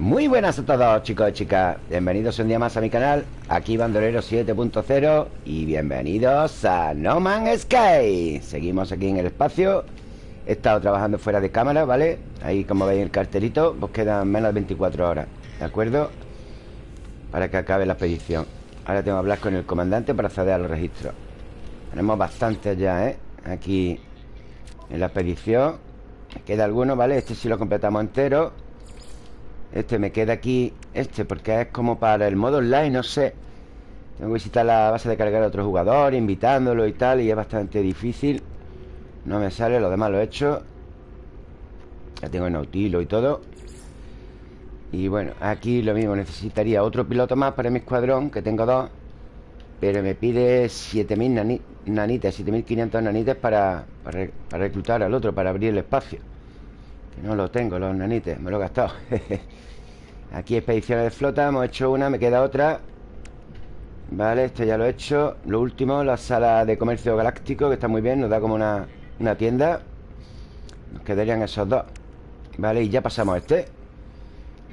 Muy buenas a todos chicos y chicas Bienvenidos un día más a mi canal Aquí Bandolero 7.0 Y bienvenidos a No Man's Sky Seguimos aquí en el espacio He estado trabajando fuera de cámara, ¿vale? Ahí como veis el cartelito Pues quedan menos de 24 horas ¿De acuerdo? Para que acabe la expedición Ahora tengo que hablar con el comandante para acceder a los registros Tenemos bastantes ya, ¿eh? Aquí en la expedición queda alguno, ¿vale? Este sí lo completamos entero Este me queda aquí Este porque es como para el modo online, no sé. Tengo que visitar la base de cargar a otro jugador Invitándolo y tal Y es bastante difícil. No me sale, lo demás lo he hecho. Ya tengo el nautilo y todo. Y bueno, aquí lo mismo Necesitaría otro piloto más para mi escuadrón Que tengo dos. Pero me pide 7000 nanitas 7500 nanitas para, para, para reclutar al otro Para abrir el espacio que no lo tengo, los nanites, me lo he gastado. Aquí expediciones de flota Hemos hecho una, me queda otra. Vale, esto ya lo he hecho. Lo último, la sala de comercio galáctico Que está muy bien, nos da como una, una tienda. Nos quedarían esos dos. Vale, y ya pasamos a este.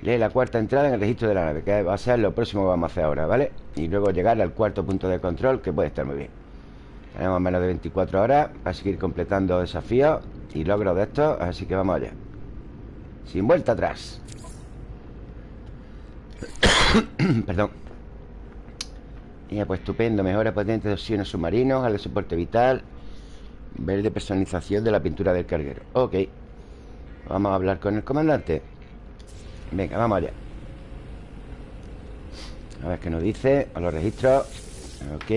Lee la cuarta entrada en el registro de la nave Que va a ser lo próximo que vamos a hacer ahora, ¿vale? Y luego llegar al cuarto punto de control Que puede estar muy bien. Tenemos menos de 24 horas Para seguir completando desafíos Y logros de estos Así que vamos allá sin vuelta atrás. Perdón. Ya, pues estupendo Mejora potente de oxígeno submarinos Al soporte vital Verde personalización de la pintura del carguero. Ok. Vamos a hablar con el comandante. Venga, vamos allá. A ver qué nos dice. A los registros. Ok.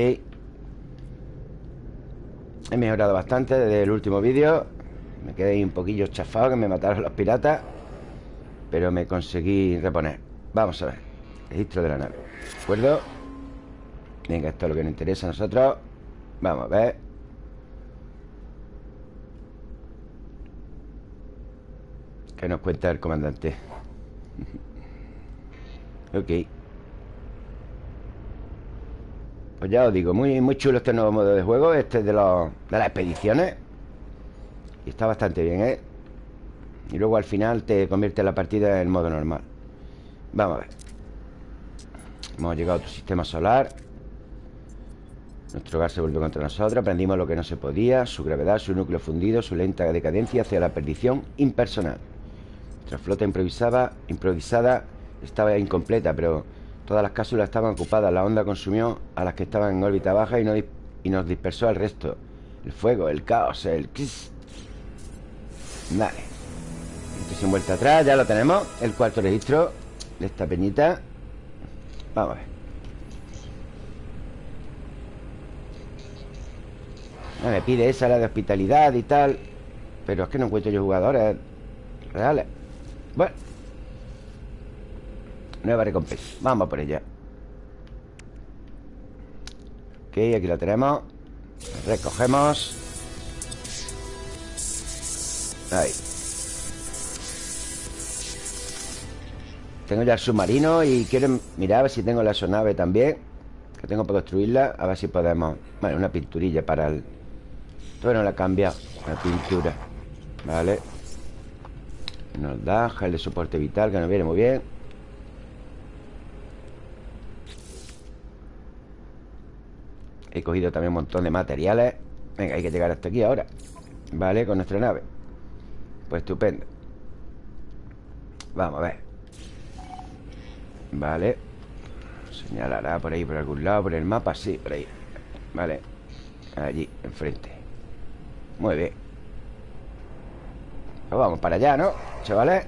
He mejorado bastante desde el último vídeo. Me quedé un poquillo chafado Que me mataron los piratas pero me conseguí reponer. Vamos a ver. Registro de la nave. ¿De acuerdo? Venga, esto es lo que nos interesa a nosotros. Vamos a ver. ¿Qué nos cuenta el comandante? ok. Pues ya os digo Muy, muy chulo este nuevo modo de juego Este de, los, de las expediciones. Y está bastante bien, ¿eh? Y luego al final te convierte la partida en modo normal. Vamos a ver. Hemos llegado a otro sistema solar. Nuestro gas se vuelve contra nosotros Aprendimos lo que no se podía Su gravedad, su núcleo fundido, su lenta decadencia Hacia la perdición impersonal. Nuestra flota improvisada, improvisada Estaba incompleta, pero Todas las cápsulas estaban ocupadas La onda consumió a las que estaban en órbita baja y nos dispersó al resto. El fuego, el caos, el... Vale sin vuelta atrás, ya lo tenemos. El cuarto registro de esta peñita. Vamos a ver. Me pide esa, la de hospitalidad y tal. Pero es que no encuentro yo jugadores reales. Bueno. Nueva recompensa. Vamos por ella. Ok, aquí la tenemos. Recogemos. Ahí Tengo ya el submarino y quiero mirar a ver si tengo la sonave también Que tengo para construirla A ver si podemos... Vale, una pinturilla para el... Todavía no la he cambiado La pintura Vale. Nos da gel de soporte vital Que nos viene muy bien. He cogido también un montón de materiales. Venga, hay que llegar hasta aquí ahora Vale, con nuestra nave. Pues estupendo. Vamos a ver Vale. Señalará por ahí, por algún lado Por el mapa, sí, por ahí. Vale. Allí, enfrente. Muy bien. Pues vamos para allá, ¿no? Chavales.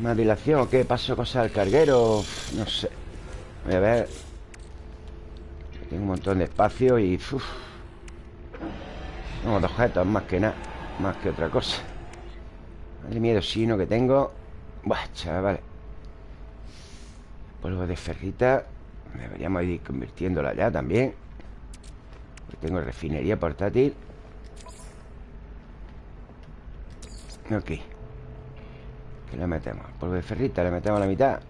¿Más dilación qué? ¿Paso cosas al carguero? No sé. Voy a ver. Tengo un montón de espacio y... Uf. Tengo dos objetos más que nada Más que otra cosa. Madre miedo sino que tengo. Buah, chavales Polvo de ferrita Deberíamos ir convirtiéndola ya también. Tengo refinería portátil. Ok. ¿Qué le metemos? Polvo de ferrita, le metemos la mitad.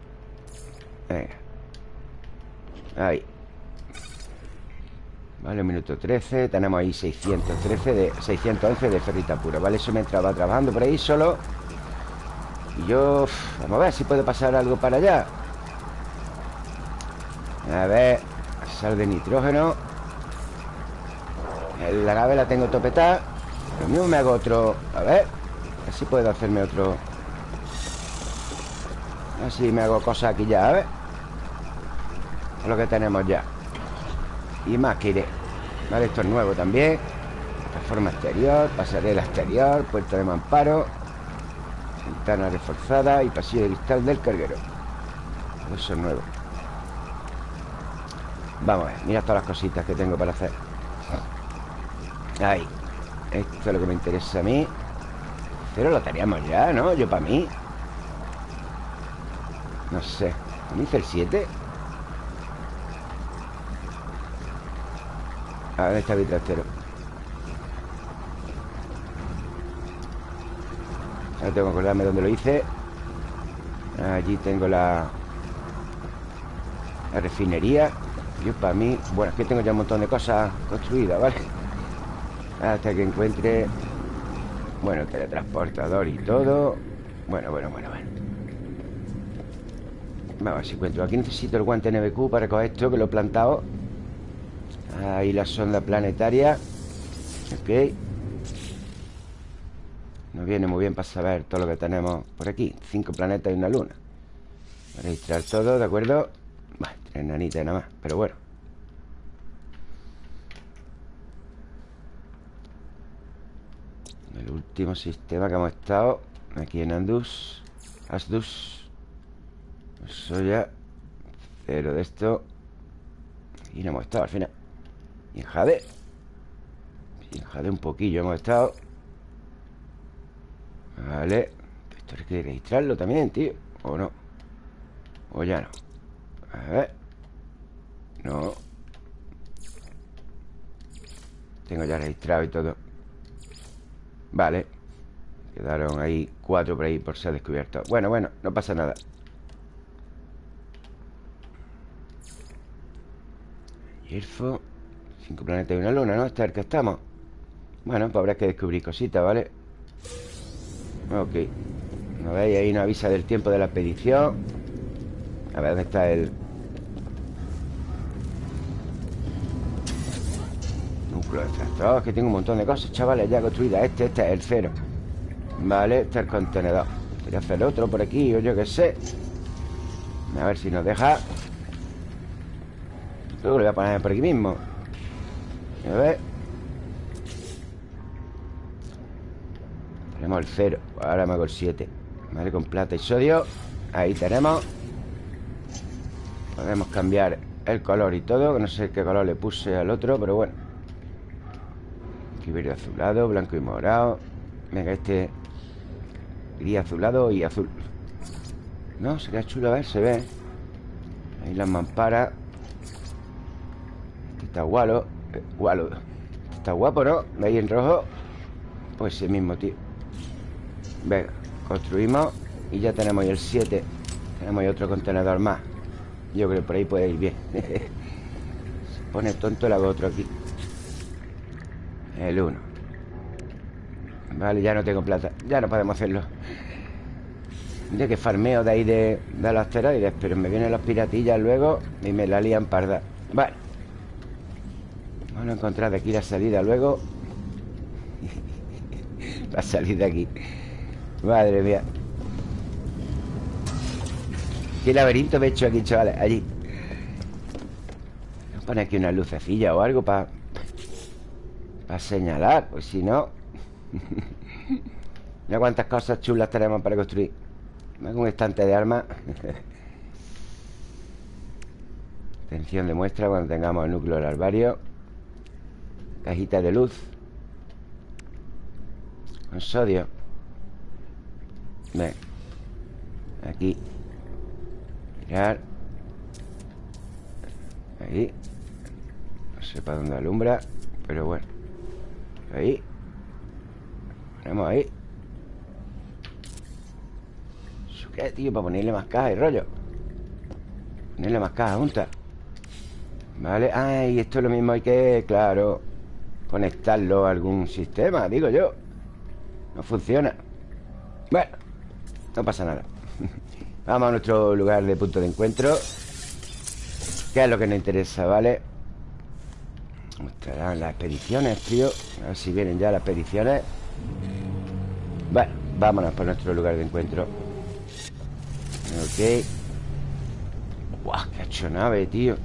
Venga. Ahí. Vale, un minuto 13 Tenemos ahí 613 de, 611 de ferrita pura. Vale, eso mientras va trabajando por ahí solo. Y yo... vamos a ver si puede pasar algo para allá A ver Sal de nitrógeno. La nave la tengo topetada. Lo mismo me hago otro... A ver Así puedo hacerme otro... Así me hago cosas aquí ya, a ver. Lo que tenemos ya. Y más que iré Vale, esto es nuevo también. Plataforma exterior, pasarela exterior Puerta de mamparo. Ventana reforzada y pasillo de cristal del carguero. Eso es nuevo Vamos a ver, mira todas las cositas que tengo para hacer. Ahí. Esto es lo que me interesa a mí. Pero lo teníamos ya, ¿no? Yo para mí. No sé. ¿Me hice el 7? A ver, está mi trastero Ahora tengo que acordarme dónde lo hice. Allí tengo la La refinería Yo para mí... Bueno, es que tengo ya un montón de cosas construidas, ¿vale? Hasta que encuentre Bueno, teletransportador y todo. Bueno, bueno, bueno, bueno. Vamos a ver si encuentro. Aquí necesito el guante NBQ para coger esto Que lo he plantado. Ahí la sonda planetaria. Ok. Nos viene muy bien para saber todo lo que tenemos por aquí. Cinco planetas y una luna. Registrar todo, ¿de acuerdo? Bueno, tres nanitas nada más, pero bueno. El último sistema que hemos estado Aquí en Andus Asdus. Eso ya Cero de esto. Y no hemos estado al final. Y en Jade. Y en Jade un poquillo hemos estado. Vale. Esto hay que registrarlo también, tío. ¿O no? ¿O ya no? A ver No Tengo ya registrado y todo Vale Quedaron ahí cuatro por ahí por ser descubierto Bueno, bueno, no pasa nada Hierfo Cinco planetas y una luna, ¿no? Este es el que estamos Bueno, pues habrá que descubrir cositas, ¿vale? Ok ¿No veis? Ahí nos avisa del tiempo de la expedición A ver, ¿dónde está el...? Extractor Es que tengo un montón de cosas, chavales, ya construidas Este, este es el cero. Vale, este es el contenedor. Voy a hacer otro por aquí, o yo qué sé. A ver si nos deja. Luego lo voy a poner por aquí mismo. A ver. Tenemos el 0 Ahora me hago el 7 Vale, con plata y sodio. Ahí tenemos. Podemos cambiar el color y todo No sé qué color le puse al otro Pero bueno Aquí verde azulado, blanco y morado. Venga, este Gris azulado y azul. No, sería chulo, a ver, se ve. Ahí las mamparas. Este está gualo eh, Gualo. Está guapo, ¿no? ¿Veis en rojo? Pues el mismo, tío. Venga, construimos Y ya tenemos ahí el 7 Tenemos ahí otro contenedor más. Yo creo que por ahí puede ir bien. Se pone tonto, le hago otro aquí El 1 Vale, ya no tengo plata. Ya no podemos hacerlo. De que farmeo de ahí de, de los asteroides Pero me vienen los piratillas luego Y me la lían parda. Vale. Vamos a encontrar de aquí la salida luego. La salida aquí. Madre mía. Qué laberinto me he hecho aquí, chavales. Allí. Voy a poner aquí una lucecilla o algo para Para señalar Pues si no Mira cuántas cosas chulas tenemos para construir. Un estante de armas. Atención de muestra cuando tengamos el núcleo del alvario Cajita de luz. Con sodio. Ven. Aquí. Mirar. Ahí. No sé para dónde alumbra Pero bueno Ahí. Ponemos ahí. Qué, tío? Para ponerle más caja y rollo. Ponerle más caja juntas Vale, ah, y esto es lo mismo Hay que, claro Conectarlo a algún sistema, digo yo. No funciona. Bueno No pasa nada. Vamos a nuestro lugar de punto de encuentro ¿Qué es lo que nos interesa, vale? Las expediciones, tío. A ver si vienen ya las expediciones Bueno, vámonos por nuestro lugar de encuentro. Ok. Guau, qué hecho nave, tío.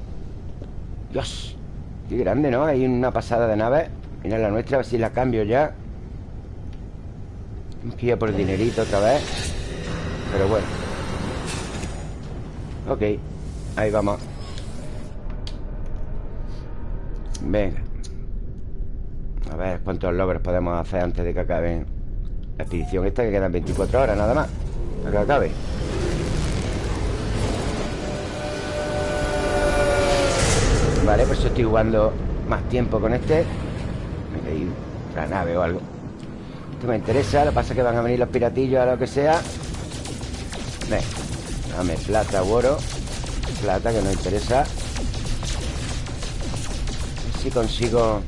Dios Qué grande, ¿no? Hay una pasada de nave. Mira la nuestra, a ver si la cambio ya. Tenemos que ir por el dinerito otra vez. Pero bueno. Ok Ahí vamos Venga. A ver cuántos logros podemos hacer antes de que acabe la expedición esta Que quedan 24 horas nada más Para que acabe. Vale, pues estoy jugando más tiempo con este. Hay otra nave o algo. Esto me interesa Lo que pasa es que van a venir los piratillos a lo que sea. Ven Dame plata o oro Plata que nos interesa Si consigo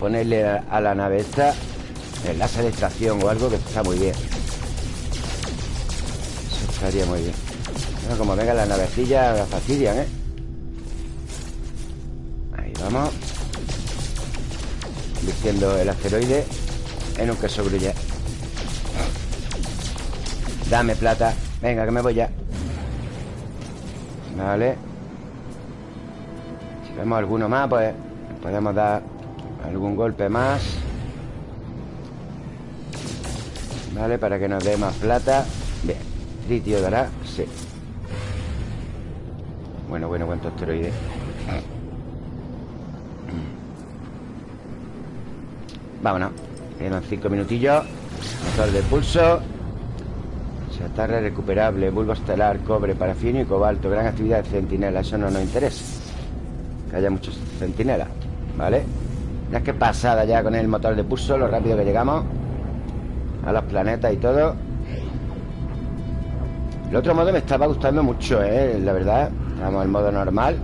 Ponerle a la nave esta Enlace de extracción o algo que está muy bien. Eso estaría muy bien. Como vengan las navecillas La fastidian, ¿eh? Vamos. Vistiendo el asteroide En un queso grulla Dame plata. Venga, que me voy ya. Vale vemos alguno más, pues Podemos dar algún golpe más. Vale, para que nos dé más plata. Bien, tritio dará Sí. Bueno, bueno, cuánto asteroide. Vámonos Quedan cinco minutillos. Motor de pulso. Chatarra recuperable Bulbo estelar, cobre, parafino y cobalto. Gran actividad de centinela Eso no nos interesa Que haya muchos centinelas ¿Vale? Ya que pasada ya con el motor de pulso Lo rápido que llegamos A los planetas y todo El otro modo me estaba gustando mucho, ¿eh? La verdad Estamos en modo normal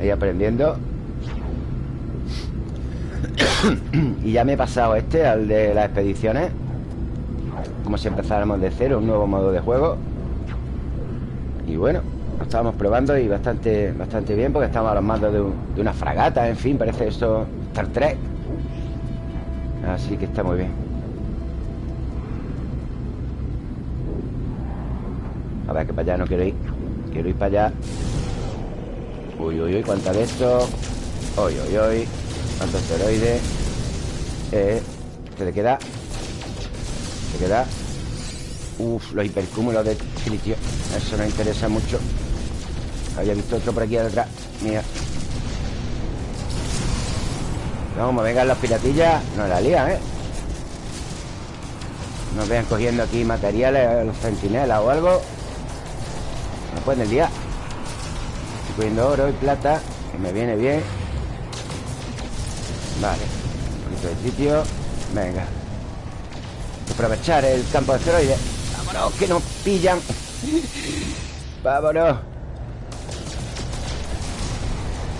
Ahí aprendiendo y ya me he pasado este, al de las expediciones Como si empezáramos de cero Un nuevo modo de juego Y bueno, estábamos probando Y bastante, bastante bien Porque estamos a los mandos de, una fragata En fin, parece esto Star Trek. Así que está muy bien. A ver, que para allá no quiero ir. Quiero ir para allá. Uy, uy, uy, cuánta de esto. Uy, uy, uy. Cuánto asteroide eh, ¿Qué le queda? ¿Qué queda? Uf, los hipercúmulos de tritio Eso nos interesa mucho Había visto otro por aquí detrás Mira. Como vengan los piratillas. No la lían, ¿eh? Nos vean cogiendo aquí materiales Los centinelas o algo. No pueden liar Estoy cogiendo oro y plata Que me viene bien. Vale. Un poquito de sitio. Venga. Aprovechar el campo de asteroides. Vámonos, que nos pillan. Vámonos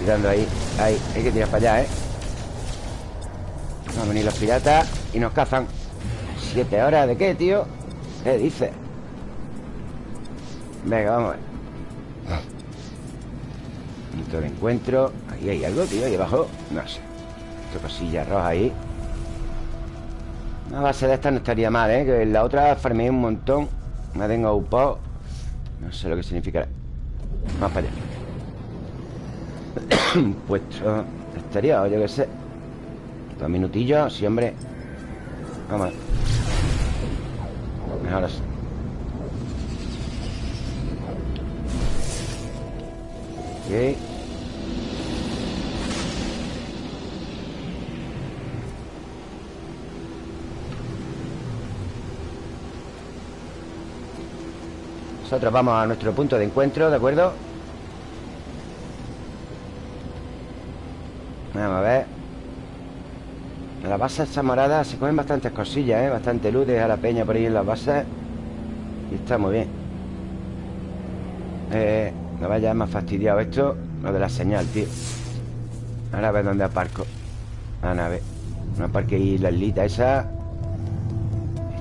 Tirando ahí Ahí, hay que tirar para allá, ¿eh? Van a venir los piratas Y nos cazan. ¿Siete horas de qué, tío? ¿Qué dice? Venga, vamos a ver. Punto de encuentro. Ahí hay algo, tío, ahí abajo. No sé. Cosilla roja ahí. Una base de esta no estaría mal, ¿eh? Que la otra farmeé un montón. Me tengo upado No sé lo que significará. Vamos para allá Puesto exterior, yo qué sé. Dos minutillos, sí, hombre. Vamos Mejor así Ok. Nosotros vamos a nuestro punto de encuentro, ¿de acuerdo? Vamos a ver. En la base esta morada se comen bastantes cosillas, ¿eh? Bastante luz a la peña por ahí en las bases. Y está muy bien. Eh, no vaya más fastidiado esto Lo de la señal, tío. Ahora a ver dónde aparco. La nave. No aparque ahí la islita esa.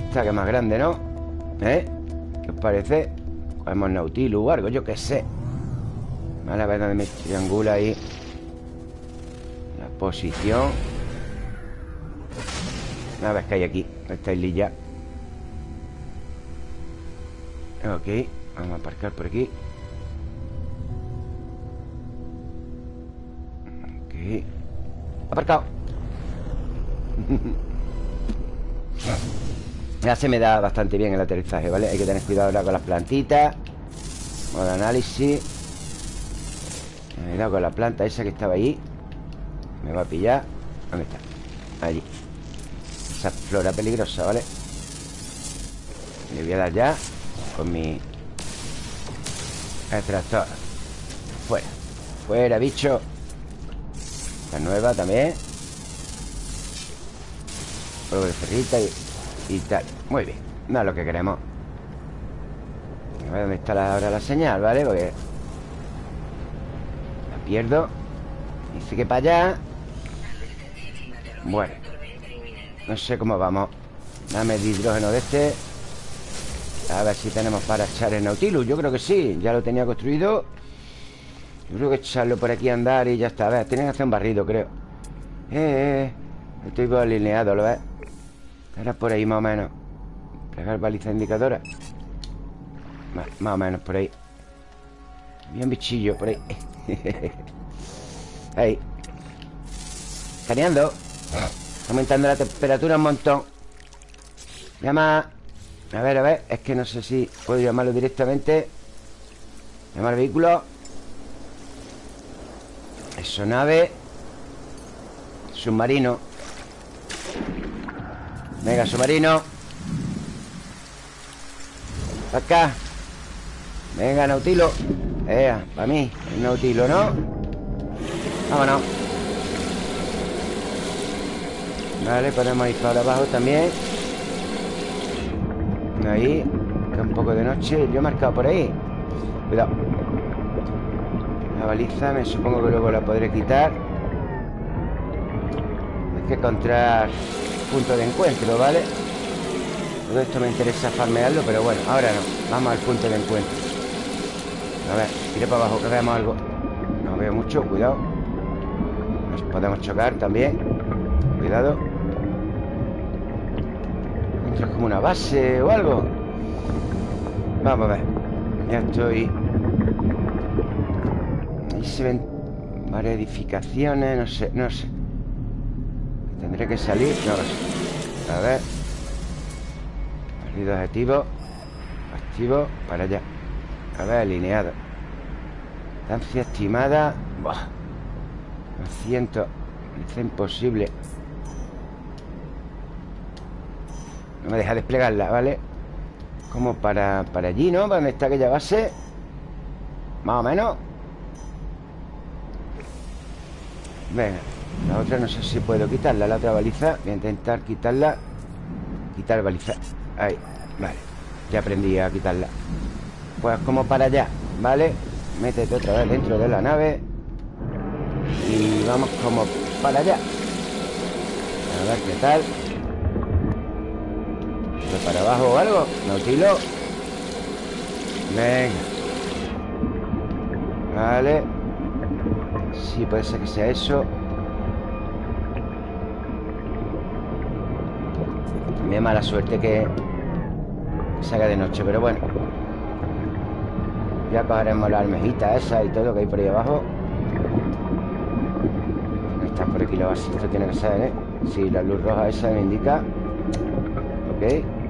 Esta que es más grande, ¿no? ¿Eh? ¿Qué os parece? Cogemos Nautilus o algo, yo qué sé. Vale, a ver dónde me triangula ahí posición. A ver qué hay aquí Esta islilla. Ok Vamos a aparcar por aquí. Ok. Aparcado. Ya se me da bastante bien el aterrizaje, ¿vale? Hay que tener cuidado ahora con las plantitas. Modo análisis. Cuidado con la planta esa que estaba ahí Me va a pillar. ¿Dónde está? Allí. Esa flora peligrosa, ¿vale? Le voy a dar ya Con mi Extractor. Fuera. Fuera, bicho. La nueva también. Polvo de ferrita y y tal. Muy bien, no es lo que queremos. A ver dónde está ahora la señal, ¿vale? Porque La pierdo. Dice que para allá Bueno No sé cómo vamos. Dame el hidrógeno de este. A ver si tenemos para echar el Nautilus. Yo creo que sí, ya lo tenía construido. Yo creo que echarlo por aquí a andar y ya está. A ver, tienen que hacer un barrido, creo. Eh, eh. Estoy alineado, ¿lo ves? Era por ahí más o menos. Pegar baliza indicadora. Más o menos por ahí. Bien bichillo por ahí. Ahí. Escaneando Aumentando la temperatura un montón. Llama A ver, a ver Es que no sé si puedo llamarlo directamente. Llamar vehículo. Eso, nave. Submarino. Venga, submarino. Acá. Venga, Nautilo. Ea, para mí, el Nautilo, ¿no? Vámonos Vale, ponemos ahí para abajo también. Ahí Que un poco de noche. Yo he marcado por ahí. Cuidado. La baliza me supongo que luego la podré quitar. Hay que encontrar punto de encuentro, ¿vale? Todo esto me interesa farmearlo, pero bueno, ahora no. Vamos al punto de encuentro. A ver, iré para abajo, que veamos algo. No veo mucho, cuidado. Nos podemos chocar también. Cuidado Esto es como una base o algo. Vamos a ver. Ya estoy. Ahí se ven varias edificaciones No sé, no sé. Tendré que salir No sé. A ver. Perdido objetivo Activo Para allá. A ver, alineado. Distancia estimada. Buah. 200 Es imposible No me deja desplegarla, ¿vale? Como para, para allí, ¿no? ¿Dónde está aquella base? Más o menos. Venga la otra no sé si puedo quitarla La otra baliza. Voy a intentar quitarla. Quitar baliza. Ahí, vale. Ya aprendí a quitarla. Pues como para allá, ¿vale? Métete otra vez dentro de la nave. Y vamos como para allá. A ver qué tal para abajo o algo? Nautilo Venga Vale Sí, puede ser que sea eso También mala suerte que se haga de noche, pero bueno. Ya cogeremos la almejita esa y todo que hay por ahí abajo. Está por aquí lo base. Tiene que ser, ¿eh? Sí, la luz roja esa me indica. Ok.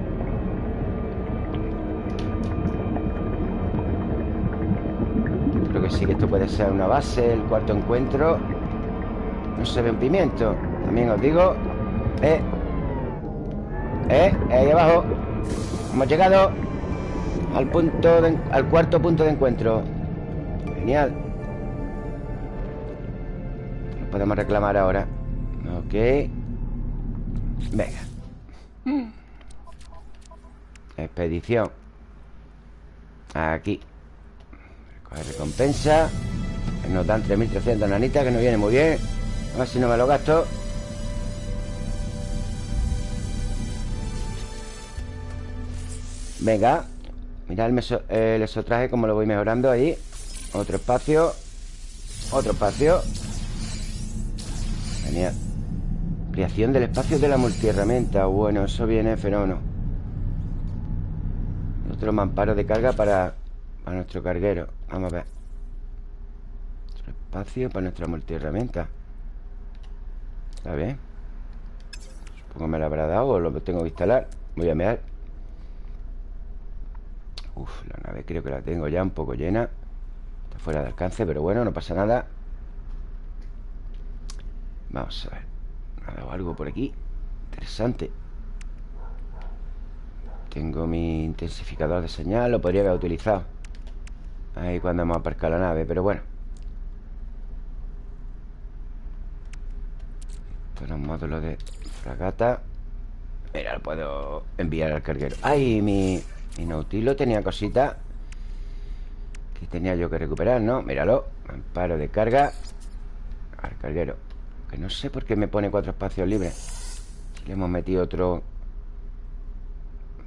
Creo que esto puede ser una base, el cuarto encuentro. No se ve un pimiento. También os digo. Eh, ¿Eh? Ahí abajo Hemos llegado Al punto Al cuarto punto de encuentro Genial Lo podemos reclamar ahora Ok Venga Expedición Aquí Coger recompensa Nos dan 3.300 nanitas Que nos viene muy bien. A ver si no me lo gasto. Venga Mirad el, meso, el esotraje como lo voy mejorando ahí. Otro espacio Otro espacio. Genial. Ampliación del espacio de la multiherramienta. Bueno, eso viene fenómeno. Otro mamparo de carga para, para nuestro carguero Vamos a ver. Otro espacio para nuestra multiherramienta. Está bien Supongo me lo habrá dado o lo tengo que instalar. Voy a mirar Uf, la nave creo que la tengo ya un poco llena. Está fuera de alcance, pero bueno, no pasa nada. Vamos a ver. ¿Me ha dado algo por aquí? Interesante. Tengo mi intensificador de señal Lo podría haber utilizado Ahí cuando hemos aparcado la nave Pero bueno. Estos son módulos de fragata. Mira, lo puedo enviar al carguero. ¡Ay, mi, mi tenía cositas Que tenía yo que recuperar, ¿no? Míralo Amparo de carga Al carguero. Que no sé por qué me pone cuatro espacios libres. Le hemos metido otro.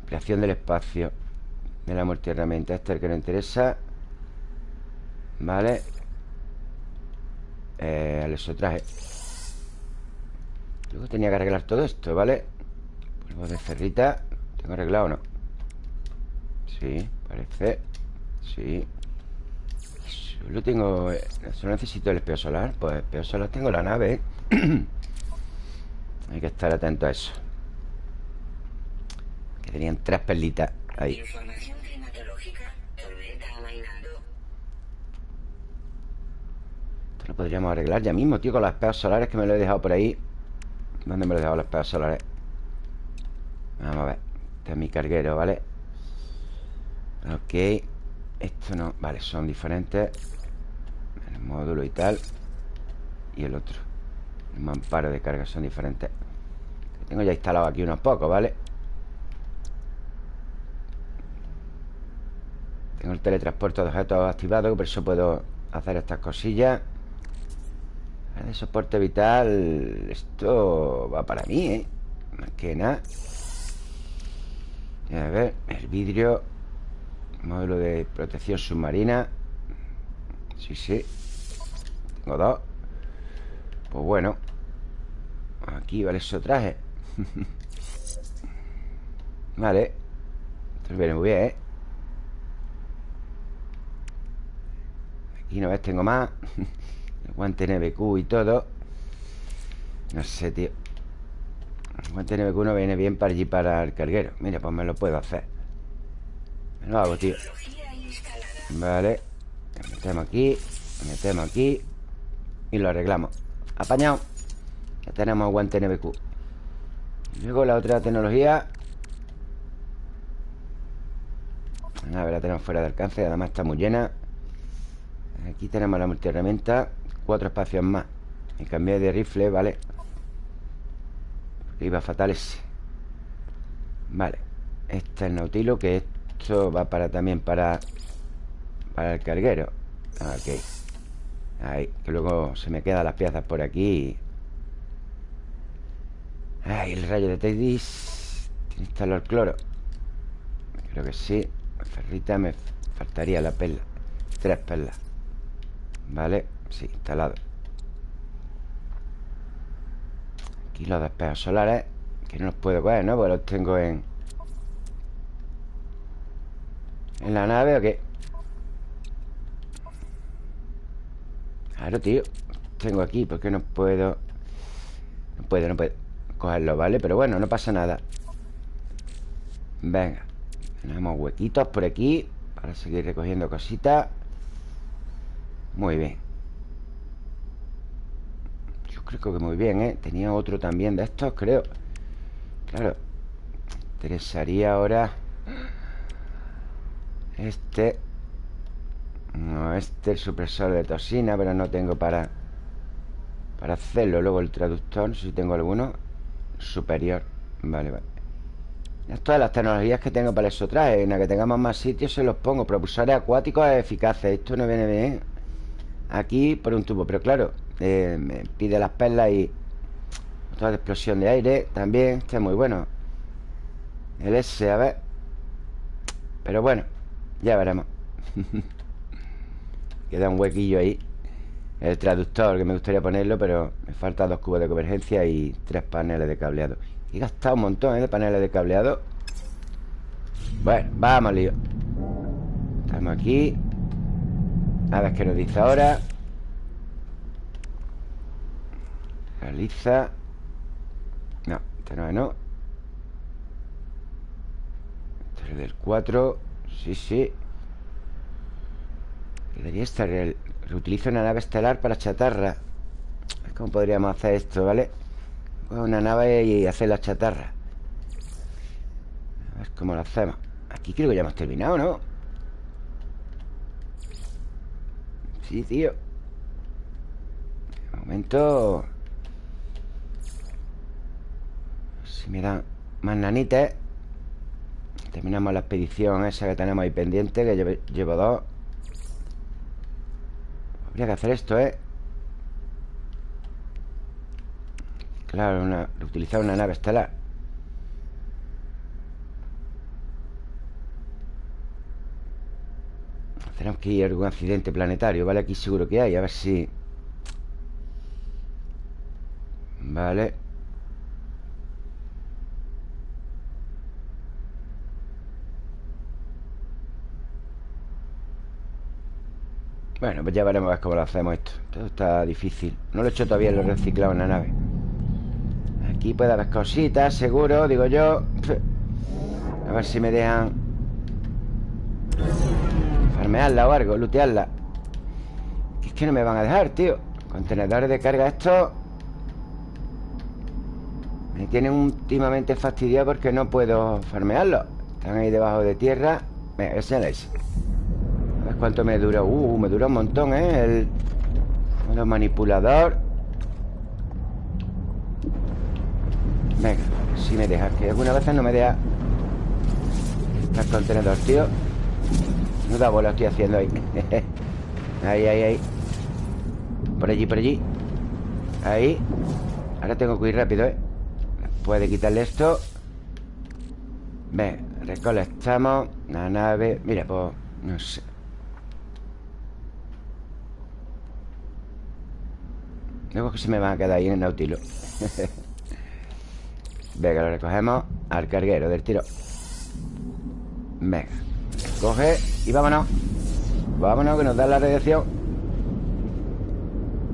Ampliación del espacio De la multiherramienta Este es el que nos interesa Vale eh, Al traje Luego tenía que arreglar todo esto, ¿vale? Polvo de ferrita. ¿Tengo arreglado o no? Sí, parece. Sí. Solo tengo... Eh, solo necesito el espejo solar. Pues espejo solar tengo la nave Hay que estar atento a eso. Que tenían tres perlitas Ahí lo podríamos arreglar ya mismo, tío Con las espejos solares que me lo he dejado por ahí ¿Dónde me lo he dejado las espejos solares? Vamos a ver Este es mi carguero, ¿vale? Ok Esto no... Vale, son diferentes El módulo y tal Y el otro El mamparo de carga son diferentes Tengo ya instalado aquí unos pocos, ¿vale? Tengo el teletransporte de objetos activado Por eso puedo hacer estas cosillas de soporte vital Esto va para mí, ¿eh? Más que nada. A ver, el vidrio Módulo de protección submarina. Sí, sí. Tengo dos. Pues bueno Aquí vale eso traje. Vale. Esto viene muy bien, ¿eh? Aquí no ves, tengo más guante NBQ y todo. No sé, tío. Guante NBQ no viene bien para allí para el carguero. Mira, pues me lo puedo hacer. Me lo hago, tío. Vale. Metemos aquí Metemos aquí Y lo arreglamos. Apañado. Ya tenemos guante NBQ y Luego la otra tecnología. A ver, la tenemos fuera de alcance Además está muy llena. Aquí tenemos la multiherramienta Cuatro espacios más. Y cambié de rifle, ¿vale? Iba fatal ese. Vale. Este es el Nautilo Que esto va para también para Para el carguero. Ok. Ahí, que luego se me quedan las piezas por aquí. Ahí, el rayo de Tedis Tiene instalado el cloro. Creo que sí. Ferrita me faltaría la perla. Tres perlas. Vale Sí, instalado Aquí los despejos solares Que no los puedo coger, ¿no? Porque los tengo en... ¿En la nave o qué? Claro, tío Tengo aquí, ¿por qué no puedo? No puedo, no puedo cogerlo, ¿vale? Pero bueno, no pasa nada Venga Tenemos huequitos por aquí Para seguir recogiendo cositas Muy bien creo que muy bien, ¿eh? Tenía otro también de estos, creo. Claro Interesaría ahora Este. No, este el supresor de toxina Pero no tengo para Para hacerlo. Luego el traductor, no sé si tengo alguno. Superior Vale, vale. Todas las tecnologías que tengo para eso trae En la que tengamos más sitios se los pongo. Propulsores acuáticos eficaces. Esto no viene bien Aquí por un tubo Pero claro eh, me pide las perlas y otra explosión de aire también. Este es muy bueno. El S, a ver. Pero bueno, ya veremos Queda un huequillo ahí El traductor que me gustaría ponerlo Pero me faltan dos cubos de convergencia Y tres paneles de cableado He gastado un montón ¿eh? de paneles de cableado Bueno, vamos lío Estamos aquí A ver qué nos dice ahora Realiza. No, este no es no. Este es del 4 Sí, sí. Debería estar el... Reutilizo una nave estelar para chatarra. ¿Cómo podríamos hacer esto, vale? Una nave y hacer la chatarra. A ver cómo lo hacemos. Aquí creo que ya hemos terminado, ¿no? Sí, tío. De momento Si me dan más nanitas Terminamos la expedición esa que tenemos ahí pendiente Que llevo dos Habría que hacer esto, ¿eh? Claro, una, utilizar una nave estelar Tenemos que ir a algún accidente planetario ¿Vale? Aquí seguro que hay A ver si... Vale Bueno, pues ya veremos a ver cómo lo hacemos esto. Todo está difícil. No lo he hecho todavía, lo he reciclado en la nave. Aquí puede haber cositas, seguro, digo yo. A ver si me dejan Farmearla o algo, lootearla. Es que no me van a dejar, tío. Contenedores de carga estos Me tienen últimamente fastidiado porque no puedo farmearlos Están ahí debajo de tierra. Venga, ese es cuánto me dura. Uh, me dura un montón, ¿eh? El, el manipulador. Venga, si me deja. Que algunas veces no me deja. El contenedor, tío. No da bola estoy haciendo ahí. ahí, ahí, ahí. Por allí, por allí. Ahí. Ahora tengo que ir rápido, ¿eh? Puede quitarle esto. Venga, recolectamos la nave. Mira, pues... No sé. Luego que se me van a quedar ahí en el Nautilus. Venga, lo recogemos Al carguero del tiro. Venga Coge y vámonos. Vámonos que nos da la radiación.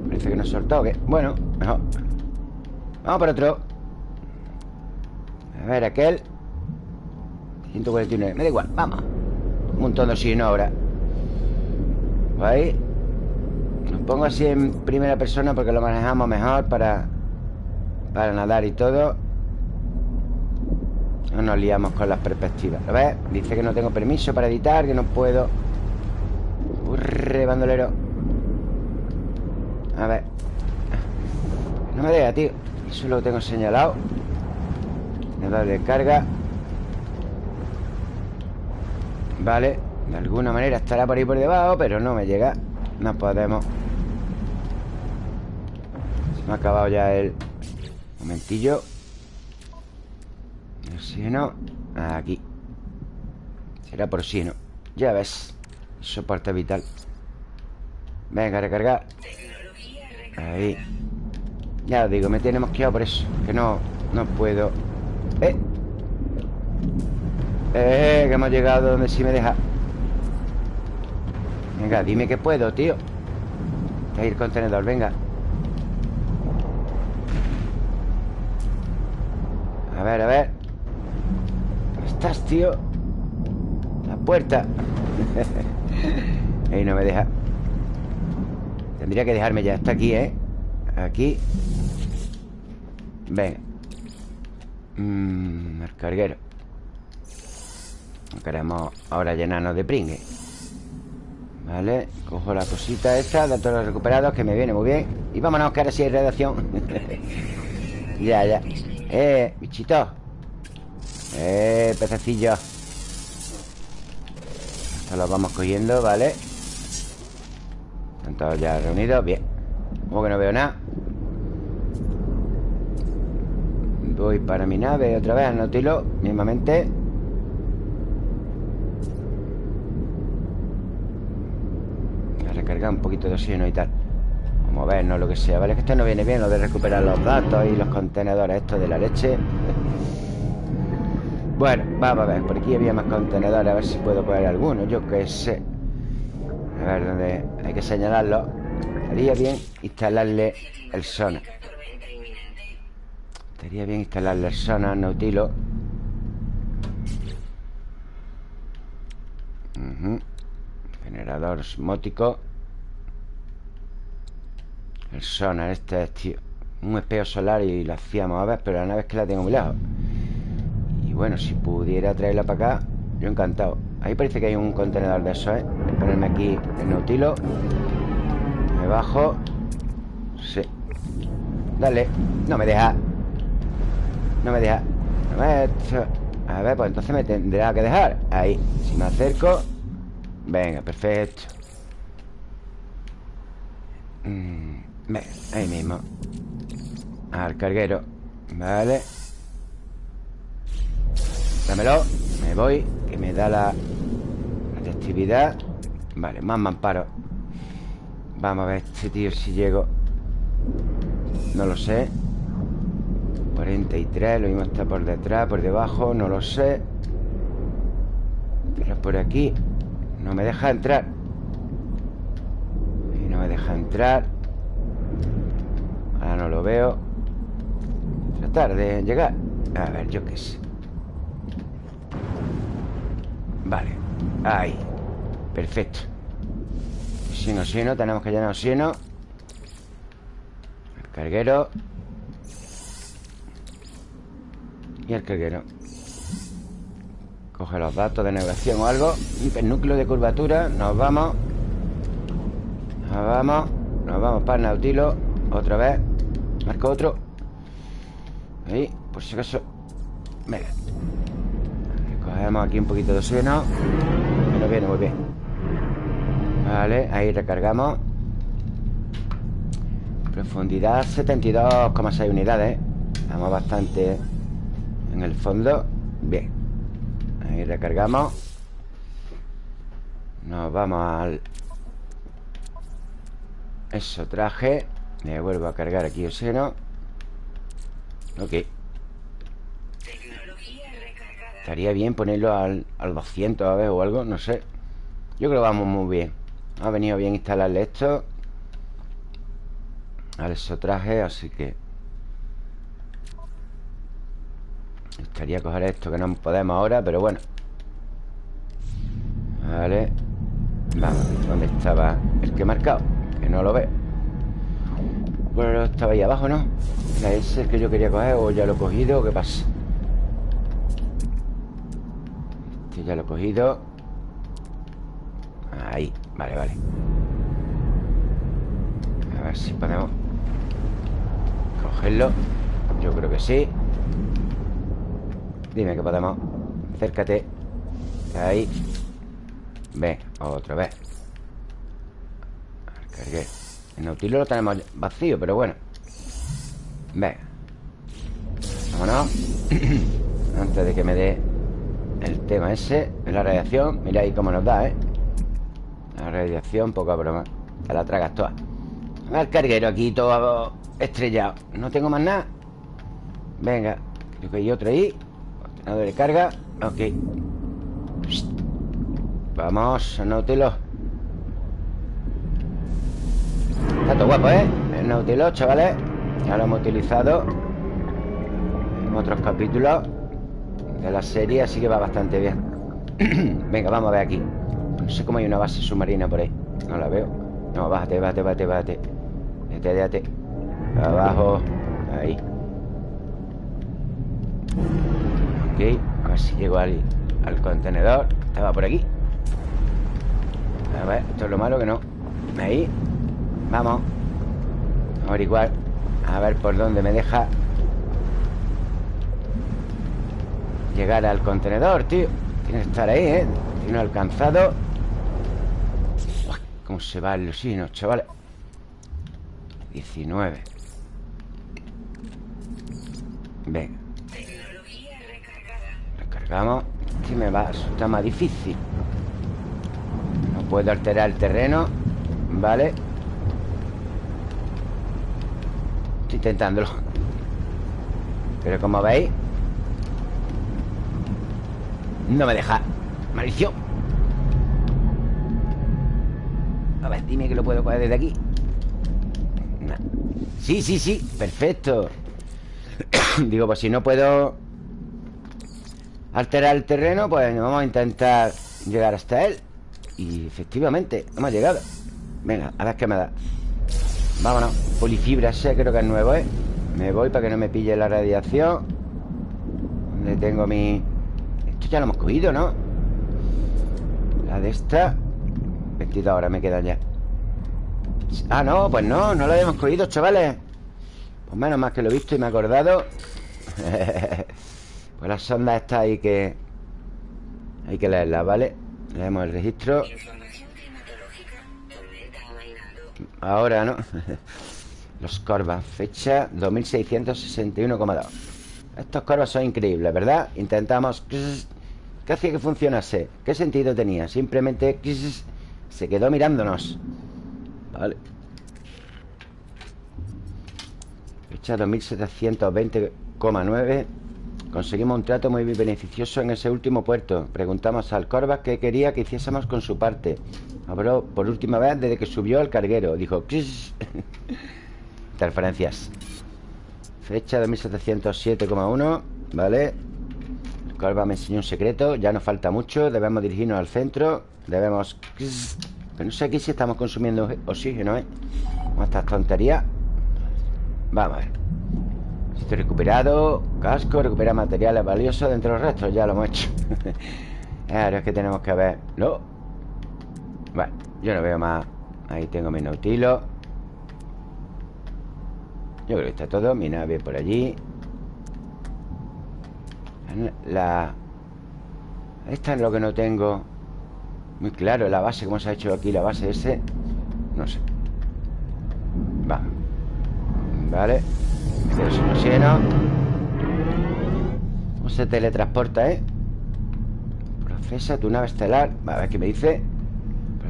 Parece que nos soltó ¿qué? Bueno, mejor. Vamos por otro. A ver, aquel. 149, me da igual, vamos. Un montón de oxígeno ahora. Ahí pongo así en primera persona porque lo manejamos mejor para, para nadar y todo. No nos liamos con las perspectivas. ¿Lo ves? Dice que no tengo permiso para editar, que no puedo. Urre, bandolero. A ver. No me deja, tío. Eso lo tengo señalado. Nadar de carga. Vale. De alguna manera estará por ahí por debajo, pero no me llega. No podemos. Me ha acabado ya el... Momentillo. No Aquí. Será por no Ya ves Soporte vital. Venga, recargar Ahí. Ya os digo, me tiene mosqueado por eso Que no, no puedo. ¡Eh! ¡Eh! Que hemos llegado donde sí me deja. Venga, dime que puedo, tío. Ahí el contenedor, venga A ver, a ver. ¿Dónde estás, tío? La puerta. Ahí no me deja. Tendría que dejarme ya. Está aquí, ¿eh? Aquí. Venga Mmm, el carguero Queremos ahora llenarnos de pringue. Vale, cojo la cosita esta Datos recuperados, que me viene muy bien. Y vámonos, que ahora sí hay redacción Ya, ya. Eh, bichito. Eh, pececillo. Esto los vamos cogiendo, ¿vale? Están todos ya reunidos, bien. Como que no veo nada. Voy para mi nave otra vez, anotilo Mismamente. Voy A recargar un poquito de oxígeno y tal. No lo que sea Vale, que esto no viene bien Lo de recuperar los datos y los contenedores Esto de la leche. Bueno, vamos a ver Por aquí había más contenedores A ver si puedo poner alguno Yo qué sé. A ver, dónde hay que señalarlo. Estaría bien instalarle el sonar Estaría bien instalarle el sonar Nautilo. Generador osmótico El sonar este es, tío. Un espejo solar y lo hacíamos a ver Pero la nave es que la tengo muy lejos Y bueno, si pudiera traerla para acá Yo encantado. Ahí parece que hay un contenedor de eso, ¿eh? Voy a ponerme aquí el nautilo. Me bajo. Sí. Dale. No me deja. No me deja. A ver, pues entonces me tendrá que dejar. Ahí. Si me acerco. Venga, perfecto. Mm, Ahí mismo. Al carguero. Vale. Dámelo. Me voy Que me da la actividad. Vale, más mamparo. Vamos a ver este tío si llego. No lo sé. 43, lo mismo está por detrás, por debajo, no lo sé. Pero por aquí No me deja entrar. Y no me deja entrar Ahora no lo veo. Tratar de llegar. A ver, yo qué sé. Vale. Ahí. Perfecto. Si no tenemos que llenar oxígeno El carguero. Y el carguero. Coge los datos de navegación o algo. Hipernúcleo de curvatura. Nos vamos. Nos vamos. Nos vamos para el Nautilo. Otra vez Marco otro. Ahí Por si acaso. Venga. Cogemos aquí un poquito de oxígeno. Nos viene muy bien. Vale, ahí recargamos. Profundidad 72,6 unidades. Estamos bastante en el fondo. Bien. Ahí recargamos. Nos vamos al Eso traje Me vuelvo a cargar aquí oxígeno Ok. Estaría bien ponerlo al, al 200 a ver o algo, no sé. Yo creo que vamos muy bien. Ha venido bien instalarle esto Al traje, así que Estaría coger esto que no podemos ahora Pero bueno. Vale. Vamos, ¿dónde estaba el que he marcado? Que no lo veo Bueno, estaba ahí abajo, ¿no? ¿Ese es el que yo quería coger o ya lo he cogido o qué pasa? Este ya lo he cogido. Ahí, vale, vale. A ver si podemos Cogerlo. Yo creo que sí. Dime que podemos. Acércate. Ahí. Ven, otra vez. Cargué El nautilo lo tenemos vacío, pero bueno. Ven Vámonos. Antes de que me dé El tema ese La radiación Mira ahí cómo nos da, ¿eh? La radiación, poca broma. Te la tragas toda. El carguero aquí todo estrellado. No tengo más nada. Venga Creo que hay otro ahí. De carga. Ok. Vamos, Nautilus Está todo guapo, ¿eh? El Nautilus, chavales. Ya lo hemos utilizado En otros capítulos De la serie, así que va bastante bien. Venga, vamos a ver aquí. No sé cómo hay una base submarina por ahí. No la veo. No, bájate, bájate, bájate, bájate. Déjate, déjate Abajo. Ahí. Ok, a ver si llego al, contenedor. Estaba por aquí. A ver, esto es lo malo que no. Ahí Vamos. A averiguar A ver por dónde me deja Llegar al contenedor, tío. Tiene que estar ahí, ¿eh? Tiene alcanzado. Uy, ¿Cómo se va el oxígeno, chavales? 19 Venga. Vamos Que me va a resultar más difícil. No puedo alterar el terreno. Vale Intentándolo. Pero como veis No me deja Maldición. A ver, dime que lo puedo coger desde aquí. Sí, sí, sí, perfecto. Digo, pues si no puedo Alterar el terreno Pues vamos a intentar llegar hasta él. Y efectivamente, hemos llegado. Venga, a ver qué me da Vámonos Polifibra ese creo que es nuevo, ¿eh? Me voy para que no me pille la radiación ¿Dónde tengo mi...? Esto ya lo hemos cogido, ¿no? La de esta 22 horas me quedan ya Ah, no, pues no, no lo habíamos cogido, chavales Pues menos más que lo he visto y me he acordado Pues la sonda está ahí que Hay que leerla, ¿vale? Leemos el registro Ahora, ¿no? Los corvas, fecha 2661,2 Estos corvas son increíbles, ¿verdad? Intentamos... ¿Qué hacía que funcionase? ¿Qué sentido tenía? Simplemente... Se quedó mirándonos Vale Fecha 2720,9 Conseguimos un trato muy beneficioso en ese último puerto Preguntamos al Corvas qué quería que hiciésemos con su parte Habló por última vez desde que subió al carguero. Dijo Interferencias. Fecha 2707,1 Vale El Corvas me enseñó un secreto. Ya nos falta mucho. Debemos dirigirnos al centro. Debemos pero no sé aquí si estamos consumiendo oxígeno, ¿eh? Estas tonterías. Vamos a ver. Estoy recuperado. Casco, recupera materiales valiosos de entre los restos Ya lo hemos hecho. Ahora es que tenemos que ver. No Bueno, yo no veo más Ahí tengo mi nautilo. Yo creo que está todo Mi nave por allí. La... Esta es lo que no tengo muy claro la base, cómo se ha hecho aquí la base ese No sé. Va. Vale. Este lleno. ¿Cómo se teletransporta, eh? Procesa tu nave estelar. A ver qué me dice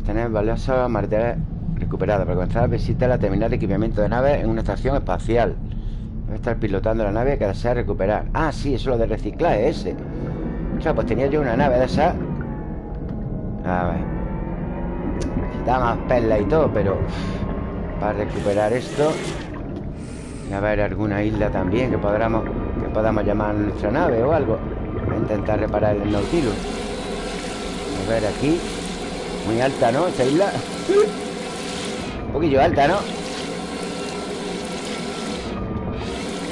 Tener valiosos materiales recuperados. Para comenzar visita la terminal de equipamiento de nave En una estación espacial. Debe estar pilotando la nave que desea recuperar. Ah, sí, eso es lo de reciclaje ese. O sea, pues tenía yo una nave de esa a ver. Necesitaba más perlas y todo, pero Para recuperar esto. Y a ver alguna isla también Que podamos, que podamos llamar nuestra nave o algo. Voy a intentar reparar el Nautilus. A ver aquí Muy alta, ¿no? Esta isla Un poquillo alta, ¿no?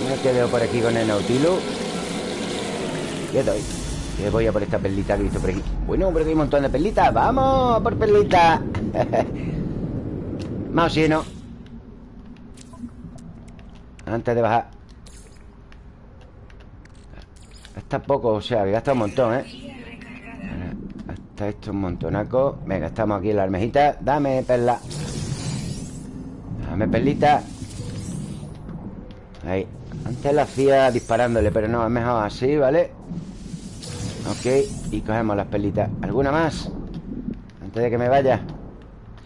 Me quedo por aquí con el Nautilus doy voy a por esta perlita que he visto por aquí Bueno, hombre, hay un montón de perlitas ¡Vamos por perlita! Más oxígeno Antes de bajar Gasta poco, o sea, que gasta un montón, ¿eh? Hasta esto un montonaco. Venga, estamos aquí en la almejita Dame perla. Dame perlita. Ahí. Antes la hacía disparándole Pero no, es mejor así, ¿vale? Ok, y cogemos las perlitas. ¿Alguna más? Antes de que me vaya.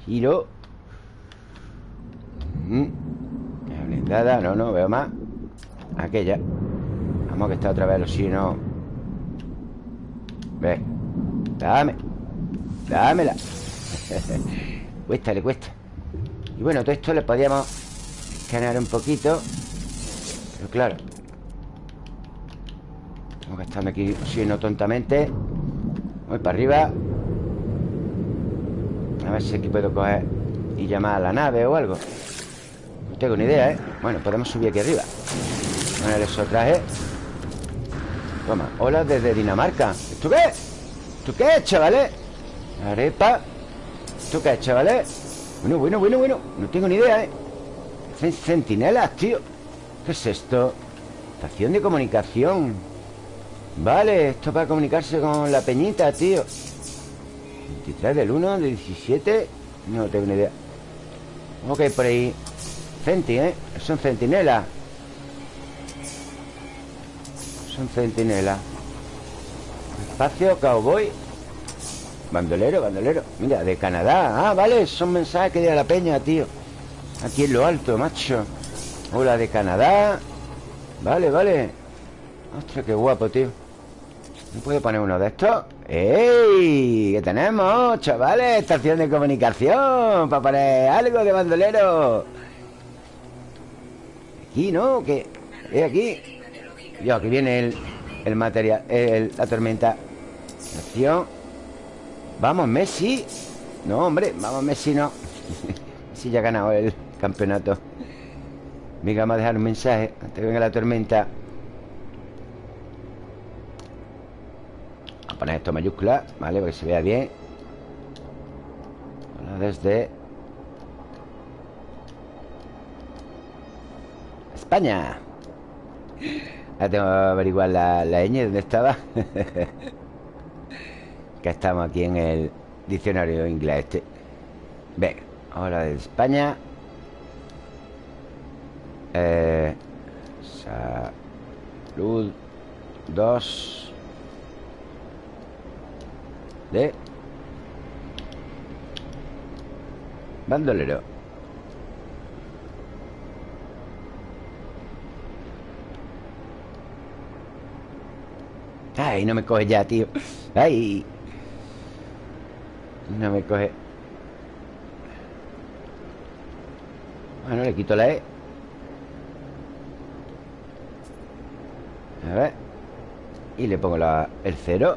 Giro. Mm. blindada No, no, veo más. Aquella. Vamos que está otra vez el oxígeno Ve Dame Dámela. Cuesta, le cuesta. Y bueno, todo esto le podíamos Escanear un poquito. Pero claro. Tengo que estarme aquí Si no tontamente. Voy para arriba. A ver si aquí puedo coger Y llamar a la nave o algo. No tengo ni idea, ¿eh? Bueno, podemos subir aquí arriba. Poner esos trajes. Toma, hola desde Dinamarca. ¿Esto qué? ¿Esto qué es, chavales? Arepa ¿Esto qué es, chavales? Bueno, bueno, bueno, bueno No tengo ni idea, ¿eh? Centinelas, tío ¿Qué es esto? Estación de comunicación Vale, esto para comunicarse con la peñita, tío 23 del 1, del 17 No tengo ni idea Ok, por ahí Centi, ¿eh? Son centinelas Son centinelas Espacio, cowboy Bandolero, bandolero Mira, de Canadá Ah, vale, son mensajes que de la peña, tío Aquí en lo alto, macho Hola, de Canadá Vale, vale Ostras, qué guapo, tío ¿No puedo poner uno de estos? ¡Ey! ¿Qué tenemos, chavales? Estación de comunicación Para poner algo de bandolero Aquí, ¿no? ¿Qué? ¿Es aquí? Yo, aquí viene el, el material La tormenta Acción Vamos, Messi. No, hombre, vamos, Messi no. Messi ya ha ganado el campeonato. Venga, vamos a dejar un mensaje Antes que venga la tormenta. Vamos a poner esto mayúscula ¿Vale? Para que se vea bien. Hola desde España Ahora tengo que averiguar la, la ñ ¿Dónde estaba? que estamos aquí en el diccionario inglés este. Venga, ahora de España. Eh, Salud. 2 De. Bandolero Ay, no me coge ya, tío. Ay. No me coge. Bueno, le quito la E. A ver. Y le pongo la, el cero.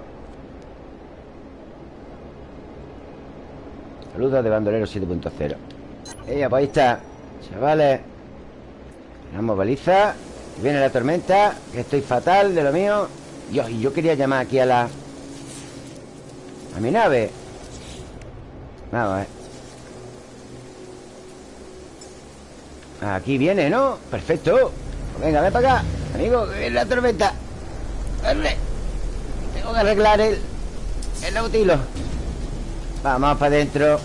Saludos de bandolero 7.0 Ella, pues ahí está Chavales. Tenemos baliza. Viene la tormenta Que estoy fatal de lo mío Dios, y yo quería llamar aquí a la... A mi nave. Vamos ver. Aquí viene, ¿no? Perfecto. Venga, ven para acá Amigo, que la tormenta. Tengo que arreglar el... El nautilo. Vamos para adentro.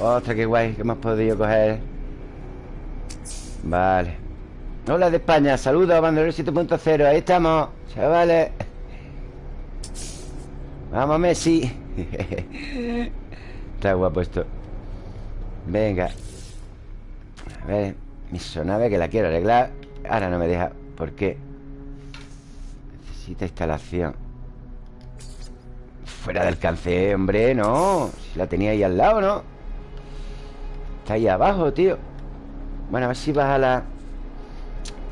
Ostras, qué guay que hemos podido coger. Vale. Hola de España, saludos, Bandolero 7.0 Ahí estamos, chavales Vamos, Messi Está guapo esto. Venga. A ver Mi sonave que la quiero arreglar. Ahora no me deja ¿Por qué? Necesita instalación. Fuera del alcance, hombre No Si la tenía ahí al lado, ¿no? Está ahí abajo, tío. Bueno, a ver si baja la...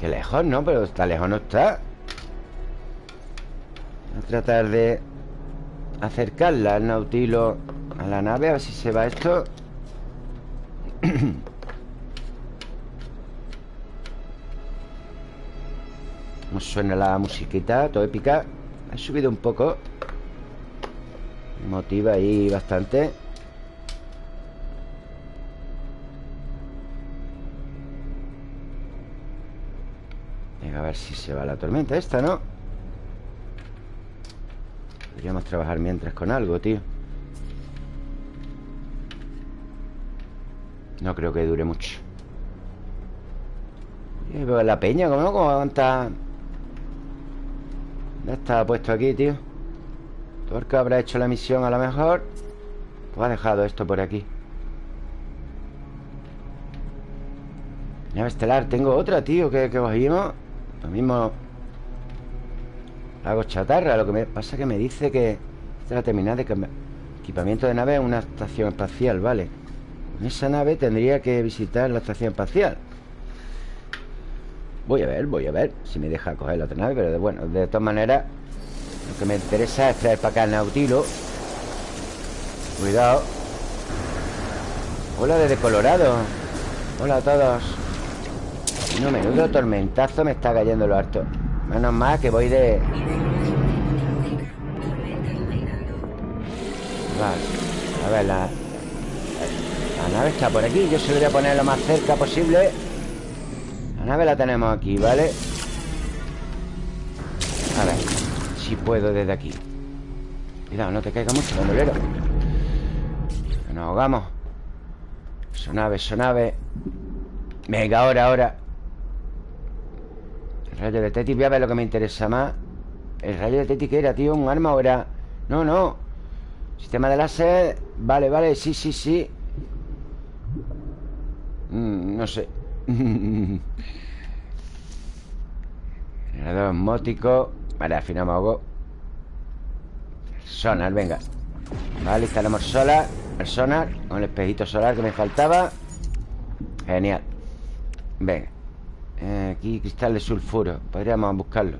Qué lejos, ¿no? Pero está lejos no está. Voy a tratar de Acercarla al nautilo A la nave, a ver si se va esto. Como suena la musiquita Todo épica. Ha subido un poco. Motiva ahí bastante. Venga, a ver si se va la tormenta esta, ¿no? Podríamos trabajar mientras con algo, tío. No creo que dure mucho. Y La peña, ¿cómo no? ¿Cómo está? Ya está puesto aquí, tío. Porque habrá hecho la misión a lo mejor. Pues ha dejado esto por aquí. Nave estelar, tengo otra, tío Que, que cogimos. Lo mismo Hago chatarra Lo que me pasa es que me dice que Esta es la terminal de equipamiento de nave en una estación espacial, vale En esa nave tendría que visitar la estación espacial. Voy a ver, voy a ver Si me deja coger la otra nave Pero de, bueno, de todas maneras Lo que me interesa es traer para acá el Nautilo. Cuidado. Hola desde Colorado. Hola a todos. No, menudo tormentazo me está cayendo lo harto Menos mal que voy de... Vale. A ver, la... La nave está por aquí. Yo se lo voy a poner lo más cerca posible. La nave la tenemos aquí, ¿vale? A ver Si puedo desde aquí. Cuidado, no te caiga mucho, bandolero Nos ahogamos. Sonave, sonave Venga, ahora, ahora Rayo de Teti, voy a ver lo que me interesa más. El rayo de Teti, ¿qué era, tío? ¿Un arma o era...? No, no. Sistema de láser. Vale, vale, sí, sí, sí. Mm, No sé. Generador mótico Vale, al final me Sonar, venga. Vale, instalamos solar. El sonar Con el espejito solar que me faltaba. Genial. Venga eh, Aquí cristal de sulfuro. Podríamos buscarlo.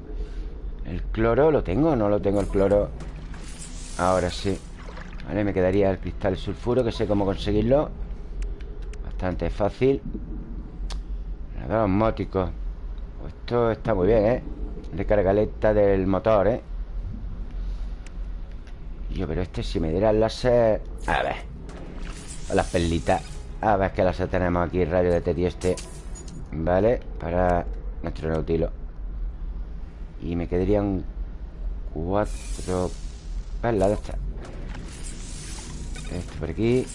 El cloro, ¿lo tengo no lo tengo el cloro? Ahora sí. Vale, me quedaría el cristal de sulfuro Que sé cómo conseguirlo. Bastante fácil. Nada, osmótico pues Esto está muy bien, ¿eh? Recargaleta del motor, ¿eh? Yo, pero este si me diera el láser... A ver. Las perlitas. A ver qué láser tenemos aquí Rayo de Teti este Vale, para nuestro nautilo Y me quedarían Cuatro Perlas de estas Este por aquí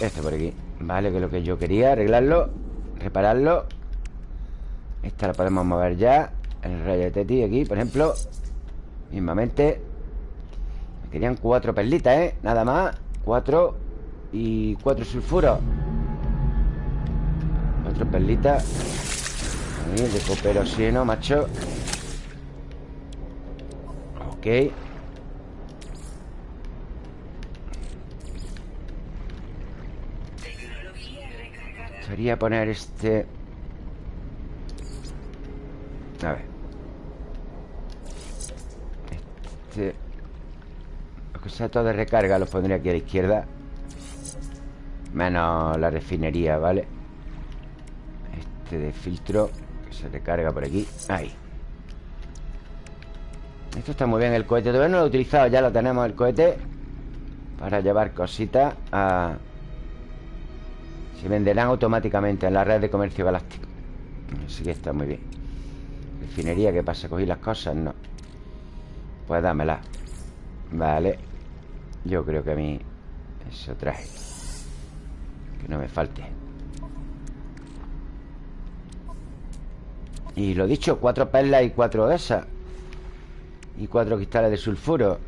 Este por aquí. Vale, que es lo que yo quería Arreglarlo Repararlo. Esta la podemos mover ya. El rayo de Teti aquí, por ejemplo. Mismamente. Me querían cuatro perlitas, ¿eh? Nada más. Cuatro Y cuatro sulfuros Cuatro perlitas Ahí, de coperosino, macho. Ok. Sería poner este. A ver. Este. Lo que sea todo de recarga Los pondría aquí a la izquierda. Menos la refinería, ¿vale? Este de filtro Que se recarga por aquí. Ahí. Esto está muy bien el cohete. Todavía no lo he utilizado Ya lo tenemos el cohete Para llevar cositas a... Se venderán automáticamente en la red de comercio galáctico Así que está muy bien. Refinería, ¿qué pasa? ¿Cogí las cosas? No. Pues dámela Vale. Yo creo que a mí Eso traje Que no me falte Y lo dicho, cuatro perlas y cuatro esas. Y cuatro cristales de sulfuro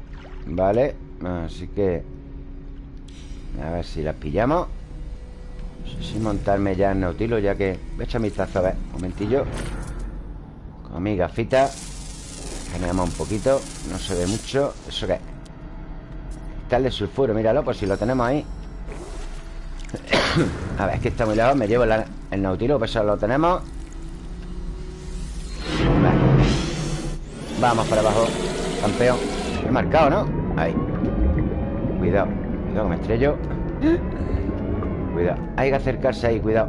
Vale Así que A ver si las pillamos. No sé si montarme ya en Nautilo Ya que... Voy a echar mi tazo a ver Un momentillo. Con mi gafita Generamos un poquito No se ve mucho. ¿Eso qué Está de sulfuro Míralo, por si lo tenemos ahí. A ver, es que está muy lejos Me llevo el Nautilo Pues eso lo tenemos Vamos para abajo Campeón. He marcado, ¿no? Ahí. Cuidado Cuidado que me estrello. Cuidado. Hay que acercarse ahí, cuidado.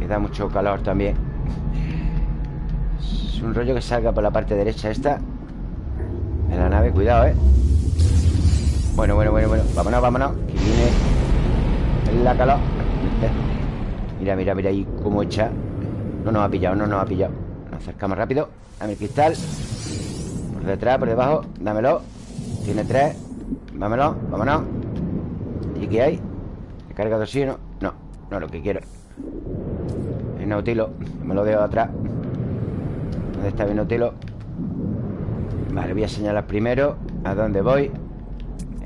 Queda mucho calor también. Es un rollo que salga por la parte derecha esta. De la nave, cuidado, eh Bueno, bueno, bueno, bueno. Vámonos, vámonos. Que viene la calor. Mira, mira, mira ahí cómo echa. No nos ha pillado, no nos ha pillado acercamos rápido. Dame el cristal. Por detrás, por debajo. Dámelo. Tiene tres. Vámonos, vámonos. ¿Y qué hay? ¿Recarga de oxígeno? No, no es lo que quiero. El nautilo. Me lo dejo atrás. ¿Dónde está mi nautilo? Vale, voy a señalar primero ¿A dónde voy?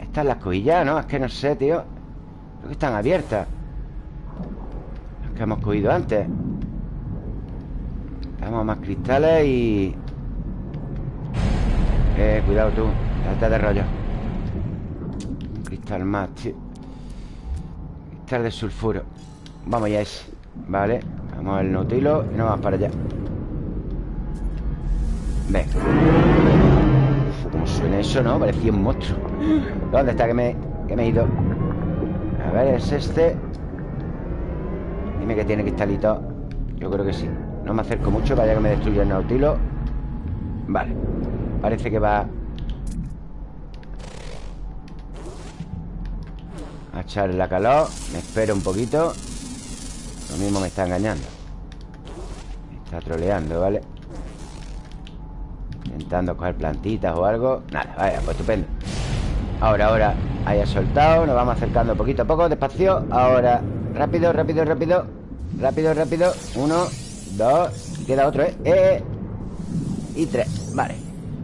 Están las coillas, ¿no? Es que no sé, tío. Creo que están abiertas. Las que hemos cogido antes Damos más cristales y... Eh, cuidado tú Date de rollo. Un cristal más, tío Cristal de sulfuro. Vamos ya ese Vale. Vamos al Nautilo Y nos vamos para allá. Venga Uf, ¿Cómo suena eso, no? Parecía un monstruo. ¿Dónde está que me, que me he ido? A ver, es este Dime que tiene cristalito. Yo creo que sí No me acerco mucho para que me destruya el Nautilo. Vale Parece que va A echarle la calor. Me espero un poquito. Lo mismo me está engañando. Me está troleando, ¿vale? Intentando coger plantitas o algo. Nada, vaya, pues estupendo. Ahora, ahora Haya soltado. Nos vamos acercando poquito a poco Despacio. Ahora Rápido, rápido, rápido. Rápido, rápido. Uno Dos Y queda otro, ¿eh? eh y tres. Vale.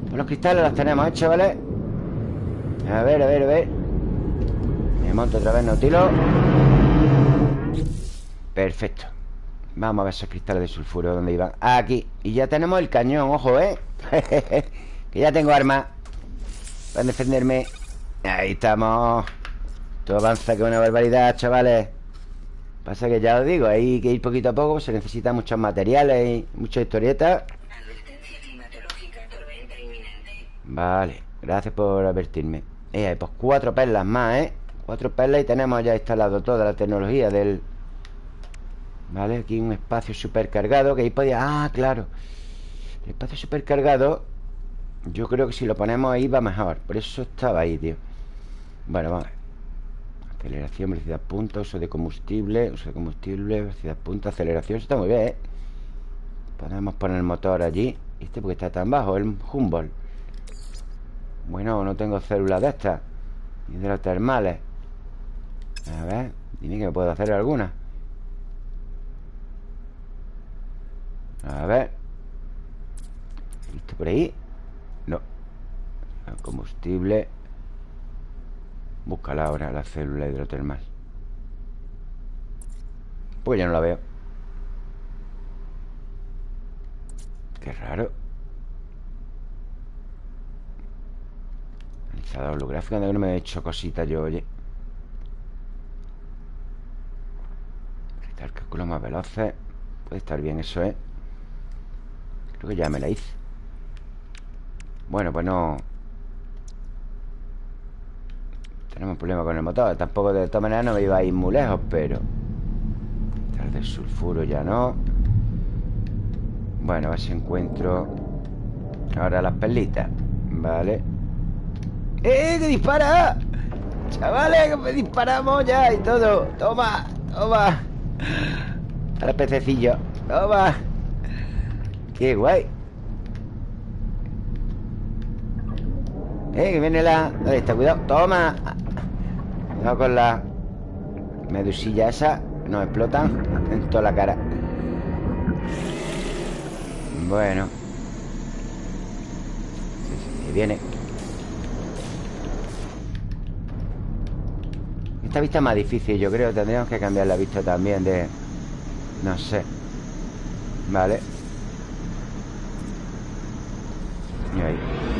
Pues los cristales los tenemos hechos, ¿vale? A ver, a ver, a ver. Me monto otra vez Nautilo Perfecto. Vamos a ver esos cristales de sulfuro ¿Dónde iban? Aquí. Y ya tenemos el cañón, ojo, ¿eh? que ya tengo arma Para defenderme. Ahí estamos. Todo avanza que una barbaridad, chavales Pasa que ya os digo Hay que ir poquito a poco Se necesitan muchos materiales y muchas historietas. Vale Gracias por advertirme. Eh, Pues cuatro perlas más, ¿eh? Cuatro perlas y tenemos ya instalado toda la tecnología del Vale, aquí un espacio supercargado Que ahí podía... Ah, claro. El espacio supercargado Yo creo que si lo ponemos ahí va mejor. Por eso estaba ahí, tío. Bueno, vamos. a ver Aceleración, velocidad punta, uso de combustible Uso de combustible, velocidad punta, aceleración Eso está muy bien, ¿eh? Podemos poner el motor allí ¿Este porque está tan bajo? El Humboldt Bueno, no tengo células de estas Hidrotermales A ver, dime que me puedo hacer alguna A ver ¿Listo por ahí? No combustible Búscala ahora, la célula hidrotermal. Pues ya no la veo. Qué raro. Analizador holográfico De que no me he hecho cositas yo, oye. El cálculo más veloces. Puede estar bien eso, ¿eh? Creo que ya me la hice. Bueno, pues no Tenemos un problema con el motor Tampoco de todas maneras no me iba a ir muy lejos Pero Tal del sulfuro ya no Bueno, a ver si encuentro Ahora las perlitas Vale ¡Eh! ¡Que dispara! Chavales, que me disparamos ya y todo Toma, toma Ahora pececillo Toma ¡Qué guay! ¡Eh! Que viene la... Ahí está, cuidado ¡Toma! Cuidado con la medusilla esa Nos explotan en toda la cara. Bueno. Sí, viene. Esta vista es más difícil, yo creo. Tendríamos que cambiar la vista también de... No sé. Vale.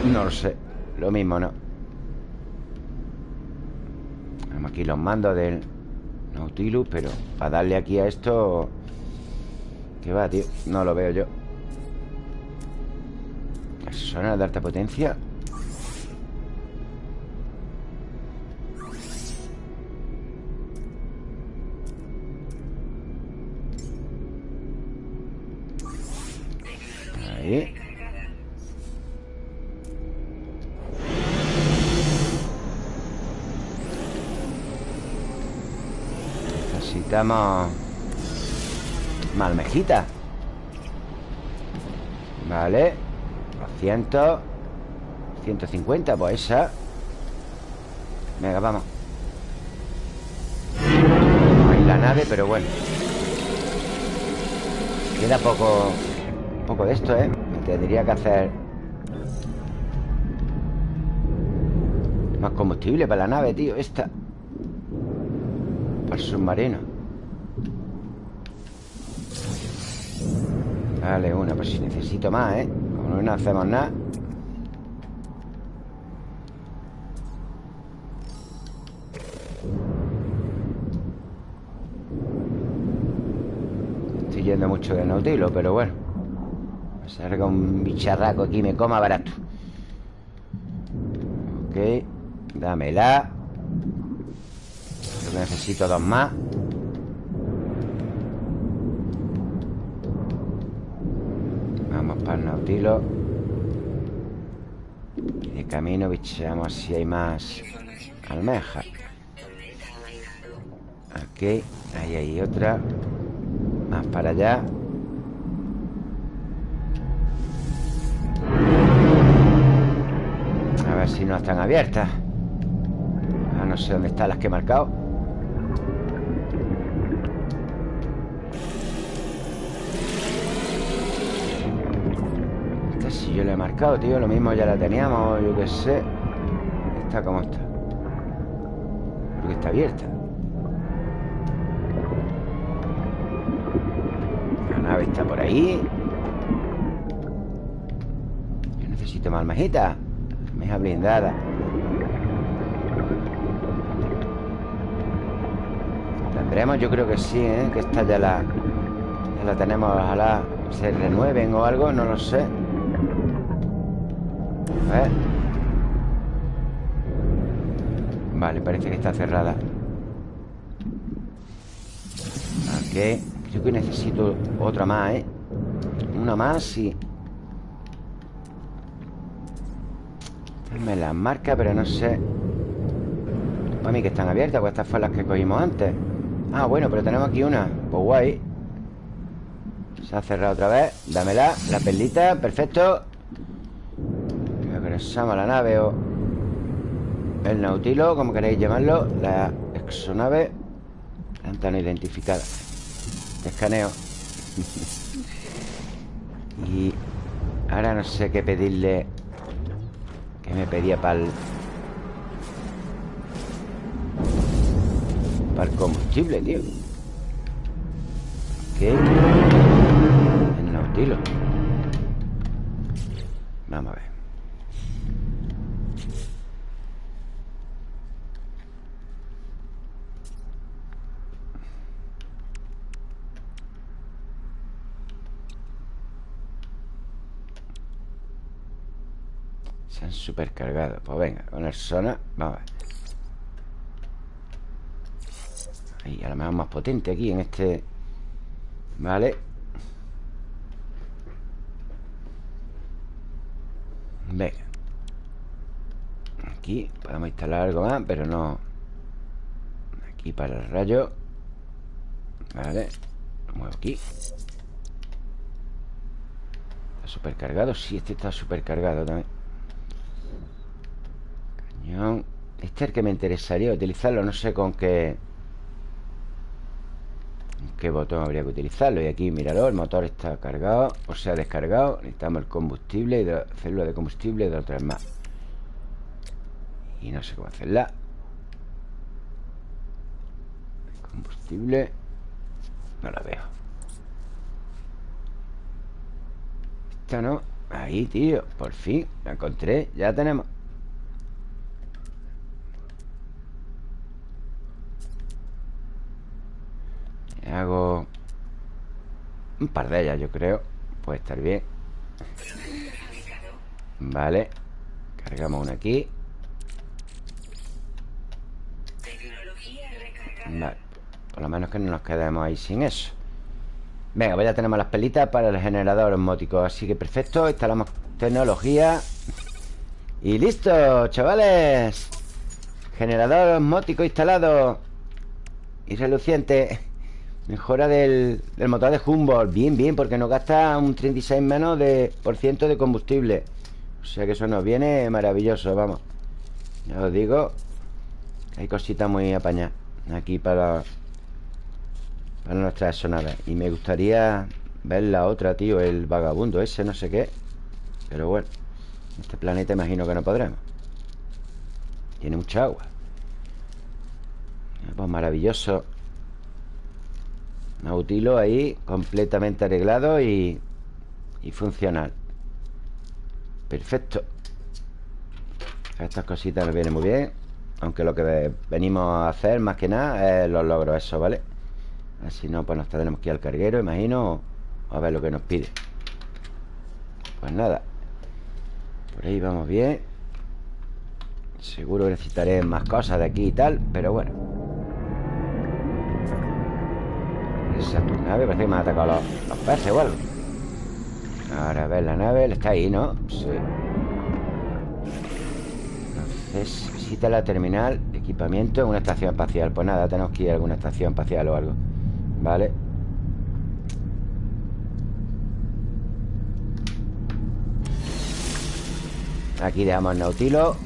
No lo sé. Lo mismo, ¿no? Tenemos aquí los mandos del Nautilus Pero para darle aquí a esto ¿Qué va, tío? No lo veo yo ¿Suena de alta potencia? Necesitamos Malmejita. Vale. 200 150, pues esa. Venga, vamos. No hay la nave, pero bueno. Queda poco Poco de esto, ¿eh? Tendría que hacer Más combustible para la nave, tío Esta. Para el submarino Dale una, pues si necesito más, ¿eh? Como no hacemos nada. Estoy yendo mucho de Nautilo, pero bueno. Salga un bicharraco aquí me coma barato. Ok Dámela. Que necesito dos más Y de camino bicheamos si hay más almejas Ok, ahí hay otra. Más para allá. A ver si no están abiertas. Ah, no sé dónde están las que he marcado yo la he marcado, tío Lo mismo ya la teníamos, yo qué sé está? ¿Cómo está? Creo que está abierta La nave está por ahí Yo necesito más almejita Almeja blindada Tendremos, yo creo que sí, ¿eh? Que esta ya la... Ya la tenemos, ojalá se renueven o algo, no lo sé A Vale, parece que está cerrada. Ok. Creo que necesito otra más, ¿eh? Una más y... Me las marca, pero no sé. Para mí que están abiertas Pues estas fueron las que cogimos antes. Ah, bueno, pero tenemos aquí una. Pues guay. Se ha cerrado otra vez. Dámela, la perlita, perfecto A la nave o el Nautilo, como queréis llamarlo La exonave no identificada. Te escaneo. Y ahora no sé qué pedirle Que me pedía para el Para el combustible, tío. ¿Qué? El Nautilo. Vamos a ver supercargado. Pues venga, con el zona Vamos a ver. Ahí, a lo mejor más potente aquí en este Vale. Venga. Aquí podemos instalar algo más Pero no. Aquí para el rayo. Vale Lo muevo aquí. ¿Está supercargado? Sí, este está supercargado también este es el que me interesaría utilizarlo No sé con qué qué botón habría que utilizarlo. Y aquí, míralo, el motor está cargado O sea, descargado. Necesitamos el combustible y de, célula de combustible de otras más Y no sé cómo hacerla. Combustible No la veo. Esta no. Ahí, tío, por fin La encontré, ya tenemos Hago un par de ellas, yo creo. Puede estar bien. Vale. Cargamos una aquí. Vale. Por lo menos que no nos quedemos ahí sin eso. Venga, pues ya tenemos las pelitas para el generador osmótico. Así que perfecto. Instalamos tecnología. Y listo, chavales. Generador osmótico instalado. Y reluciente. Mejora del, motor de Humboldt. Bien, bien, porque nos gasta un 36 menos de por ciento de combustible. O sea que eso nos viene maravilloso, vamos. Ya os digo Hay cositas muy apañadas Aquí para Para nuestras sonadas. Y me gustaría ver la otra, tío El vagabundo ese, no sé qué. Pero bueno Este planeta imagino que no podremos. Tiene mucha agua. Pues maravilloso Nautilo ahí completamente arreglado y, y funcional. Perfecto. Estas cositas nos vienen muy bien. Aunque lo que venimos a hacer más que nada es los logros, eso, ¿vale? Así no, pues nos tenemos que ir al carguero, imagino, a ver lo que nos pide. Pues nada. Por ahí vamos bien. Seguro que necesitaré más cosas de aquí y tal, pero bueno. Esa nave parece que me han atacado los, los peces o Ahora a ver la nave Está ahí, ¿no? Sí. Entonces visita la terminal equipamiento en una estación espacial. Pues nada, tenemos que ir a alguna estación espacial o algo Vale Aquí dejamos el Nautilo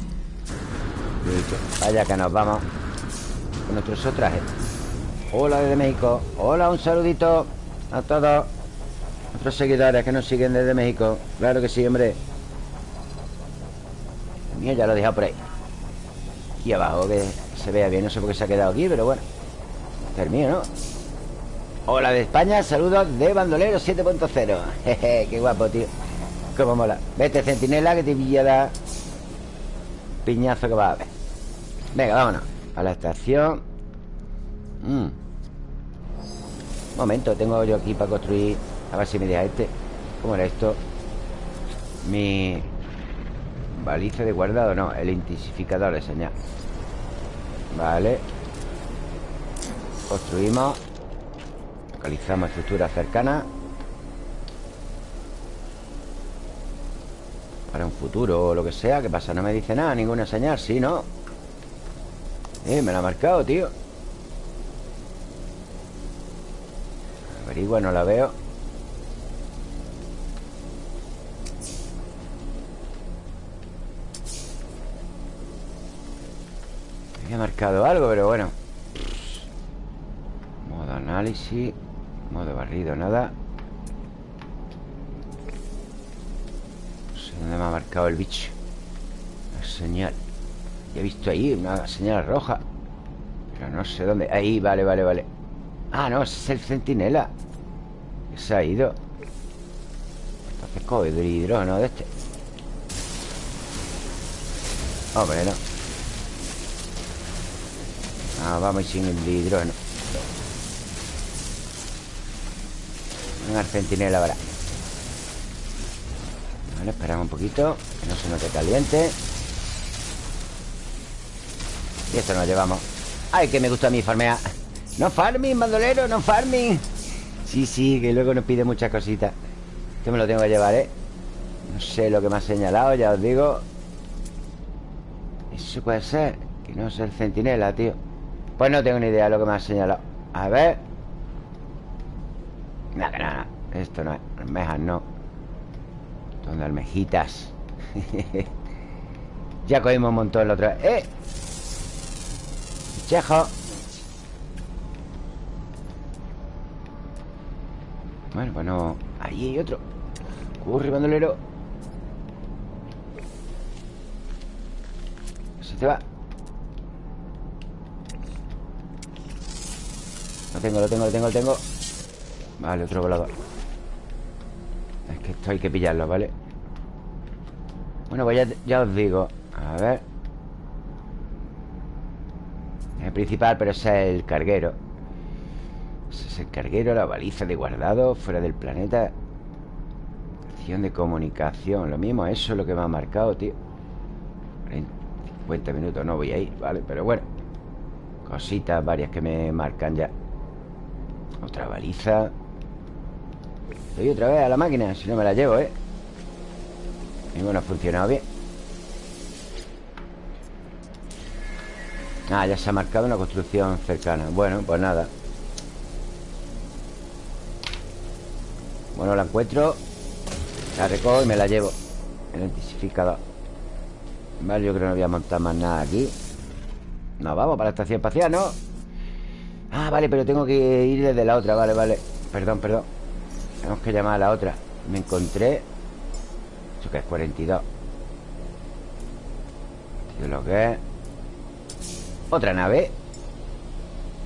Vaya que nos vamos Con nuestros trajes Hola desde México. Hola, un saludito a todos Nuestros seguidores que nos siguen desde México. Claro que sí, hombre. Mío ya lo he dejado por ahí. Aquí abajo Que se vea bien No sé por qué se ha quedado aquí Pero bueno Termino, ¿no? Hola de España Saludos de Bandolero 7.0 Jeje, qué guapo, tío. Cómo mola. Vete, centinela Que te pilla da Piñazo que va a ver Venga, vámonos. A la estación. Mm. Momento, tengo yo aquí para construir A ver si me deja este ¿Cómo era esto? Mi Baliza de guardado, no El intensificador de señal Vale Construimos Localizamos estructuras cercanas Para un futuro o lo que sea ¿Qué pasa? No me dice nada, ninguna señal Sí, ¿no? Eh, me lo ha marcado, tío Averigua, no la veo. Había marcado algo, pero bueno. Modo análisis Modo barrido, nada. No sé dónde me ha marcado el bicho. La señal. He visto ahí una señal roja Pero no sé dónde. Ahí, vale, vale, vale Ah, no, ese es el centinela. Que se ha ido. Entonces coge el hidrógeno de este. Hombre, no. Ah, vamos sin el hidrógeno. Un centinela ahora. Vale, esperamos un poquito Que no se note caliente. Y esto nos llevamos. Ay, que me gusta a mí farmear No farming, bandolero, no farming. Sí, sí, que luego nos pide muchas cositas. Esto me lo tengo que llevar, ¿eh? No sé lo que me ha señalado, ya os digo. Eso puede ser Que no es el centinela, tío. Pues no tengo ni idea de lo que me ha señalado. A ver. Nada, que nada Esto no es Almejas, no. Son almejitas. Ya cogimos un montón la otra vez ¡Eh! Chejo Bueno, pues no Ahí hay otro. Corre, bandolero. Se te va. Lo tengo, lo tengo, lo tengo, lo tengo. Vale, otro volador. Es que esto hay que pillarlo, ¿vale? Bueno, pues ya, os digo. A ver. El principal, pero es el carguero Es el carguero, la baliza de guardado Fuera del planeta. Acción de comunicación Lo mismo, eso es lo que me ha marcado, tío. 50 minutos no voy a ir, ¿vale? Pero bueno. Cositas varias que me marcan ya. Otra baliza. Doy otra vez a la máquina Si no me la llevo, ¿eh? Y bueno, ha funcionado bien. Ah, ya se ha marcado una construcción cercana. Bueno, pues nada Bueno, la encuentro La recojo y me la llevo El intensificador Vale, yo creo que no voy a montar más nada aquí. No, vamos para la estación espacial, ¿no? Ah, vale, pero tengo que ir desde la otra Vale, vale. Perdón, perdón. Tenemos que llamar a la otra. Me encontré Eso que es 42 Tío, lo que es. Otra nave.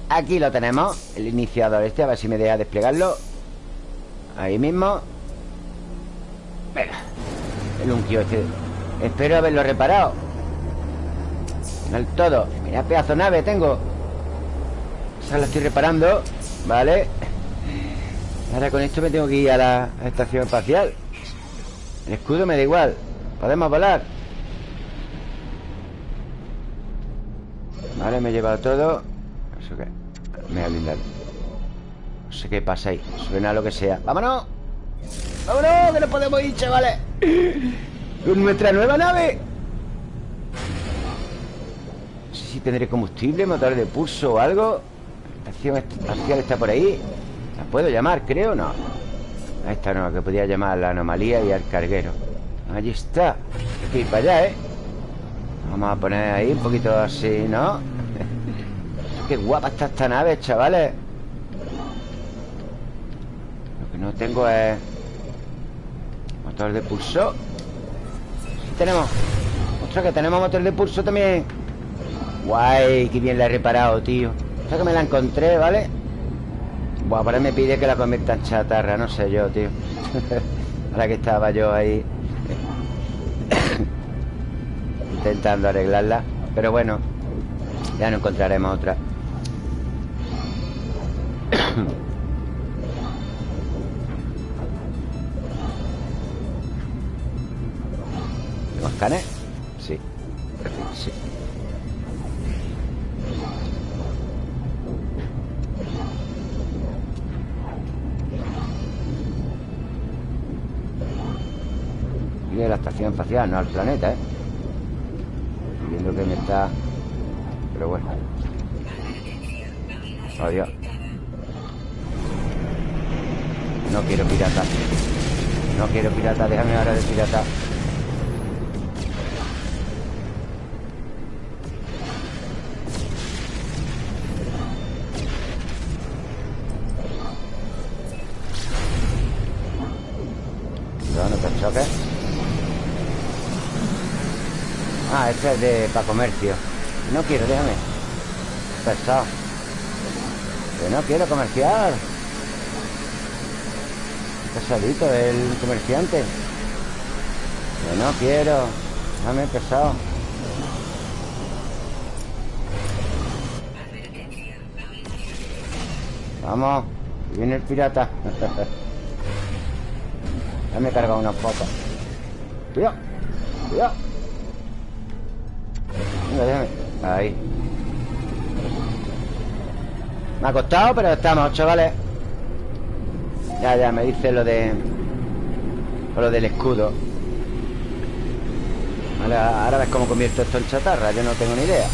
Aquí lo tenemos El iniciador este A ver si me deja desplegarlo Ahí mismo. Venga. El unquio este Espero haberlo reparado. Al todo. Mira pedazo nave tengo. Esa la estoy reparando. Vale. Ahora con esto me tengo que ir a la estación espacial. El escudo me da igual. Podemos volar. Vale, me he llevado todo. ¿Eso qué? Me ha blindado. No sé qué pasa ahí Suena lo que sea ¡Vámonos! ¡Vámonos! ¡Que no podemos ir, chavales! ¡Con nuestra nueva nave! No sé si tendré combustible, motor de pulso o algo La estación espacial está por ahí ¿La puedo llamar, creo? No A esta no, que podía llamar la anomalía y al carguero Allí está Hay que ir para allá, ¿eh? Vamos a poner ahí un poquito así, ¿no? Qué guapa está esta nave, chavales no tengo es Motor de pulso. Tenemos. Ostras, que tenemos motor de pulso también. Guay, qué bien la he reparado, tío. Esta que me la encontré, ¿vale? Buah, ahora me pide que la convierta en chatarra No sé yo, tío. Ahora que estaba yo ahí Intentando arreglarla. Pero bueno Ya no encontraremos otra ¿Tengo escáner? Sí. sí. De la estación espacial, no al planeta, ¿eh? viendo que me está... Pero bueno. Adiós. No quiero pirata. No quiero pirata, déjame ahora de pirata. De para comercio No quiero, déjame. Pesado. Que no quiero comerciar. Pesadito el comerciante. Que no quiero. Déjame pesado. Vamos Viene el pirata. Ya me he cargado una foto Cuidado Cuidado Ahí. Me ha costado, pero estamos, chavales. Ya, ya, me dice lo de Lo del escudo. Vale, ahora ves cómo convierto esto en chatarra Yo no tengo ni idea.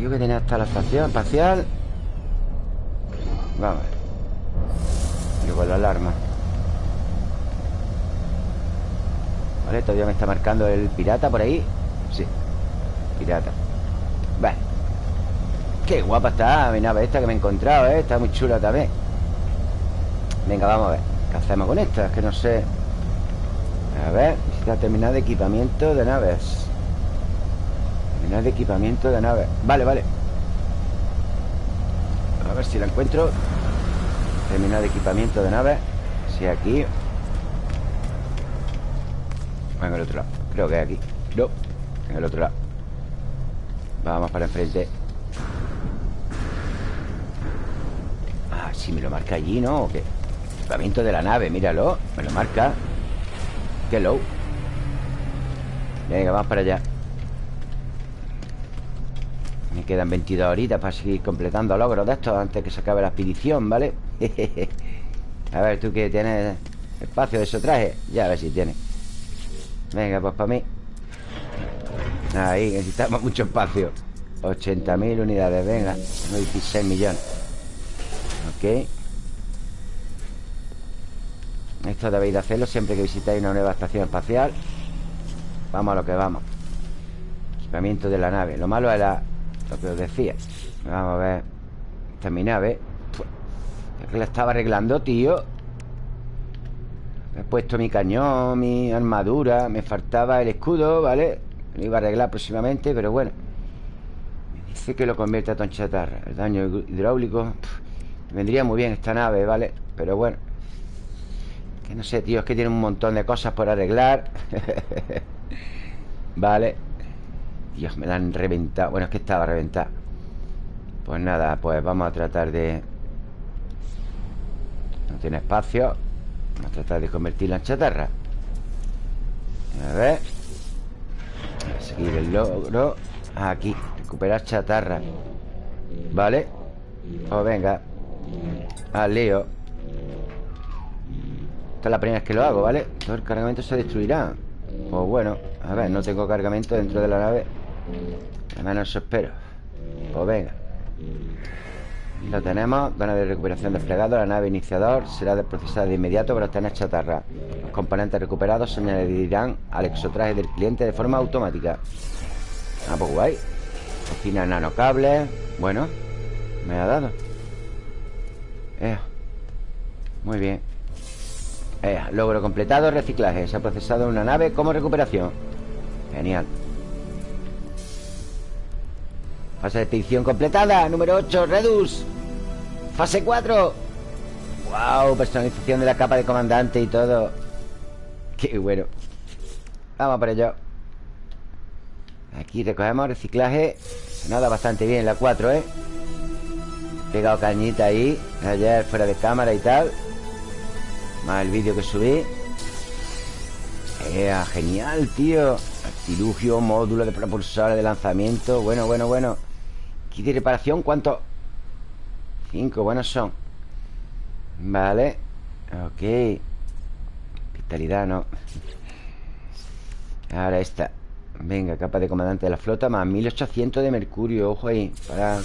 Yo que tenía hasta la estación espacial. Vamos a la alarma. Todavía me está marcando el pirata por ahí. Sí, pirata. Vale Qué guapa está mi nave esta que me he encontrado, ¿eh? Está muy chula también. Venga, vamos a ver. ¿Qué hacemos con esta? Es que no sé. A ver, necesita terminar de equipamiento de naves. Terminar de equipamiento de naves. Vale, vale. A ver si la encuentro. Terminar de equipamiento de naves. Si aquí. En el otro lado. Creo que es aquí. No, en el otro lado Vamos para enfrente Ah, sí, me lo marca allí, ¿no? ¿O qué? Equipamiento de la nave, míralo Me lo marca Qué low Venga, vamos para allá Me quedan 22 horitas para seguir completando logros de estos Antes que se acabe la expedición, ¿vale? a ver, ¿tú qué tienes espacio de eso traje? Ya, a ver si tienes Venga, pues para mí Ahí, necesitamos mucho espacio. 80.000 unidades, venga 16 millones. Ok. Esto debéis de hacerlo siempre que visitáis una nueva estación espacial. Vamos a lo que vamos. Equipamiento de la nave. Lo malo era lo que os decía. Vamos a ver. Esta es mi nave. Es que la estaba arreglando, tío. He puesto mi cañón, mi armadura Me faltaba el escudo, ¿vale? Lo iba a arreglar próximamente, pero bueno. Me dice que lo convierta a chatarra El daño hidráulico Vendría muy bien esta nave, ¿vale? Pero bueno. Que no sé, tío Es que tiene un montón de cosas por arreglar. Vale Dios, me la han reventado. Bueno, es que estaba reventada. Pues nada, pues vamos a tratar de No tiene espacio. Vamos a tratar de convertirla en chatarra. A ver seguir el logro Aquí, recuperar chatarra. Vale Pues venga. Al lío Esta es la primera vez que lo hago, ¿vale? Todo el cargamento se destruirá. Pues bueno, a ver, no tengo cargamento dentro de la nave. Menos eso espero Pues venga lo tenemos, Dona de recuperación desplegado La nave iniciador será procesada de inmediato para obtener chatarra. Los componentes recuperados se añadirán al exotraje del cliente de forma automática. Ah, pues guay. Cocina nanocables Bueno, me ha dado. Muy bien. Logro completado, reciclaje. Se ha procesado una nave como recuperación. Genial Fase de expedición completada Número 8, Redus. Fase 4 Wow, personalización de la capa de comandante y todo. Qué bueno. Vamos por ello. Aquí recogemos reciclaje. Nada bastante bien la 4, ¿eh? Pegado cañita ahí Ayer fuera de cámara y tal. Más el vídeo que subí. Eh, Genial, tío. Artilugio, módulo de propulsores de lanzamiento. Bueno, bueno, bueno Aquí de reparación, ¿cuánto? Cinco, buenos son. Vale. Ok. Vitalidad, no Ahora esta. Venga, capa de comandante de la flota Más 1800 de mercurio, ojo ahí Para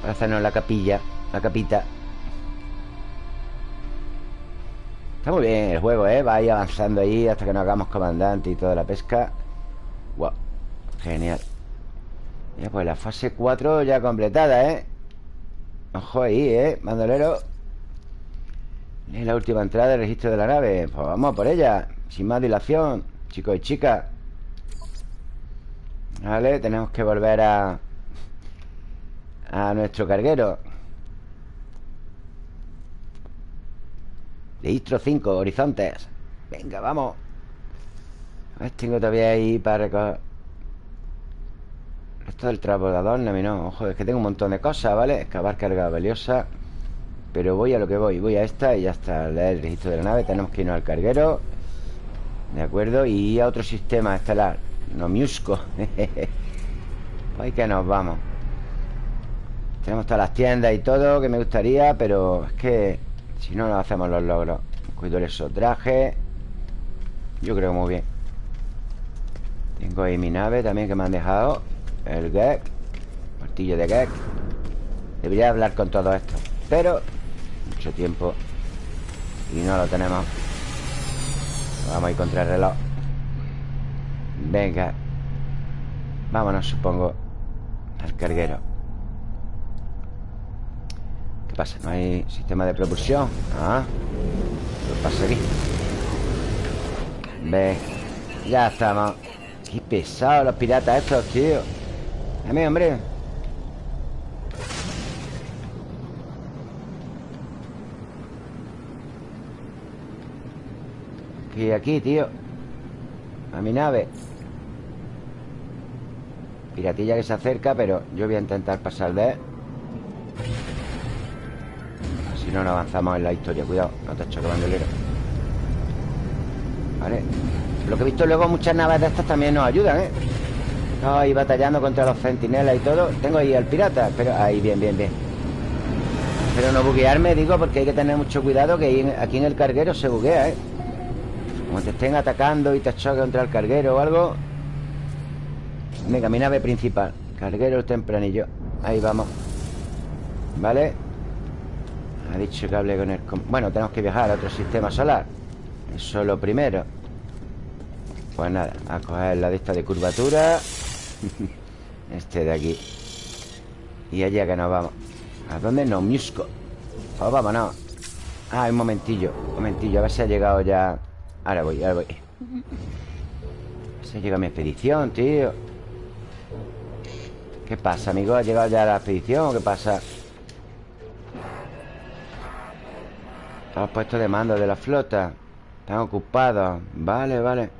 Para hacernos la capilla La capita. Está muy bien el juego, ¿eh? Va ahí avanzando ahí Hasta que nos hagamos comandante y toda la pesca. Wow Genial Ya pues la fase 4 ya completada, ¿eh? Ojo ahí, ¿eh? Mandolero Es la última entrada del registro de la nave. Pues vamos por ella Sin más dilación Chicos y chicas. Vale, tenemos que volver a A nuestro carguero. Registro 5, horizontes. Venga, vamos. A ver, tengo todavía ahí para recoger Esto del transbordador, no, no Ojo, es que tengo un montón de cosas, ¿vale? Excavar carga valiosa Pero voy a lo que voy Voy a esta y ya está Leer el registro de la nave Tenemos que irnos al carguero ¿De acuerdo? Y a otro sistema estelar No Miusco. Pues que nos vamos. Tenemos todas las tiendas y todo Que me gustaría Pero es que Si no, no hacemos los logros. Cuido eso traje Yo creo muy bien. Tengo ahí mi nave también que me han dejado El Gek Martillo de Gek Debería hablar con todo esto Pero Mucho tiempo Y no lo tenemos. Vamos a ir contra el reloj. Venga. Vámonos, supongo Al carguero. ¿Qué pasa? ¿No hay sistema de propulsión? Ah ¿Qué pasa aquí? Ve. Ya estamos. Qué pesados los piratas estos, tío Dame, hombre. Y aquí, tío. A mi nave. Piratilla que se acerca Pero yo voy a intentar pasar de él. Si no, no avanzamos en la historia. Cuidado, no te choque bandolero. Vale. Lo que he visto luego Muchas naves de estas también nos ayudan, ¿eh? Ahí batallando contra los centinelas y todo. Tengo ahí al pirata Pero ahí, bien, bien, bien. Pero no buguearme, digo Porque hay que tener mucho cuidado Que aquí en el carguero se buguea, ¿eh? Como te estén atacando y te choque contra el carguero o algo. Venga, mi nave principal. Carguero tempranillo. Ahí vamos. ¿Vale? Ha dicho que hable con el... Bueno, tenemos que viajar a otro sistema solar. Eso es lo primero. Pues nada, a coger la de esta de curvatura Este de aquí Y allá que nos vamos ¿A dónde? No, Musco Pues vámonos Ah, un momentillo Un momentillo, a ver si ha llegado ya Ahora voy, ahora voy Se llega mi expedición, tío ¿Qué pasa, amigo? ¿Ha llegado ya la expedición? ¿Qué pasa? Estamos puestos de mando de la flota Están ocupados Vale, vale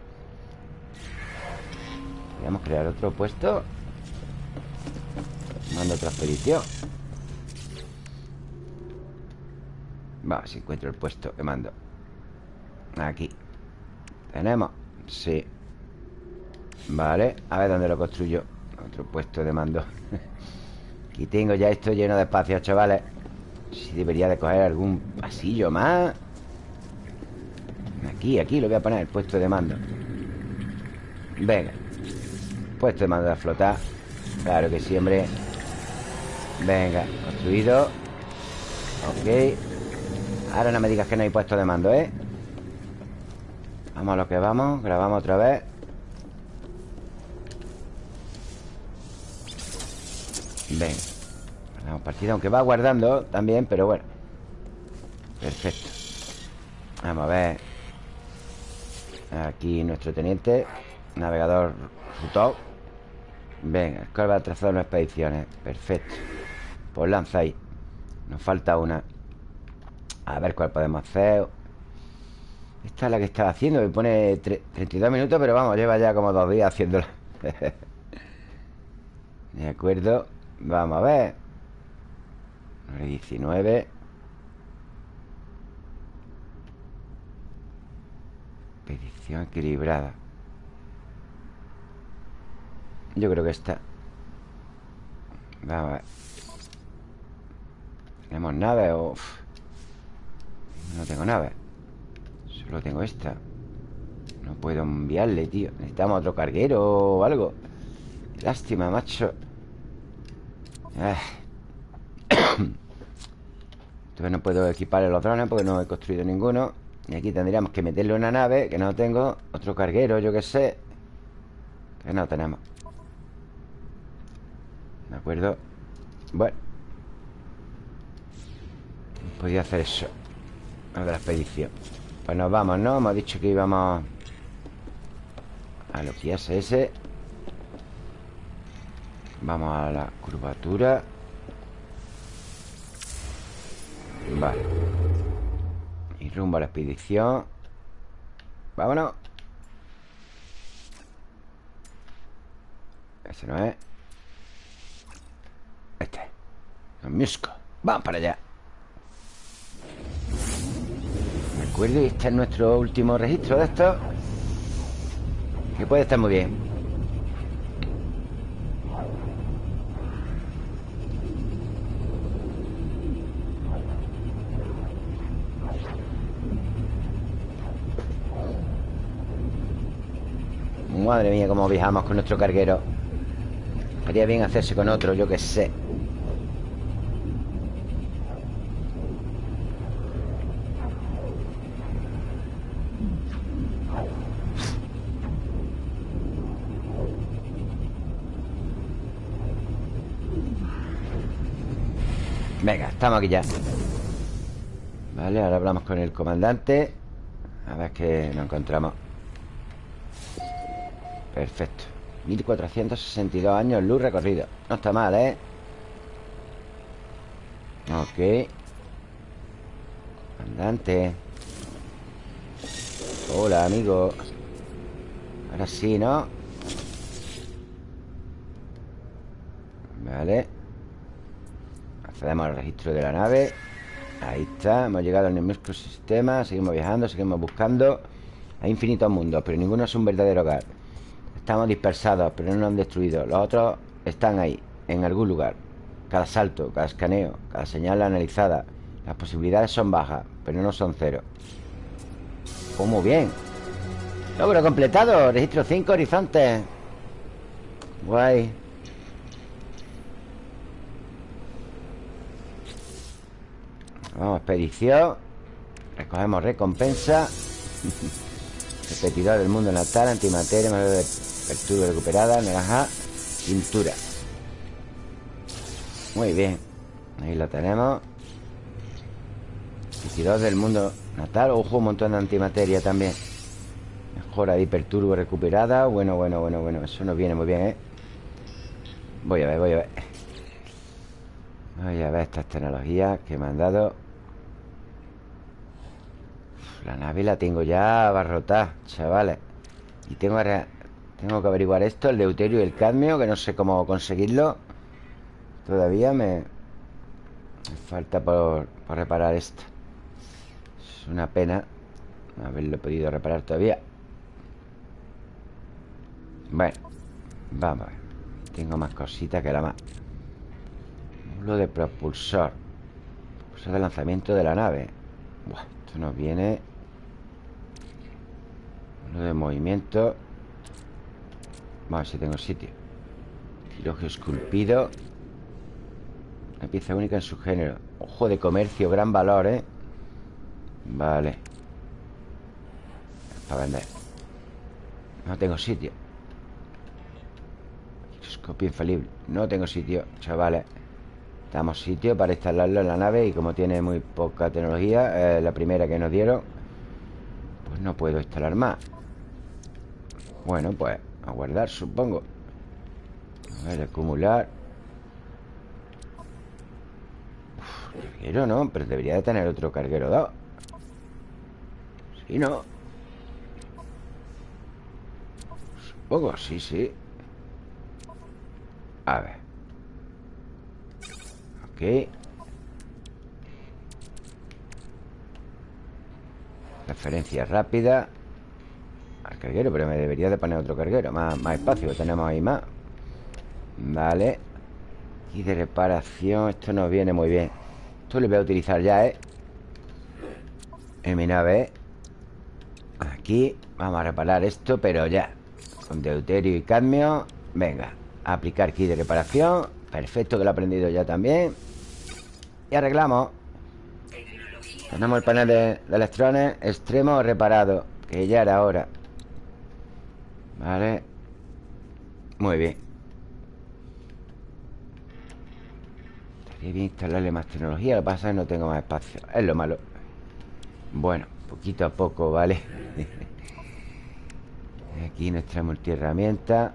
Podríamos crear otro puesto. Mando otra expedición Va, si encuentro el puesto que mando. Aquí. ¿Tenemos? Sí. Vale, a ver dónde lo construyo. Otro puesto de mando. Aquí tengo ya esto lleno de espacio, chavales. Si debería de coger algún pasillo más. Aquí, aquí lo voy a poner, el puesto de mando. Venga Puesto de mando de flotar. Claro que sí, hombre. Venga, construido. Ok. Ahora no me digas que no hay puesto de mando, ¿eh? Vamos a lo que vamos. Grabamos otra vez. Ven. Ganamos partida Aunque va guardando también Pero bueno. Perfecto. Vamos a ver. Aquí nuestro teniente Navegador Rutov Venga, Skull va a trazar unas expediciones Perfecto. Pues lanza ahí. Nos falta una. A ver cuál podemos hacer. Esta es la que estaba haciendo Me pone 32 minutos Pero vamos, lleva ya como dos días haciéndola. De acuerdo. Vamos a ver. 19 Expedición equilibrada Yo creo que Vamos a ver ¿Tenemos nave o...? No tengo nave Solo tengo esta. No puedo enviarle, tío. Necesitamos otro carguero o algo. Lástima, macho. Ah. Entonces no puedo equipar los drones Porque no he construido ninguno. Y aquí tendríamos que meterle una nave Que no tengo. Otro carguero, yo que sé. Que no tenemos ¿De acuerdo? Bueno. Podría hacer eso A de la expedición. Pues nos vamos, ¿no? Hemos dicho que íbamos A lo que es ese. Vamos a la curvatura. Vale. Y rumbo a la expedición. Vámonos. Ese no es Este. El musco Vamos para allá. De acuerdo Y este es nuestro último registro de esto. Que puede estar muy bien. Madre mía, cómo viajamos con nuestro carguero. Haría bien hacerse con otro, yo que sé estamos aquí ya. Vale, ahora hablamos con el comandante. A ver qué nos encontramos. Perfecto. 1462 años luz recorrido. No está mal, ¿eh? Ok. Andante Hola, amigo. Ahora sí, ¿no? Vale Accedemos al registro de la nave. Ahí está, hemos llegado al mismo sistema Seguimos viajando, seguimos buscando. Hay infinitos mundos, pero ninguno es un verdadero hogar. Estamos dispersados, pero no nos han destruido. Los otros están ahí, en algún lugar. Cada salto, cada escaneo Cada señal analizada. Las posibilidades son bajas, pero no son cero. Oh, muy bien. Logro completado. Registro 5 horizontes. Guay Vamos, expedición. Recogemos recompensa. Repetidor del mundo natal Antimateria Apertura recuperada, naranja, pintura. Muy bien Ahí lo tenemos. 22 del mundo natal Ojo, un montón de antimateria también. Mejora de hiperturbo recuperada Bueno, bueno, bueno, bueno Eso nos viene muy bien, ¿eh? Voy a ver, voy a ver Voy a ver estas tecnologías que me han dado. La nave la tengo ya abarrotada, chavales. Y tengo ahora tengo que averiguar esto, el deuterio y el cadmio Que no sé cómo conseguirlo. Todavía me, me falta por, reparar esto. Es una pena No haberlo podido reparar todavía. Bueno Vamos a ver. Tengo más cositas que la más Módulo de propulsor. Propulsor de lanzamiento de la nave. Buah, esto nos viene Módulo de movimiento. Vamos a ver si tengo sitio. Quirogio esculpido. Una pieza única en su género. Ojo de comercio, gran valor, ¿eh? Vale. Para vender. No tengo sitio. Giroscopio infalible. No tengo sitio, chavales Damos sitio para instalarlo en la nave Y como tiene muy poca tecnología eh, La primera que nos dieron Pues no puedo instalar más. Bueno, pues a guardar, supongo. A ver, acumular. Carguero no, pero debería de tener otro carguero 2 Sí, ¿no? Supongo, sí, sí. A ver Referencia rápida Al carguero, pero me debería de poner otro carguero Más, más espacio, tenemos ahí más. Vale. Y de reparación Esto nos viene muy bien. Esto lo voy a utilizar ya, ¿eh? En mi nave. Aquí Vamos a reparar esto, pero ya. Con deuterio y cadmio. Venga, aplicar kit de reparación. Perfecto, que lo he aprendido ya también Y arreglamos. Tenemos el panel de, electrones Extremo reparado Que ya era hora. Vale. Muy bien. Estaría bien instalarle más tecnología Lo que pasa es que no tengo más espacio. Es lo malo. Bueno, poquito a poco, ¿vale? Aquí nuestra multiherramienta.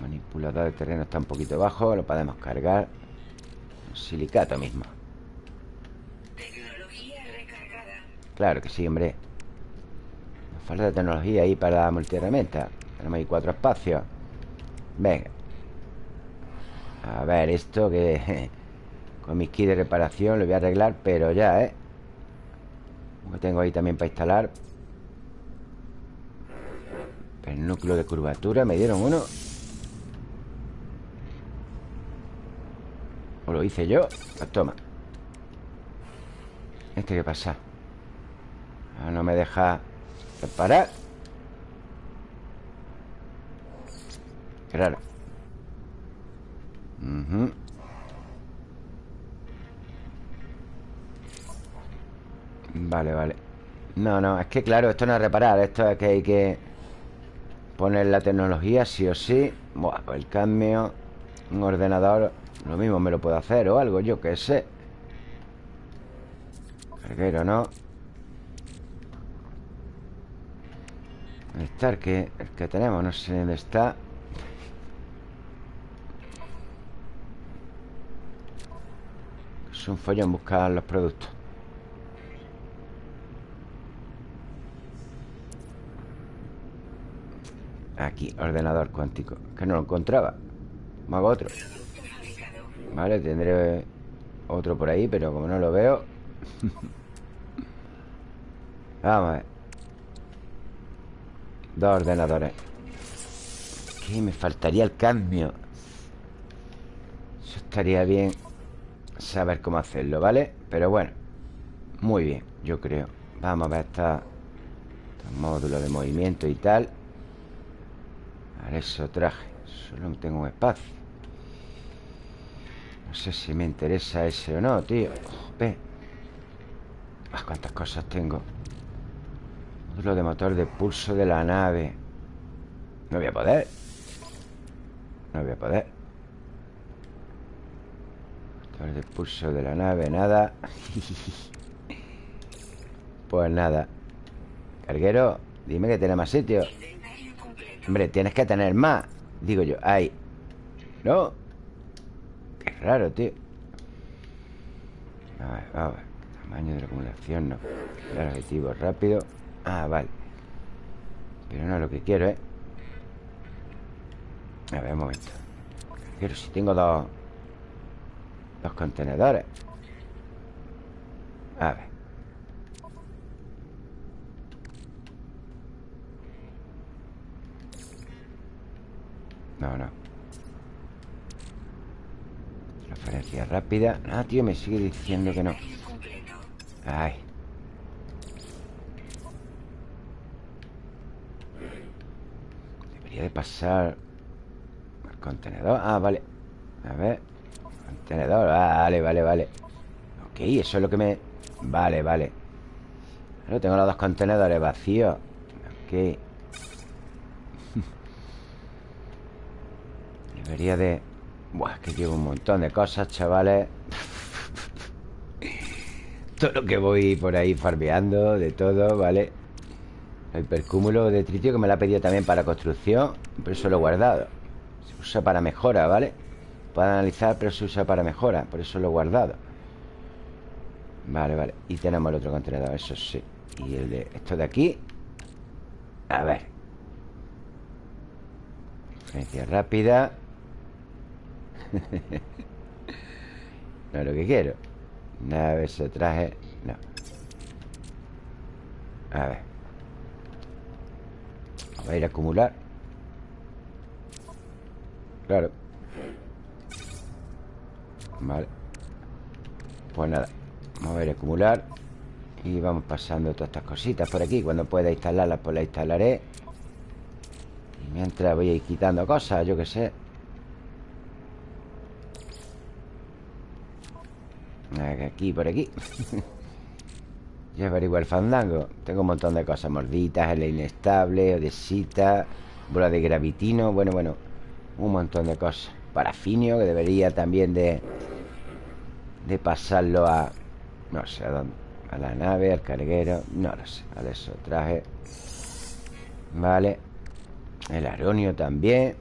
Manipulador de terreno está un poquito bajo Lo podemos cargar Silicato mismo. Claro que sí, hombre. Nos falta tecnología ahí para la multiherramienta Tenemos ahí cuatro espacios. Venga. A ver, esto que... Con mis kits de reparación lo voy a arreglar Pero ya, ¿eh? Como tengo ahí también para instalar. El núcleo de curvatura Me dieron uno ¿O lo hice yo? Pues toma. ¿Este qué pasa? Ah, no me deja reparar Qué raro Vale, vale. No, no, es que claro, esto no es reparar Esto es que hay que Poner la tecnología sí o sí. Buah, pues el cambio Un ordenador Lo mismo me lo puedo hacer o algo, yo qué sé. Carguero, ¿no? ¿Dónde está el que, el que tenemos? No sé dónde está. Es un follón buscar los productos. Aquí, ordenador cuántico. Que no lo encontraba. Me hago otro Vale, tendré otro por ahí Pero como no lo veo. Vamos a ver. Dos ordenadores. ¿Qué? Me faltaría el cambio Eso estaría bien saber cómo hacerlo, ¿vale? Pero bueno, muy bien, yo creo. Vamos a ver esta, estos módulos de movimiento y tal. Ver, eso traje Solo tengo un espacio sé si me interesa ese o no, tío. Ve. Ah, cuántas cosas tengo. Módulo de motor de pulso de la nave. No voy a poder. No voy a poder. El pulso de la nave, nada. Pues nada. Carguero, dime que tiene más sitio. Hombre, tienes que tener más Digo yo, ahí. No raro, tío. A ver, a ver. Tamaño de la acumulación, no. El objetivo rápido. Ah, vale. Pero no es lo que quiero, ¿eh? A ver, un momento. Pero si tengo dos los contenedores. A ver. No, no Transferencia rápida. Ah, tío, me sigue diciendo que no. Ay. Debería de pasar El contenedor. Ah, vale. A ver. Contenedor, vale, vale, vale. Ok, eso es lo que me... Vale, vale. Pero tengo los dos contenedores vacíos. Ok. Debería de... Buah, es que llevo un montón de cosas, chavales. Todo lo que voy por ahí farbeando De todo, ¿vale? El percúmulo de tritio que me lo ha pedido también para construcción Pero eso lo he guardado. Se usa para mejora, ¿vale? Puede analizar, pero se usa para mejora Por eso lo he guardado. Vale, vale. Y tenemos el otro contenedor, eso sí. Y el de esto de aquí. A ver. Diferencia rápida No es lo que quiero. Nave, ese traje No. A ver. Vamos a ir a acumular. Claro. Vale Pues nada Vamos a ver acumular Y vamos pasando todas estas cositas por aquí. Cuando pueda instalarlas pues las instalaré. Y mientras voy a ir quitando cosas Yo que sé Aquí, por aquí. Ya averiguar el fandango Tengo un montón de cosas Morditas, el inestable, odesita Bola de gravitino Bueno, bueno Un montón de cosas. Parafinio, que debería también de De pasarlo a No sé a dónde A la nave, al carguero No lo sé, a eso traje Vale. El aronio también.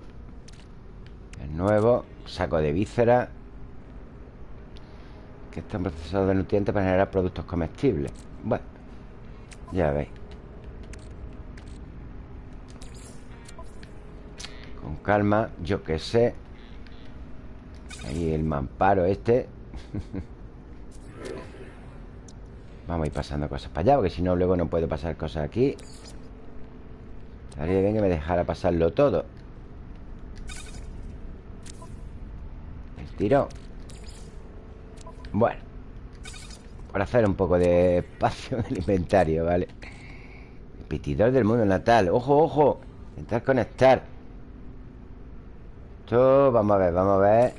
El nuevo Saco de víscera que están procesados de nutrientes para generar productos comestibles. Bueno, ya veis. Con calma, yo que sé. Ahí el mamparo este. Vamos a ir pasando cosas para allá, porque si no, luego no puedo pasar cosas aquí. Estaría bien que me dejara pasarlo todo. El tiro. Bueno Para hacer un poco de espacio en el inventario, ¿vale? El pitidor del mundo natal. Ojo, ojo Intentar conectar. Esto, vamos a ver, vamos a ver.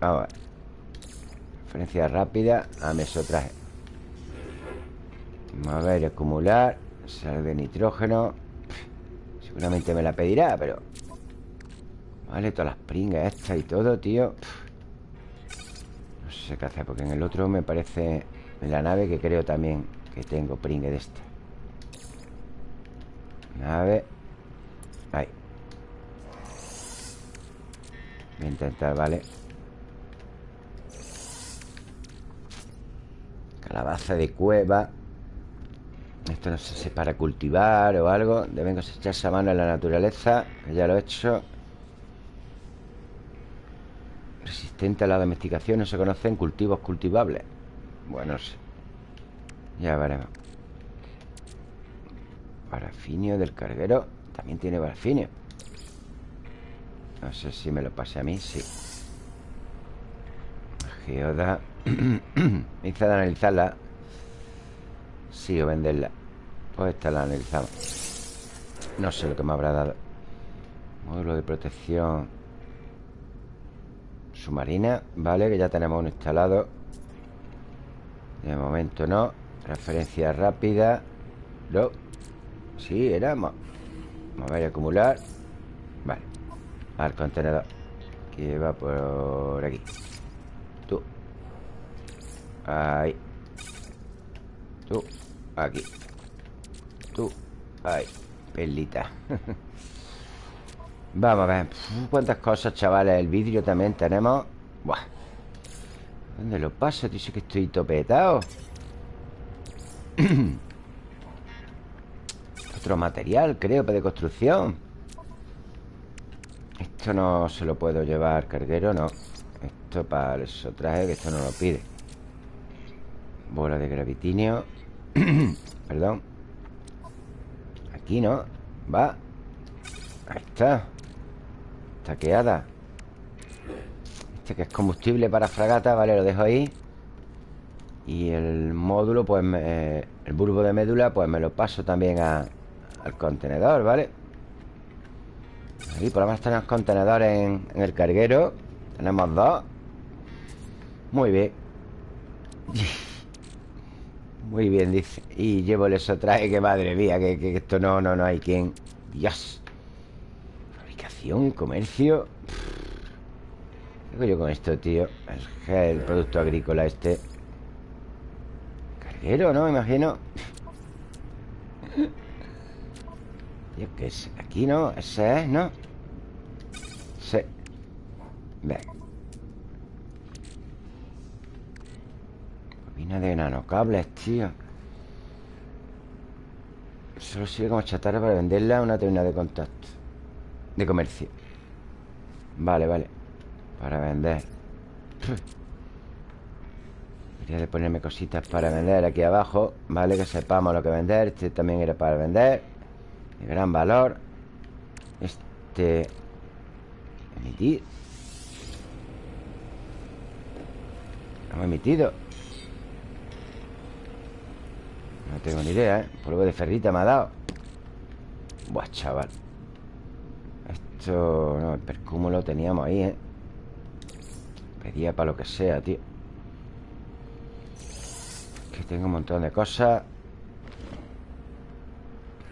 Vamos a ver. Referencia rápida a mesotraje. Vamos a ver, acumular Sal de nitrógeno. Seguramente me la pedirá, pero Vale, todas las pringas estas y todo, tío sé qué hacer Porque en el otro me parece la nave que creo también Que tengo pringue de este. Nave Ahí. Voy a intentar, ¿vale? Calabaza de cueva. Esto no sé si es para cultivar o algo. Deben cosecharse a mano en la naturaleza ya lo he hecho Resistente a la domesticación No se conocen cultivos cultivables. Bueno, sí. Ya veremos. Parafinio del carguero También tiene parafinio No sé si me lo pase a mí Sí. Geoda. Me hice de analizarla. Sí, o venderla. Pues esta la analizamos. No sé lo que me habrá dado. Módulo de protección Submarina, vale, que ya tenemos uno instalado. De momento no. Transferencia rápida. No Sí, era Vamos a ver, acumular. Vale. Al contenedor. Que va por aquí. Tú. Ahí. Tú. Aquí. Tú. Ahí. Perlita Vamos a ver Cuántas cosas, chavales El vidrio también tenemos. Buah. ¿Dónde lo paso? Dice que estoy topetado. Otro material, creo, para de construcción Esto no se lo puedo llevar Carguero, no. Esto para eso traje Que esto no lo pide. Bola de gravitinio. Perdón. Aquí no. Va. Ahí está Taqueada Este que es combustible para fragata Vale, lo dejo ahí. Y el módulo, pues El bulbo de médula, pues me lo paso también Al contenedor, ¿vale? Ahí por lo menos tenemos contenedores en, el carguero. Tenemos dos. Muy bien. Muy bien, dice. Y llevo el traje, que madre mía que, que, esto no, no, no hay quien. Dios comercio ¿Qué hago yo con esto, tío? El, el producto agrícola este Carguero, ¿no? Me imagino Tío, ¿qué es? Aquí, ¿no? Ese es, ¿no? sé Venga Bobina de nanocables, tío Solo sirve como chatarra para venderla a una tienda de contacto De comercio. Vale, vale. Para vender. Quería de ponerme cositas para vender aquí abajo Vale, que sepamos lo que vender. Este también era para vender. De gran valor. Este Emitir. Hemos emitido. No tengo ni idea, ¿eh? Polvo de ferrita me ha dado. Buah, chaval Esto... No, el percúmulo lo teníamos ahí, ¿eh? Pedía para lo que sea, tío. Que tengo un montón de cosas.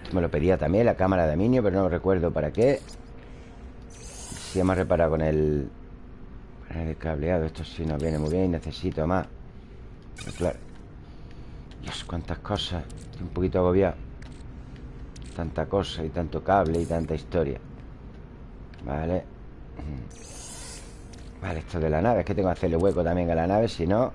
Esto me lo pedía también La cámara de minio, pero no recuerdo para qué. Si hemos reparado con el... El cableado Esto sí nos viene muy bien Necesito más. Pero claro Dios, cuántas cosas Estoy un poquito agobiado. Tanta cosa y tanto cable y tanta historia Vale. Vale, esto de la nave Es que tengo que hacerle hueco también a la nave Si no.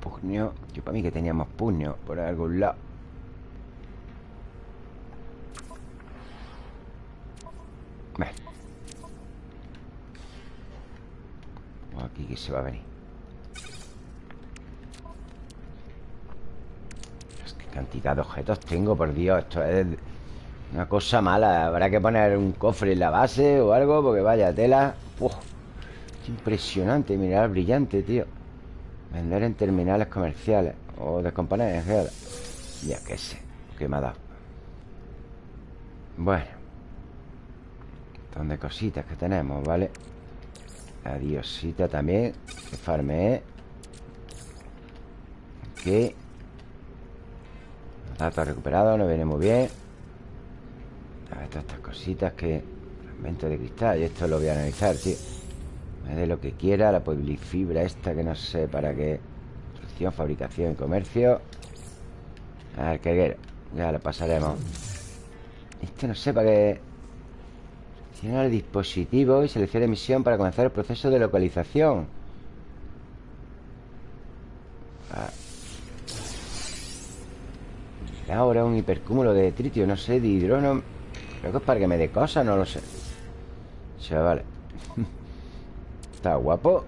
Puño Yo para mí que teníamos puño Por algún lado Aquí que se va a venir. ¿Qué cantidad de objetos tengo? Por Dios, esto es una cosa mala. Habrá que poner un cofre en la base o algo Porque vaya tela. Uf, Impresionante, mineral brillante, tío. Vender en terminales comerciales O de compañías Ya que sé, que me ha dado. Bueno de cositas que tenemos, ¿vale? Adiosita también. Que farme Ok. Datos recuperados, nos viene muy bien. A ver, todas estas cositas que Fragmento de cristal Y esto lo voy a analizar, tío Me dé lo que quiera La fibra esta que no sé para qué. Construcción, fabricación y comercio. A ver, qué Ya lo pasaremos. Este no sé para qué Selecciona el dispositivo y selecciona emisión para comenzar el proceso de localización. Ah. Ahora un hipercúmulo de tritio, no sé, de hidrógeno. Creo que es para que me dé cosas, no lo sé. vale Está guapo.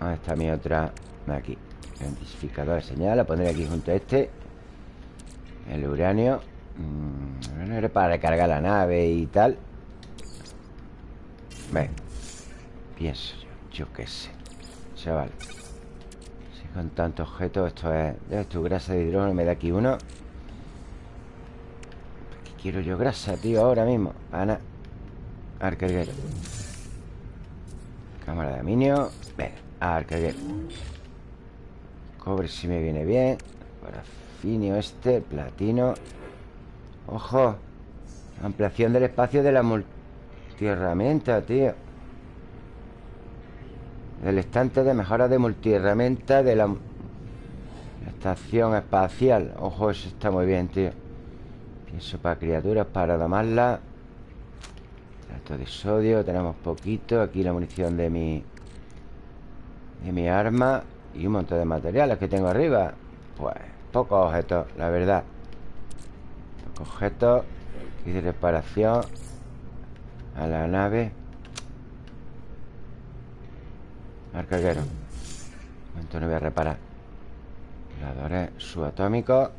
¿Dónde está mi otra? Aquí. Identificador de señal. La pondré aquí junto a este. El uranio. No era para recargar la nave y tal. Ven. Pienso yo, yo qué sé. Chaval. Si con tanto objeto Esto es, esto grasa de hidrógeno Me da aquí uno. ¿Qué quiero yo grasa, tío? Ahora mismo Ana Arcarguero Cámara de aluminio. Ven, arcarguero Cobre si me viene bien. Parafinio este Platino Ojo Ampliación del espacio de la multiherramienta, tío. El estante de mejora de multiherramienta de la estación espacial. Ojo, eso está muy bien, tío. Pienso para criaturas, para domarla. Trato de sodio, tenemos poquito. Aquí la munición de mi De mi arma Y un montón de materiales que tengo arriba. Pues pocos objetos, la verdad Objetos y de reparación a la nave. Arcaguero. Entonces no voy a reparar. Subatómicos.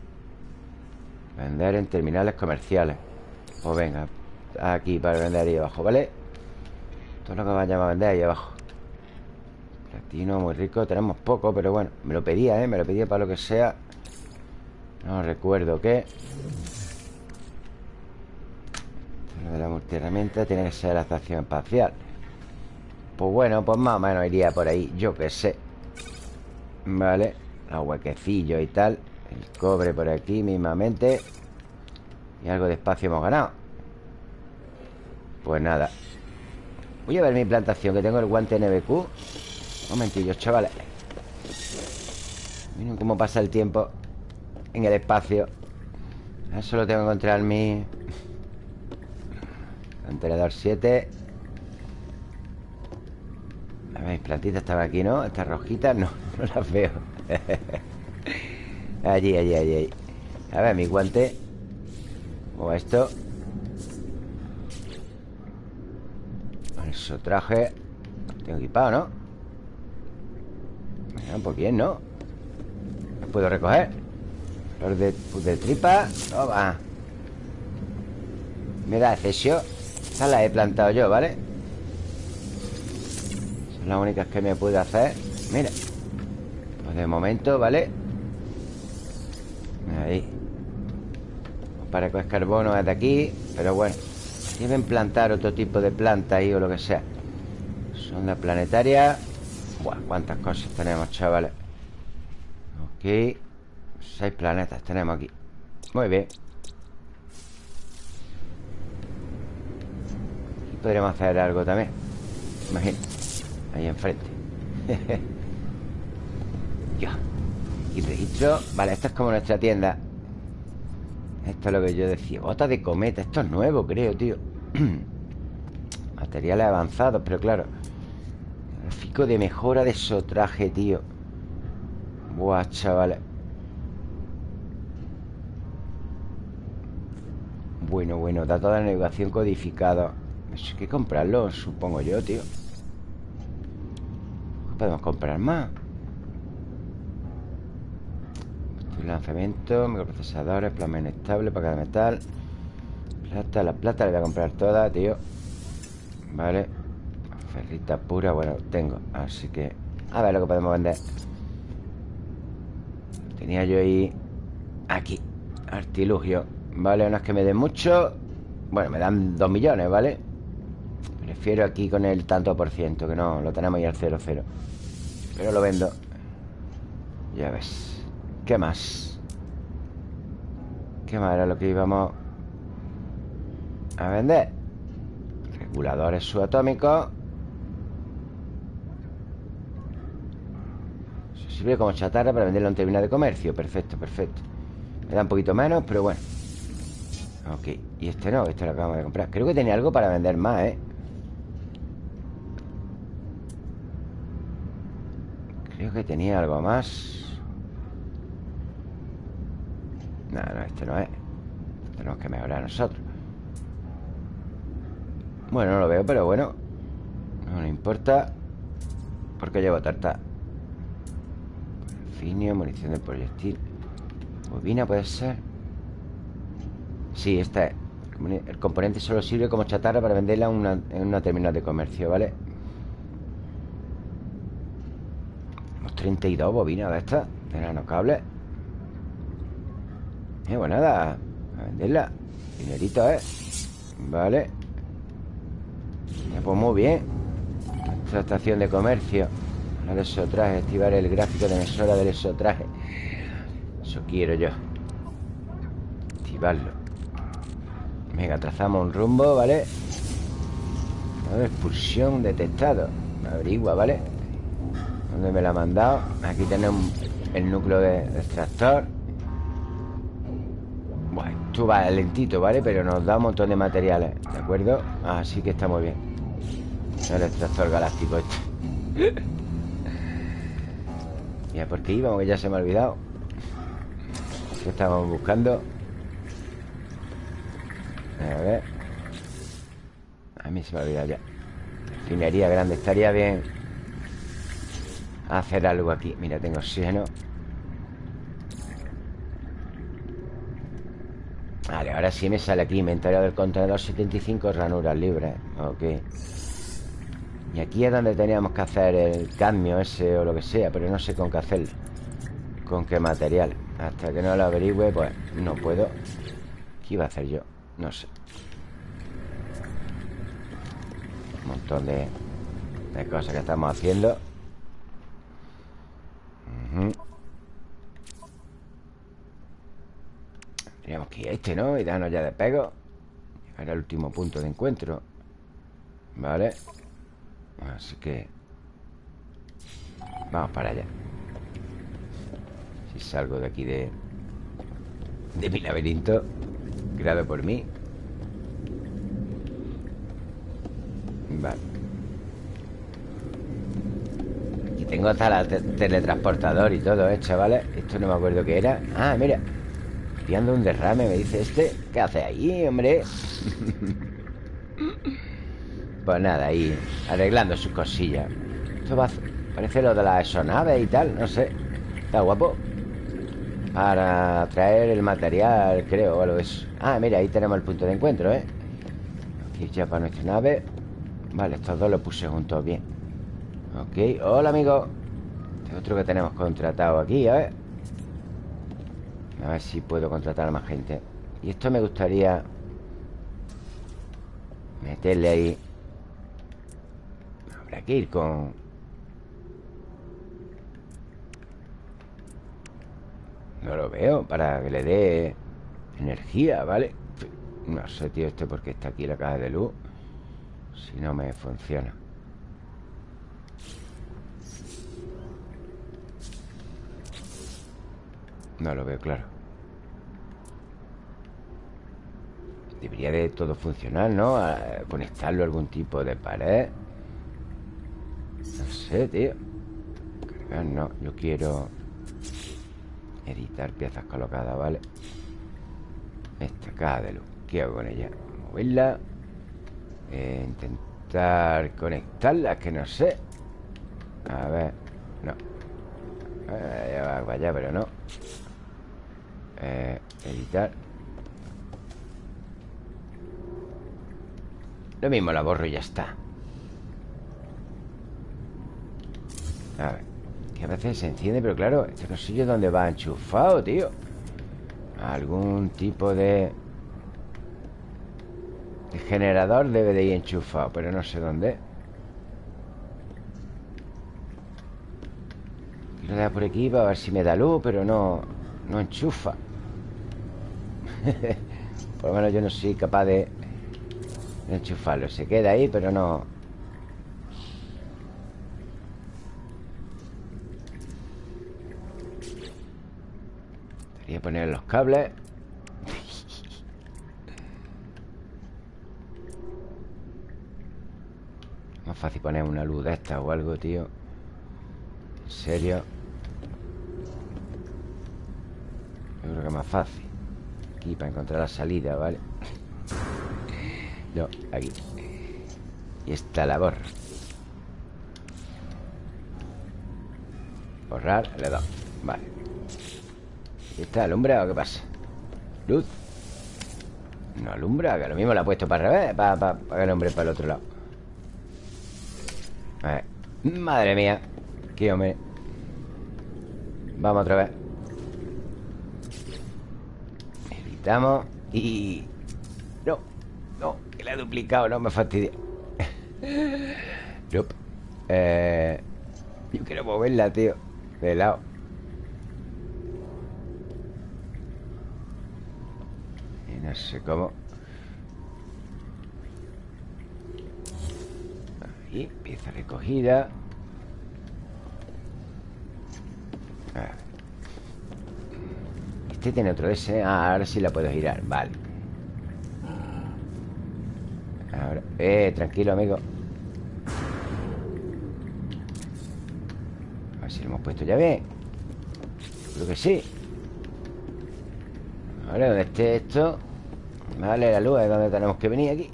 Vender en terminales comerciales. Pues venga, aquí para vender ahí abajo, ¿vale? Todo lo que vayamos a vender ahí abajo. Platino muy rico. Tenemos poco, pero bueno. Me lo pedía, ¿eh? Me lo pedía para lo que sea. No recuerdo qué. Multiherramienta tiene que ser la estación espacial Pues bueno, pues más o menos iría por ahí Yo qué sé. Vale Los huequecillos y tal El cobre por aquí mismamente Y algo de espacio hemos ganado. Pues nada. Voy a ver mi plantación Que tengo el guante NBQ Un momentillo, chavales. Miren cómo pasa el tiempo En el espacio. Eso lo tengo que encontrar mi Contenedor 7 A ver, mis plantitas estaban aquí, ¿no? Estas rojitas, no, no las veo. Allí, allí, allí, A ver, mi guante. O esto. Eso traje Tengo equipado, ¿no? pues bien, ¿no? Lo puedo recoger. Los de, tripa. Toma. Mira, cesio Estas las he plantado yo, ¿vale? Son las únicas que me puedo hacer. Mira. Pues de momento, ¿vale? Ahí. Para es carbono es de aquí Pero bueno. Deben plantar otro tipo de planta ahí o lo que sea. Sonda planetaria Buah, cuántas cosas tenemos, chavales. Ok Seis planetas tenemos aquí. Muy bien podríamos hacer algo también. Imagina Ahí enfrente. Ya. Y registro Vale, esto es como nuestra tienda. Esto es lo que yo decía Bota de cometa Esto es nuevo, creo, tío. Materiales avanzados, pero claro Gráfico de mejora de sotraje, tío. Buah, chavales. Bueno, bueno, datos de navegación codificado Eso hay que comprarlo, supongo yo, tío. Podemos comprar más. Lanzamiento, microprocesadores, plasma inestable, paca de metal. Plata, la plata la voy a comprar toda, tío. Vale. Ferrita pura, bueno, tengo. Así que, a ver lo que podemos vender. Tenía yo ahí Aquí, artilugio. Vale, no es que me den mucho. Bueno, me dan dos millones, ¿vale? Prefiero aquí con el tanto por ciento Que no, lo tenemos ahí al 0, 0 Pero lo vendo. Ya ves. ¿Qué más? ¿Qué más era lo que íbamos a vender Reguladores subatómicos. Eso sirve como chatarra para venderlo en términos de comercio. Perfecto, perfecto. Me da un poquito menos, pero bueno. Ok, y este no, este lo acabamos de comprar. Creo que tenía algo para vender más, ¿eh? Que tenía algo más. No, no, este no es. Tenemos que mejorar nosotros. Bueno, no lo veo, pero bueno. No importa. Porque llevo tarta Finio, munición de proyectil. Bobina puede ser. Sí, esta es. El componente solo sirve como chatarra Para venderla en una, terminal de comercio, ¿vale? Tenemos 32 bobinas de estas De nanocables Eh, pues nada A venderla. Dinerito, ¿eh? Vale. Pues muy bien. Esta estación de comercio. La de sotraje Activar el gráfico de mesura del sotraje. Eso quiero yo. Activarlo Venga, trazamos un rumbo, ¿vale? Expulsión detectado. Averigua, ¿vale? ¿Dónde me la ha mandado? Aquí tenemos el núcleo de, extractor Bueno, esto va lentito, ¿vale? Pero nos da un montón de materiales ¿De acuerdo? Así que está muy bien el extractor galáctico este Ya, ¿por qué íbamos? Que ya se me ha olvidado ¿Qué estábamos buscando? A ver A mí se me ha olvidado ya Finería grande Estaría bien Hacer algo aquí. Mira, tengo oxígeno. Vale, ahora sí me sale aquí. Inventario del contenedor 75 ranuras libres. Ok. Y aquí es donde teníamos que hacer el cadmio ese o lo que sea Pero no sé con qué hacerlo Con qué material. Hasta que no lo averigüe, pues no puedo. ¿Qué iba a hacer yo? No sé. Un montón de, de cosas que estamos haciendo Teníamos que ir a este, ¿no? Y darnos ya de pego. Llegar al último punto de encuentro. Vale Así que Vamos para allá. Si salgo de aquí de De mi laberinto Creado por mí. Vale Aquí tengo hasta la teletransportador y todo, ¿eh, chavales? Esto no me acuerdo qué era Ah, mira Piando un derrame, me dice este ¿Qué hace ahí, hombre? pues nada, ahí Arreglando sus cosillas Esto va. Parece lo de la exonave y tal, no sé Está guapo Para traer el material, creo, o algo eso Ah, mira, ahí tenemos el punto de encuentro, ¿eh? Aquí ya para nuestra nave Vale, estos dos los puse juntos bien Ok, hola, amigo. Este otro que tenemos contratado aquí, a ver. A ver si puedo contratar a más gente. Y esto me gustaría Meterle ahí. Habrá que ir con No lo veo Para que le dé energía, ¿vale? No sé, tío, este porque está aquí la caja de luz. Si no me funciona No lo veo claro. Debería de todo funcionar, ¿no? conectarlo a algún tipo de pared. No sé, tío. Cargar, no. Yo quiero Editar piezas colocadas, ¿vale? Esta caja de luz. ¿Qué hago con ella? Moverla. Eh, Intentar conectarla Que no sé. A ver. No. Eh, va para allá, pero no eh, Editar. Lo mismo la borro y ya está. A ver que a veces se enciende, pero claro Este yo dónde va enchufado, tío Algún tipo de... De generador debe de ir enchufado Pero no sé dónde. Quiero dar por aquí para ver si me da luz Pero no... No enchufa Por lo menos yo no soy capaz de... enchufarlo. Se queda ahí, pero no... Voy a poner los cables. Más fácil poner una luz de esta o algo, tío. En serio. Yo creo que es más fácil Aquí para encontrar la salida, ¿vale? No, aquí. Y esta la borro Borrar, le doy Vale. ¿Está alumbra o qué pasa? Luz No alumbra, que lo mismo la ha puesto para revés Para, para, el hombre para el otro lado. A Madre mía. Qué hombre. Vamos otra vez Editamos Y... No, no, que la he duplicado No me fastidia eh... Yo quiero moverla, tío De lado. No sé cómo. Ahí, pieza recogida Este tiene otro S. Ah, ahora sí la puedo girar, vale. Ahora, eh, tranquilo amigo. A ver si lo hemos puesto ya bien. Creo que sí. Vale, donde esté esto Vale, la luz es donde tenemos que venir aquí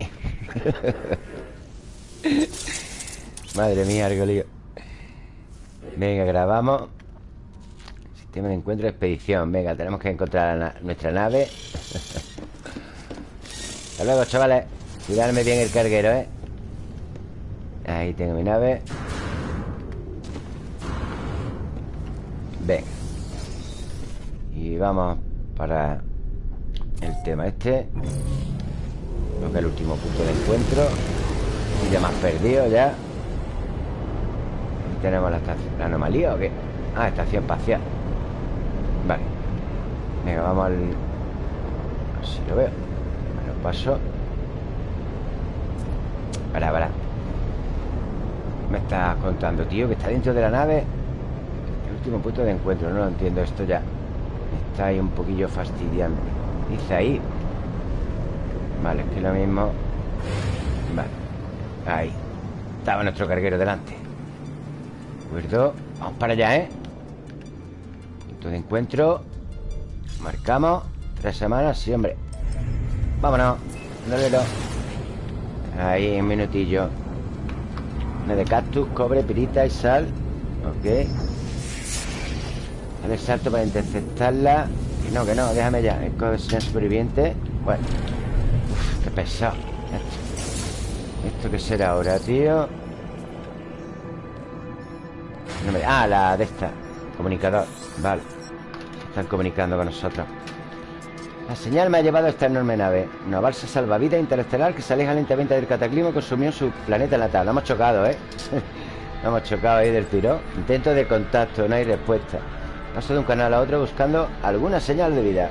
Madre mía, algo lío. Venga, grabamos Sistema de encuentro expedición. Venga, tenemos que encontrar nuestra nave. Hasta luego, chavales. Cuidarme bien el carguero, ¿eh? Ahí tengo mi nave. Venga. Y vamos para el tema este. Creo que el último punto de encuentro. Y ya más perdido ya. Tenemos la ¿La anomalía o qué? Ah, estación espacial Venga, vamos al... Así lo veo. Me lo paso. Para, para me estás contando, tío? Que está dentro de la nave. El último punto de encuentro No lo entiendo esto ya. Está ahí un poquillo fastidiante Dice ahí. Vale, es que lo mismo. Vale. Ahí. Estaba nuestro carguero delante. ¿De acuerdo? Vamos para allá, ¿eh? Punto de encuentro Marcamos Tres semanas, sí, hombre. Vámonos Dale, Ahí, un minutillo. De cactus, cobre, pirita y sal. Ok. Dale salto para interceptarla. Que no, que no, déjame ya. Escoge superviviente. Bueno. Uf, qué pesado. Esto, ¿Esto qué será ahora, tío? Ah, la de esta. Comunicador, vale están comunicando con nosotros. La señal me ha llevado a esta enorme nave Una balsa salvavidas interestelar que se aleja lentamente del cataclismo y consumió su planeta natal. Lo hemos chocado, ¿eh? Lo hemos chocado ahí del tiro Intento de contacto, no hay respuesta. Paso de un canal a otro buscando alguna señal de vida.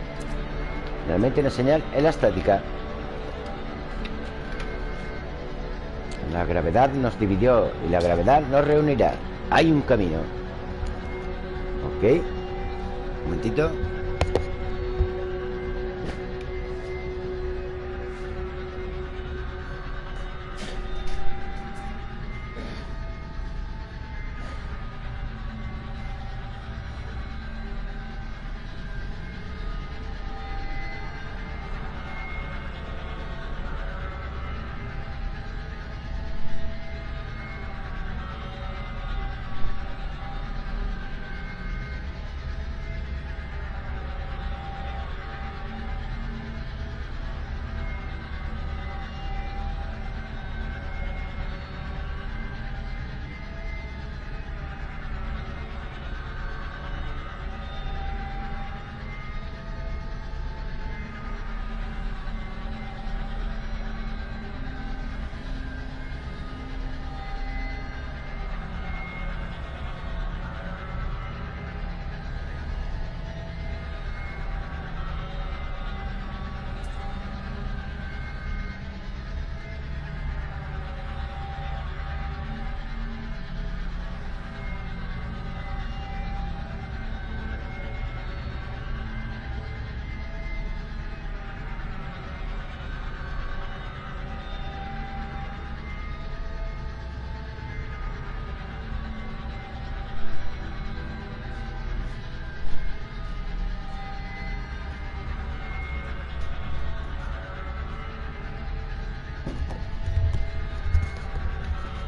Realmente una señal es la estática La gravedad nos dividió y la gravedad nos reunirá. Hay un camino. Ok momentito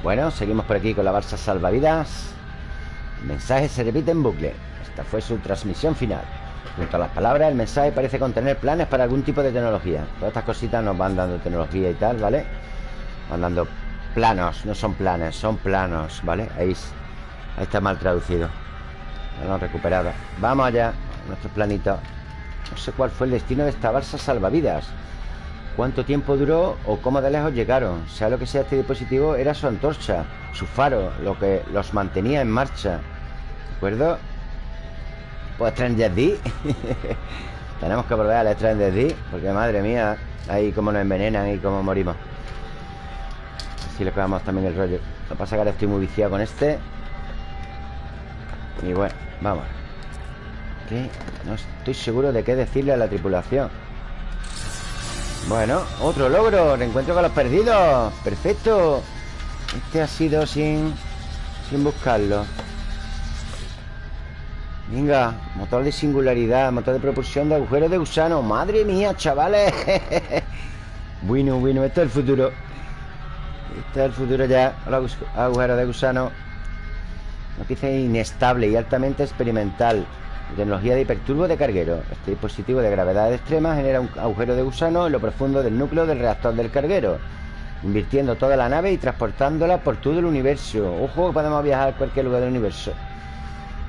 Bueno, seguimos por aquí con la balsa salvavidas. El mensaje se repite en bucle. Esta fue su transmisión final. Junto a las palabras, el mensaje parece contener planes para algún tipo de tecnología. Todas estas cositas nos van dando tecnología y tal, ¿vale? Van dando planos, no son planes, son planos, ¿vale? Ahí, está mal traducido. Ya lo recuperado. Vamos allá, nuestros planitos. No sé cuál fue el destino de esta balsa salvavidas cuánto tiempo duró o cómo de lejos llegaron. Sea lo que sea este dispositivo, era su antorcha, su faro, lo que los mantenía en marcha. ¿De acuerdo? Pues Stranger D. Tenemos que volver a la Stranger D, porque madre mía, ahí como nos envenenan y cómo morimos. Así le pegamos también el rollo. Lo que pasa es que ahora estoy muy viciado con este. Y bueno, vamos. ¿Qué? No estoy seguro de qué decirle a la tripulación. Bueno, otro logro Reencuentro con los perdidos. Perfecto. Este ha sido sin... Sin buscarlo. Venga Motor de singularidad Motor de propulsión de agujero de gusano. Madre mía, chavales. Bueno, bueno Esto es el futuro. Este es el futuro ya Agujero de gusano. Noticia inestable y altamente experimental Tecnología de hiperturbo de carguero. Este dispositivo de gravedad extrema genera un agujero de gusano en lo profundo del núcleo del reactor del carguero, invirtiendo toda la nave y transportándola por todo el universo. Ojo, podemos viajar a cualquier lugar del universo.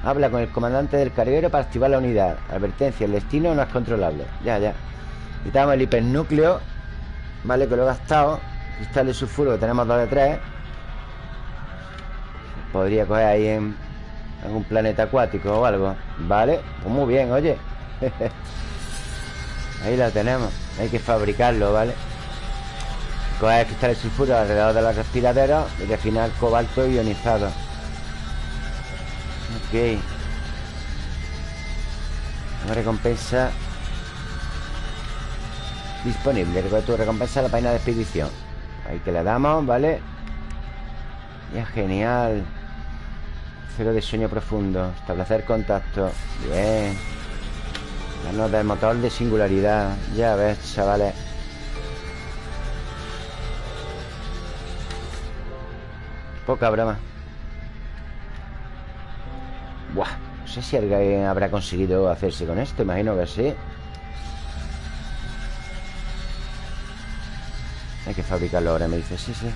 Habla con el comandante del carguero para activar la unidad. Advertencia, el destino no es controlable. Ya, ya. Quitamos el hipernúcleo. Vale, que lo he gastado. Cristal de sulfuro que tenemos dos de tres. Podría coger ahí en un planeta acuático o algo Vale, pues muy bien, oye Ahí la tenemos Hay que fabricarlo, ¿vale? Coger cristales sulfuro alrededor de los respiraderos y refinar cobalto ionizado. Ok. Una recompensa disponible. Recoge tu recompensa la página de expedición. Ahí que le damos, ¿vale? Ya, genial. Cero de sueño profundo. Establecer contacto. Bien. Darnos del motor de singularidad. Ya ves, chavales. Poca broma. Buah. No sé si alguien habrá conseguido hacerse con esto. Imagino que sí. Hay que fabricarlo ahora, me dice. Sí, sí.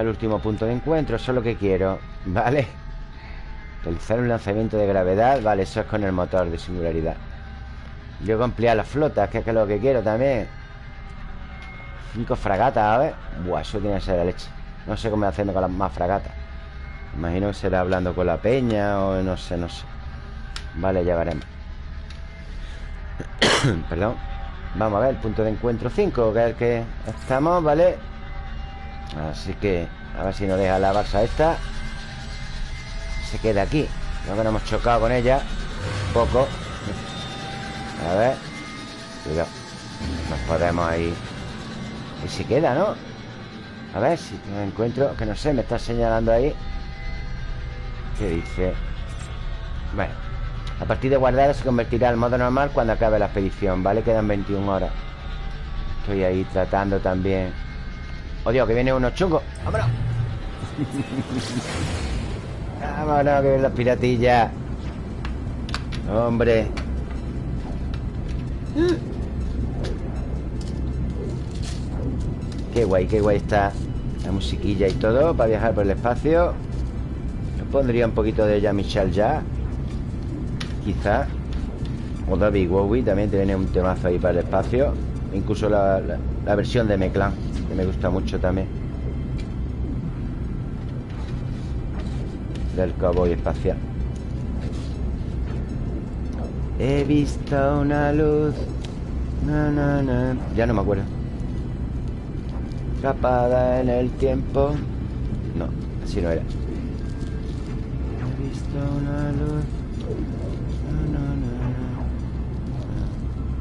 El último punto de encuentro. Eso es lo que quiero. Vale. Realizar un lanzamiento de gravedad. Vale, eso es con el motor de singularidad. Luego ampliar las flotas, que es lo que quiero también. Cinco fragatas, a ver Buah, eso tiene que ser la leche No sé cómo hacerme con las más fragatas Imagino que será hablando con la peña O no sé, no sé Vale, ya veremos Perdón Vamos a ver, el punto de encuentro 5 Que es el que estamos, ¿vale? Así que A ver si nos deja la barza esta. Se queda aquí. Creo que no hemos chocado con ella. Un poco. A ver. Cuidado. Nos podemos ahí. Y se queda, ¿no? A ver si me encuentro Que no sé, me está señalando ahí. ¿Qué dice? Bueno A partir de guardar se convertirá al modo normal Cuando acabe la expedición, ¿vale? Quedan 21 horas. Estoy ahí tratando también Oh Dios, que viene uno chungo ¡Vámonos! ¡Vámonos, que vienen los piratillas! ¡Hombre! Qué guay, qué guay está la musiquilla y todo para viajar por el espacio. Yo pondría un poquito de ella Michelle ya. Quizá. O David Bowie también tiene un temazo ahí para el espacio. Incluso la, versión de Meclan, que me gusta mucho también. Del cowboy espacial. He visto una luz. Ya no me acuerdo. Atrapada en el tiempo No, así no era He visto una luz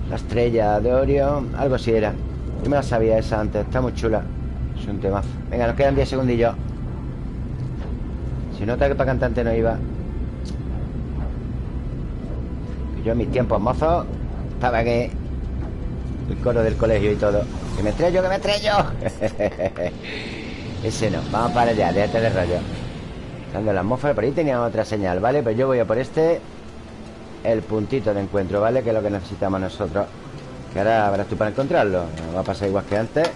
La estrella de Orión Algo así era Yo me la sabía esa antes Está muy chula. Es un temazo. Venga, nos quedan 10 segundillos. Si nota que para cantante no iba. Yo en mis tiempos mozos Estaba que El coro del colegio y todo. ¡Que me estrello, que me estrello! Ese no, vamos para allá, déjate de rollo. Dando la atmósfera, por ahí tenía otra señal, ¿vale? Pero yo voy a por este El puntito de encuentro, ¿vale? Que es lo que necesitamos nosotros Que ahora verás tú para encontrarlo. Va a pasar igual que antes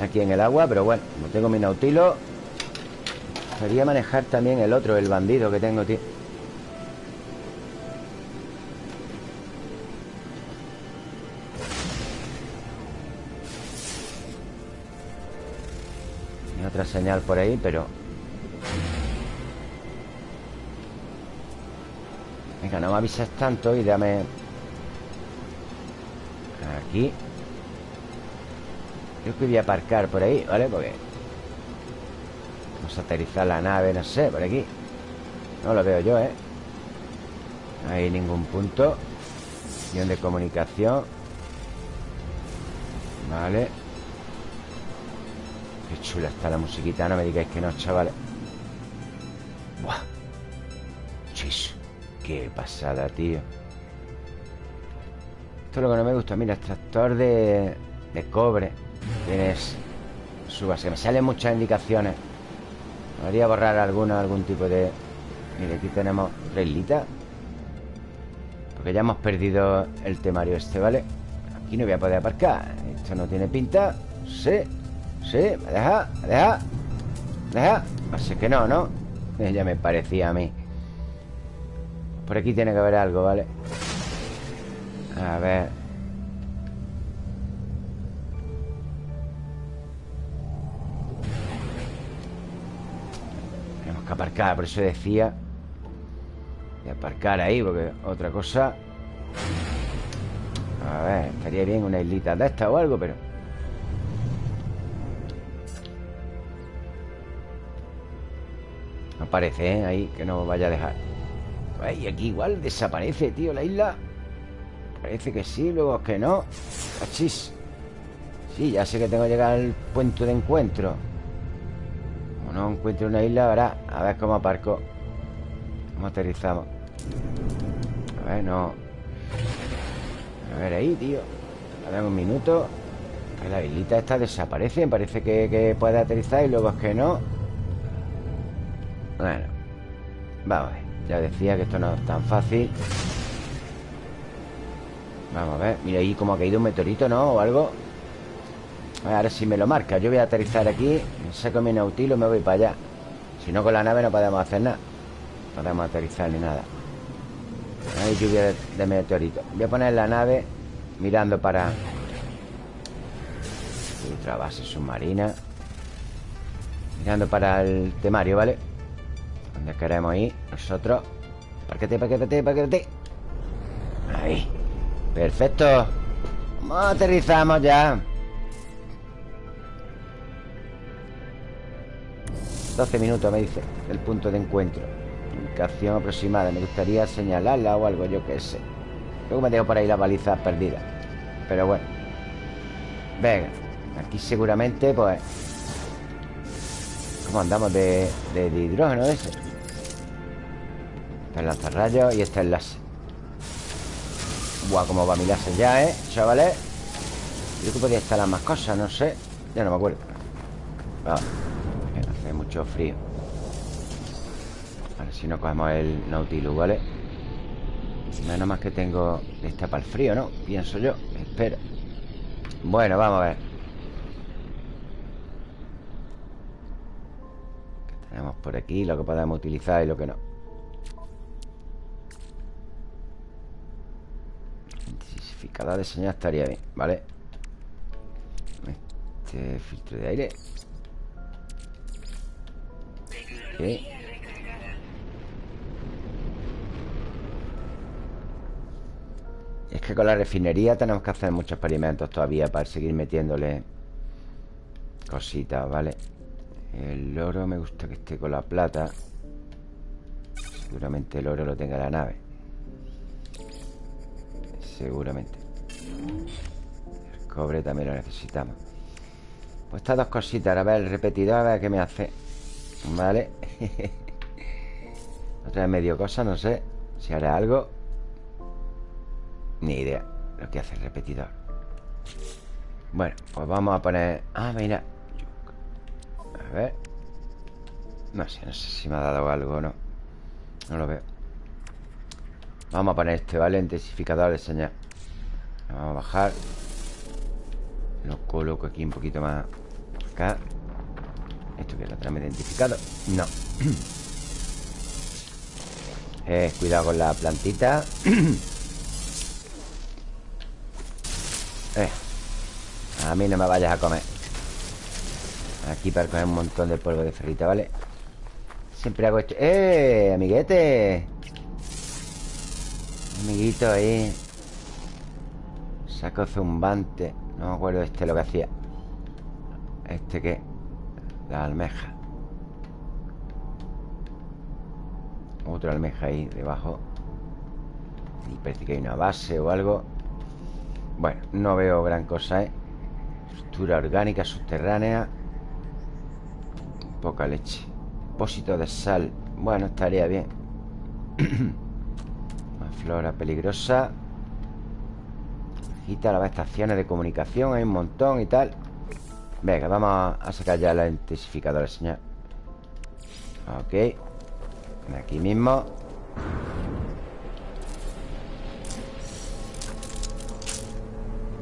Aquí en el agua, pero bueno, no tengo mi nautilo Quería manejar también el otro, el bandido que tengo, tío. Otra señal por ahí, pero... Venga, no me avisas tanto y dame... Aquí. Creo que voy a aparcar por ahí, ¿vale? Porque... Vamos a aterrizar la nave, no sé, por aquí. No lo veo yo, ¿eh? No hay ningún punto Guión de comunicación. Vale. Qué chula está la musiquita No me digáis que no, chavales. Buah. Chis Qué pasada, tío Lo que no me gusta Mira, extractor de, de cobre Tienes su base Me salen muchas indicaciones Podría borrar alguna, algún tipo de... Mira, aquí tenemos reglita Porque ya hemos perdido el temario este, ¿vale? Aquí no voy a poder aparcar Esto no tiene pinta Sí Sí, me deja, me deja ¿Me deja? Así que no, ¿no? Ya me parecía a mí Por aquí tiene que haber algo, ¿vale? A ver. Tenemos que aparcar, por eso decía. De aparcar ahí, porque otra cosa. A ver, estaría bien una islita de esta o algo, pero. No parece, ¿eh? Ahí, que no vaya a dejar. y aquí igual desaparece, tío, la isla. Parece que sí, luego que no. Achis Sí, ya sé que tengo que llegar al puente de encuentro. Como no encuentro una isla, ahora A ver cómo aparco. ¿Cómo aterrizamos? A ver, no. A ver ahí, tío. A ver un minuto. La islita esta desaparece Parece que, que puede aterrizar y luego es que no. Bueno. Vamos a ver. Ya decía que esto no es tan fácil Vamos a ver Mira ahí como ha caído un meteorito, ¿no? O algo. Ahora sí me lo marca. Yo voy a aterrizar aquí Saco mi nautilo y me voy para allá. Si no con la nave no podemos hacer nada. No podemos aterrizar ni nada. Hay lluvia de, meteorito Voy a poner la nave Mirando para Otra base submarina. Mirando para el temario, ¿vale? Donde queremos ir Nosotros. Parquete, parquete, parquete. Ahí Perfecto. Aterrizamos ya 12 minutos me dice El punto de encuentro. Ubicación aproximada. Me gustaría señalarla o algo, yo qué sé. Luego me dejo por ahí la baliza perdida. Pero bueno. Venga Aquí seguramente, pues ¿Cómo andamos de, de, hidrógeno ese? Este es lanzarrayos y este es láser Buah, cómo va mi láser ya, ¿eh? Chavales Yo que podía instalar más cosas, no sé Ya no me acuerdo Vamos mucho frío A si no cogemos el Nautilus, ¿vale? Menos más que tengo Esta para el frío, ¿no? Pienso yo Espera Bueno, vamos a ver ¿Qué tenemos por aquí? Lo que podemos utilizar y lo que no De señal estaría bien, ¿vale? Este filtro de aire es que con la refinería tenemos que hacer muchos experimentos todavía para seguir metiéndole cositas, ¿vale? El oro me gusta que esté con la plata. Seguramente el oro lo tenga la nave. Seguramente. El cobre también lo necesitamos. Pues estas dos cositas. A ver, el repetidor, a ver qué me hace. Vale Otra vez medio cosa, no sé Si hará algo Ni idea Lo que hace el repetidor Bueno, pues vamos a poner Ah, mira A ver No sé, no sé si me ha dado algo o no No lo veo Vamos a poner este, ¿vale? Intensificador de señal Vamos a bajar Lo coloco aquí un poquito más Acá ¿Esto que lo tenemos identificado? No eh, Cuidado con la plantita eh, A mí no me vayas a comer Aquí para coger un montón de polvo de ferrita, ¿vale? Siempre hago esto ¡Eh, amiguete! Amiguito ahí. Saco zumbante No me acuerdo este lo que hacía. ¿Este qué? La almeja. Otra almeja ahí debajo. Y parece que hay una base o algo. Bueno, no veo gran cosa, ¿eh? Estructura orgánica subterránea. Poca leche. Depósito de sal. Bueno, estaría bien flora peligrosa. Quita las estaciones de comunicación Hay un montón y tal. Venga, vamos a sacar ya la intensificadora, señal Ok. Aquí mismo.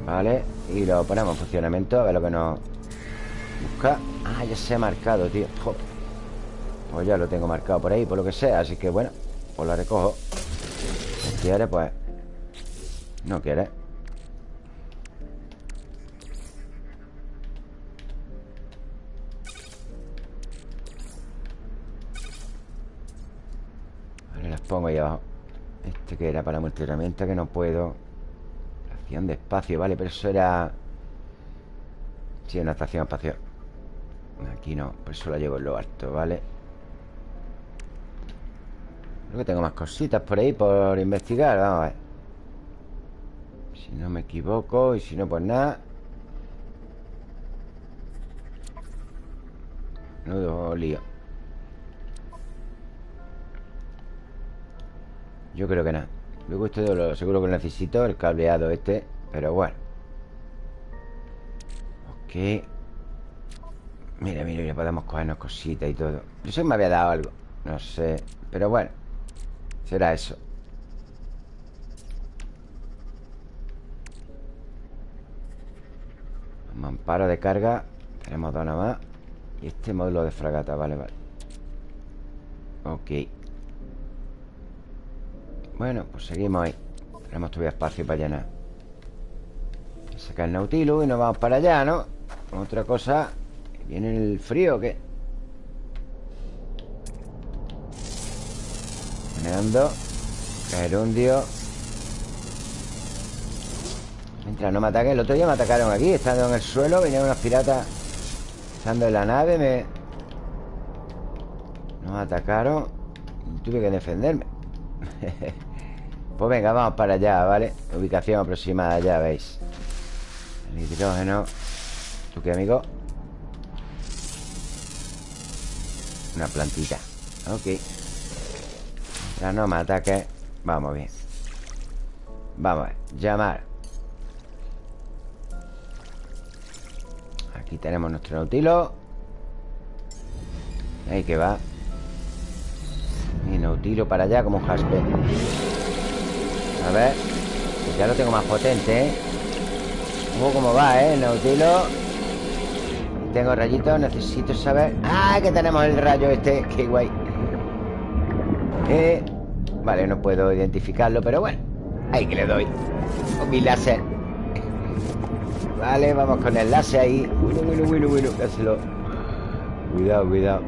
Vale Y lo ponemos en funcionamiento A ver lo que nos busca. Ah, ya se ha marcado, tío. Pues ya lo tengo marcado por ahí Por lo que sea Así que bueno Pues lo recojo Si quiere, pues. No quiere pongo ahí abajo. Este que era para la herramienta que no puedo. Estación de espacio, vale Pero eso era... Sí, una estación espacial. Aquí no, por eso la llevo en lo alto, ¿vale? Que tengo más cositas por ahí por investigar Vamos a ver. Si no me equivoco Y si no, pues nada. Nudo lío. Yo creo que nada. Luego esto lo, seguro que necesito El cableado este Pero bueno. Ok. Mira, mira, ya podemos cogernos cositas y todo. Yo sé que me había dado algo No sé Pero bueno Será eso. Mamparo de carga. Tenemos dos nada más. Y este módulo de fragata, vale, vale. Ok. Bueno, pues seguimos ahí. Tenemos todavía espacio para llenar. Sacar el Nautilus y nos vamos para allá, ¿no? Otra cosa. ¿Viene el frío qué? Generando Gerundio Mientras no me ataquen El otro día me atacaron aquí Estando en el suelo Vinieron unos piratas Estando en la nave Me... Nos atacaron Tuve que defenderme. Pues venga, vamos para allá, ¿vale? Ubicación aproximada, ya veis. El hidrógeno. ¿Tú qué, amigo? Una plantita. Ok Ya no me ataque. Vamos bien. Vamos a ver. Llamar. Aquí tenemos nuestro nautilo. Ahí que va. Mi nautilo para allá como un jaspe. A ver. Ya lo tengo más potente, ¿eh? Cómo va, ¿eh? El nautilo. Tengo rayitos, necesito saber. ¡Ah! Que tenemos el rayo este. ¡Qué guay! Eh, vale, no puedo identificarlo Pero bueno, ahí que le doy. Con mi láser. Vale, vamos con el láser ahí. Bueno, bueno, bueno, bueno Cuidado, cuidado.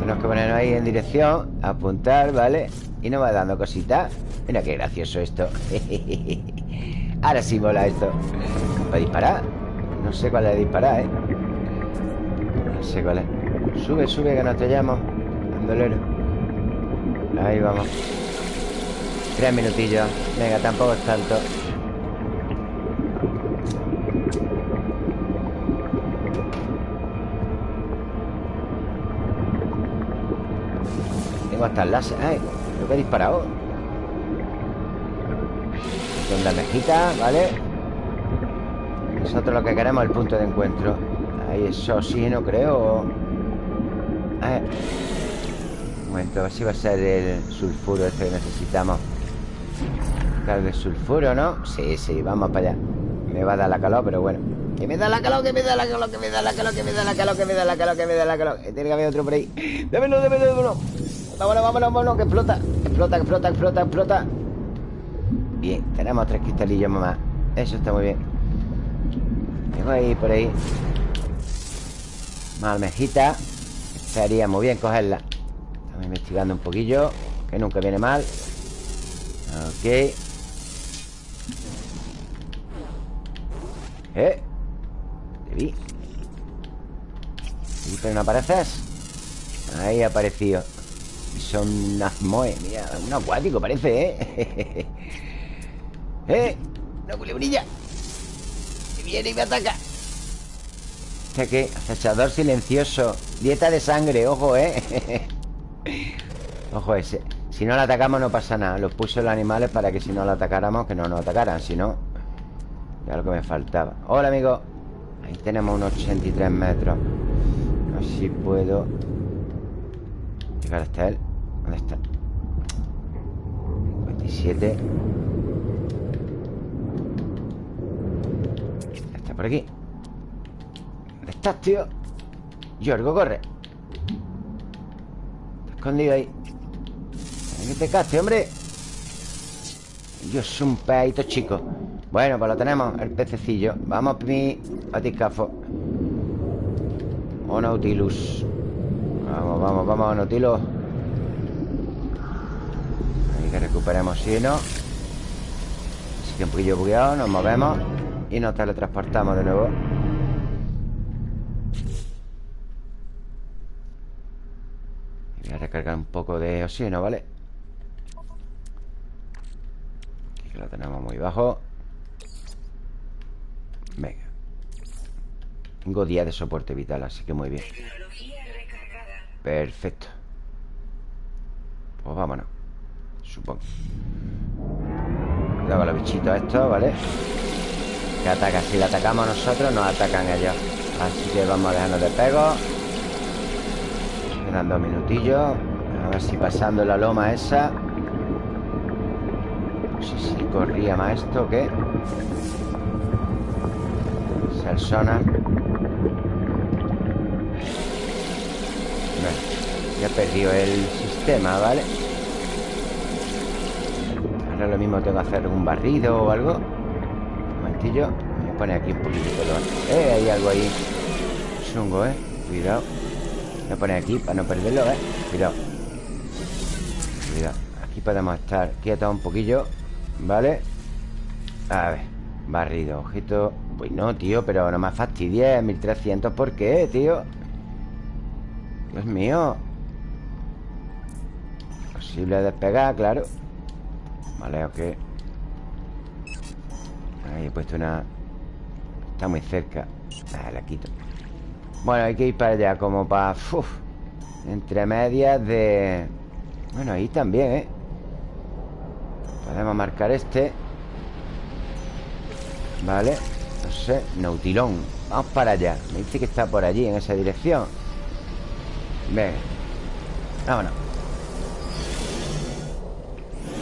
Tenemos que ponernos ahí en dirección Apuntar, ¿vale? Y nos va dando cositas. Mira qué gracioso esto. Ahora sí mola esto. ¿Para disparar? No sé cuál es disparar, ¿eh? No sé cuál es. Sube, sube, que nos estrellamos Bandolero Ahí vamos. Tres minutillos. Venga, tampoco es tanto. Tengo hasta el láser. Ay, creo que he disparado. Con la mejita, ¿vale? Nosotros lo que queremos es el punto de encuentro. Ahí es oxígeno, creo. Un momento, a ver si va a ser el sulfuro este que necesitamos. Cargue sulfuro, ¿no? Sí, sí, vamos para allá. Me va a dar la calor, pero bueno. Que me da la calor, que me da la calor, que me da la calor Que me da la calor, que me da la calor, que me da la calor. Tiene que haber otro por ahí. Démelo, démelo, démelo Vámonos, vámonos, vámonos, que explota Explota, explota, explota, explota. Bien, tenemos tres cristalillos más. Eso está muy bien. Tengo ahí por ahí. Más almejita. Estaría muy bien cogerla investigando un poquillo Que nunca viene mal Ok Eh Te vi ¿Y pero no apareces? Ahí ha aparecido Son nazmoe Mira, un acuático parece, ¿eh? ¡Eh! ¡Una culebrilla! viene y me ataca ¿Este qué? Acechador silencioso Dieta de sangre, ojo, ¿eh? ojo ese Si no lo atacamos no pasa nada. Los puso los animales para que si no lo atacáramos Que no nos atacaran, si no Ya lo que me faltaba. Hola, amigo. Ahí tenemos unos 83 metros. A ver si puedo Llegar hasta él. ¿Dónde está? 57 por aquí. ¿Dónde estás, tío? Yorgo, corre. Está escondido ahí. Que te caste, hombre. Dios, un pedito chico. Bueno, pues lo tenemos, el pececillo. Vamos, mi batiscafo O Nautilus. Vamos, vamos, vamos, Nautilus. Ahí que recuperemos no. Así que un poquillo bugueado, nos movemos y nos teletransportamos de nuevo Voy a recargar un poco de oxígeno, ¿vale? Aquí que lo tenemos muy bajo. Venga. Tengo 10 de soporte vital, así que muy bien. Perfecto. Pues vámonos Supongo. Cuidado con los bichitos estos, ¿vale? Que atacan, si le atacamos nosotros Nos atacan ellos. Así que vamos a dejarnos de pego Quedan dos minutillos A ver si pasando la loma esa. No sé si corría más esto o qué. El sonar Ya he perdido el sistema, ¿vale? Ahora lo mismo tengo que hacer un barrido o algo. Un momentillo. Voy a poner aquí un poquito Eh, hay algo ahí. Chungo, ¿eh? Cuidado Voy a poner aquí para no perderlo, ¿eh? Cuidado Cuidado Aquí podemos estar quietos un poquillo ¿Vale? A ver Barrido, ojito. Pues no, tío, pero no me fastidies 1300, ¿por qué, tío? Dios mío. Posible despegar, claro. Vale, ok. Ahí he puesto una Está muy cerca. Ah, la quito Bueno, hay que ir para allá Como para... Entre medias de... Bueno, ahí también, ¿eh? Podemos marcar este. Vale No sé Nautilón. Vamos para allá. Me dice que está por allí En esa dirección. Venga. Vámonos.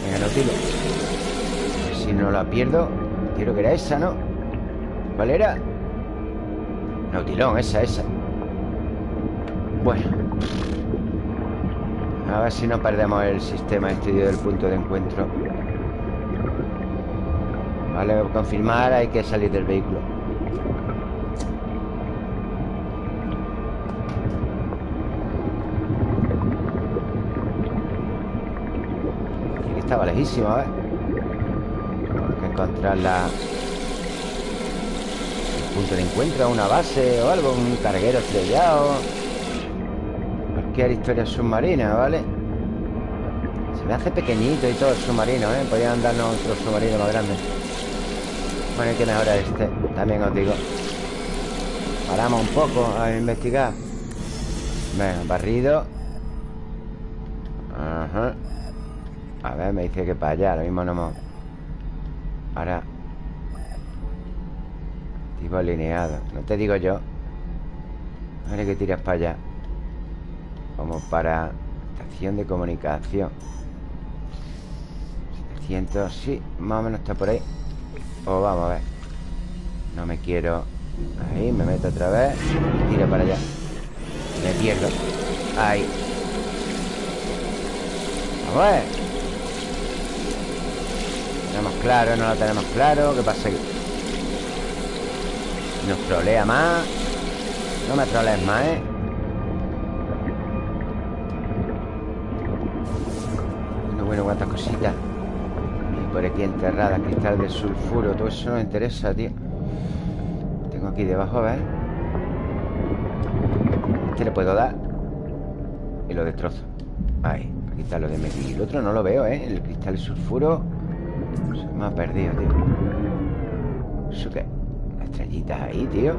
Venga, Nautilón. Si no la pierdo. Quiero que era esa, ¿no? ¿Cuál era? Nautilón, esa, esa. Bueno. A ver si no perdemos el sistema estudio del punto de encuentro. Vale, confirmar hay que salir del vehículo. Aquí estaba lejísimo, a ver. Hay que encontrar la... Punto de encuentro, una base o algo Un carguero estrellado. Cualquier historia submarina, ¿vale? Se me hace pequeñito y todo el submarino, ¿eh? Podrían darnos otro submarino más grande. Bueno, hay que mejorar este También os digo. Paramos un poco a investigar. Venga, barrido. Ajá. A ver, me dice que para allá Lo mismo no hemos... Ahora Tipo alineado No te digo yo. Ahora que tiras para allá. Como para Estación de comunicación. 700, sí, más o menos está por ahí. Pues vamos a ver. No me quiero... Ahí, me meto otra vez. Tiro para allá. Me pierdo. Ahí. Vamos a ver. Tenemos claro, no lo tenemos claro. ¿Qué pasa aquí? Nos trolea más No me trolees más, ¿eh? Bueno, bueno, cuántas cositas por aquí enterrada Cristal de sulfuro Todo eso no me interesa, tío Tengo aquí debajo, ¿ves? Este le puedo dar Y lo destrozo Ahí, para quitarlo de medio Y el otro no lo veo, ¿eh? El cristal de sulfuro Se me ha perdido, tío ¿Eso qué? Estrellitas ahí, tío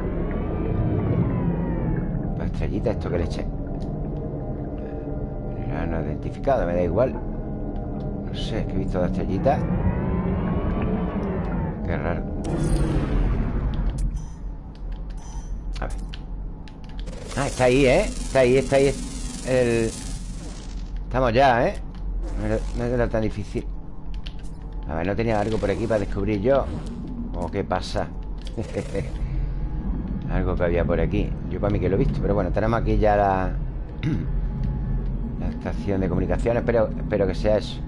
Las estrellitas, esto que le eché no identificado, me da igual No sé, es que he visto las estrellitas Qué raro A ver Ah, está ahí, ¿eh? Está ahí, está ahí. Estamos ya, ¿eh? No era tan difícil A ver, ¿no tenía algo por aquí para descubrir yo? ¿O qué pasa? algo que había por aquí. Yo para mí que lo he visto Pero bueno, tenemos aquí ya la... la estación de comunicación. Espero, espero que sea eso.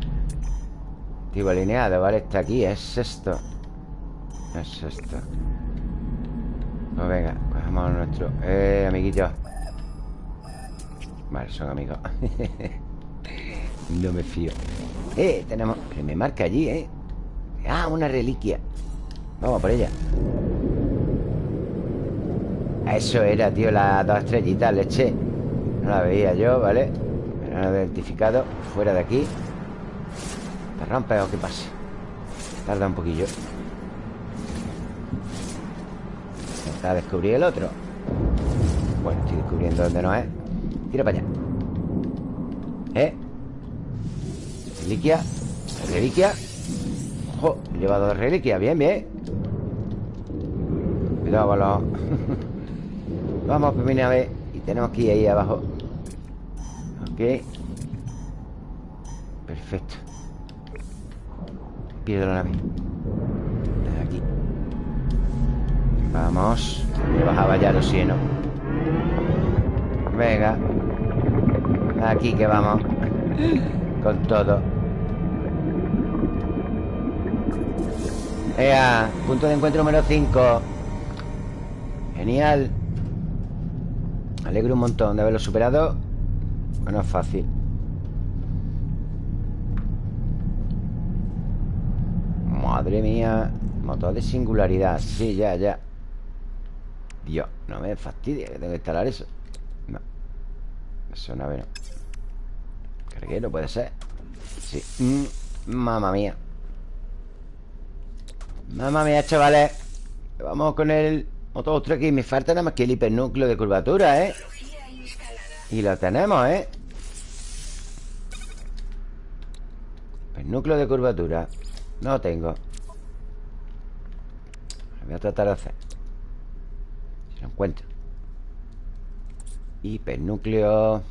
Tipo alineado, ¿vale? Está aquí, es esto. Es esto. Pues venga, cogemos nuestro Eh, amiguitos Vale, son amigos. No me fío. Eh, tenemos... Que me marca allí, ¿eh? Ah, una reliquia Vamos por ella. Eso era, tío, las dos estrellitas leche. No la veía yo, ¿vale? Terreno identificado. Fuera de aquí. ¿Te rompes o qué pasa? Tarda un poquillo. A descubrir el otro. Bueno, estoy descubriendo dónde no es. Tira para allá. ¿Eh? Reliquia. Reliquia. Ojo, llevado dos reliquias. Bien, bien Cuidado con los... Vamos por primera vez Y tenemos que ir ahí abajo. Ok. Perfecto. Pierdo la nave. Aquí. Vamos. Me bajaba ya el oxígeno Venga. Aquí que vamos. Con todo. Ea, punto de encuentro número 5 Genial. Me alegro un montón de haberlo superado. Bueno, es fácil. Madre mía Motor de singularidad. Sí, ya, ya. Dios, no me fastidie que tengo que instalar eso. No. Eso no, no. Carguero puede ser. Sí. Mm, Mamma mía. Mamma mía, chavales. Vamos con el motor otro aquí Me falta nada más que el hipernúcleo de curvatura, ¿eh? Y lo tenemos, ¿eh? Hipernúcleo de curvatura. No lo tengo Voy a tratar de hacer. Si lo encuentro. Hipernúcleo.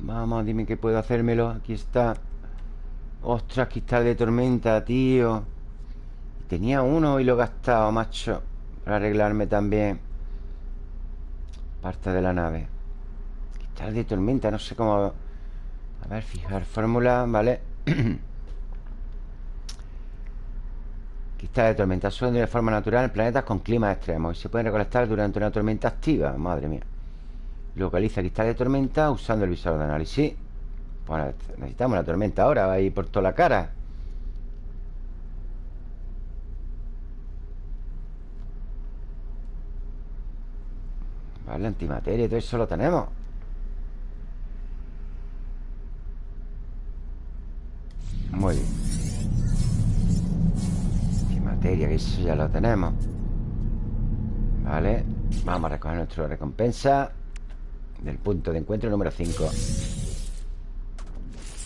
Vamos, dime que puedo hacérmelo. Aquí está. Ostras, cristal de tormenta, tío Tenía uno y lo he gastado, macho Para arreglarme también Parte de la nave. Cristal de tormenta, no sé cómo. A ver, fijar fórmula, ¿vale? Cristal de tormenta Son de forma natural en planetas con climas extremos Y se pueden recolectar durante una tormenta activa. Madre mía. Localiza cristal de tormenta usando el visor de análisis. Bueno, necesitamos la tormenta ahora Va a ir por toda la cara Vale, antimateria todo eso lo tenemos. Muy bien. Antimateria, que eso ya lo tenemos. Vale Vamos a recoger nuestra recompensa del punto de encuentro número 5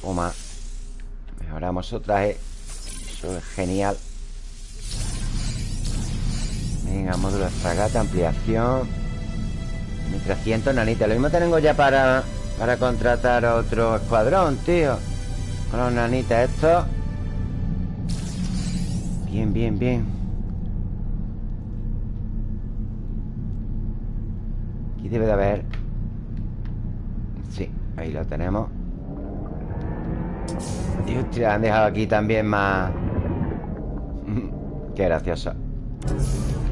Toma Mejoramos otra eh. Eso es genial. Venga, módulo de fragata, ampliación 1300 nanitas Lo mismo tengo ya para Para contratar otro escuadrón, tío. Con los nanitas estos Bien, bien, bien. Aquí debe de haber. Ahí lo tenemos. Y hostia, han dejado aquí también más. Qué gracioso.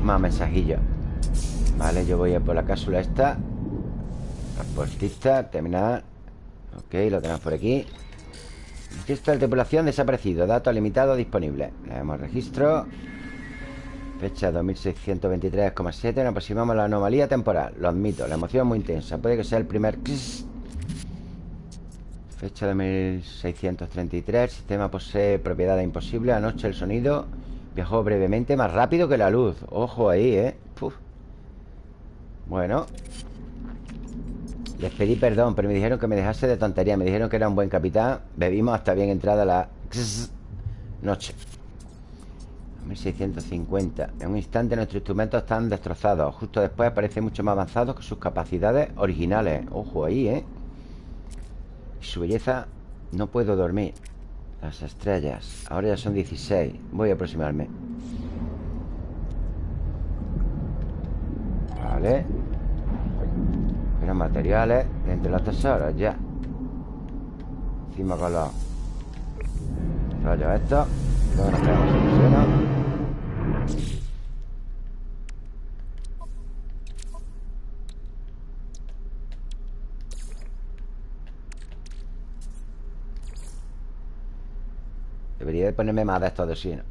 Más mensajillos Vale, yo voy a por la cápsula esta. Transportista, terminar Ok, lo tenemos por aquí. Registro de tripulación desaparecido. Datos limitados disponibles. Le damos registro. Fecha 2623,7 Nos aproximamos a la anomalía temporal. Lo admito, la emoción es muy intensa. Puede que sea el primer Fecha de 1633 El sistema posee propiedades imposibles. Anoche el sonido viajó brevemente Más rápido que la luz. Ojo ahí, ¿eh? Bueno. Les pedí perdón Pero me dijeron que me dejase de tontería. Me dijeron que era un buen capitán. Bebimos hasta bien entrada la noche. 1650 En un instante nuestros instrumentos están destrozados. Justo después aparecen mucho más avanzados Que sus capacidades originales. Ojo ahí, ¿eh? Su belleza No puedo dormir. Las estrellas. Ahora ya son 16 Voy a aproximarme Vale. Pero materiales Dentro de los tesoros, ya. Encima con los Rollos estos. Luego nos quedamos Debería de ponerme más de estos de oxígeno.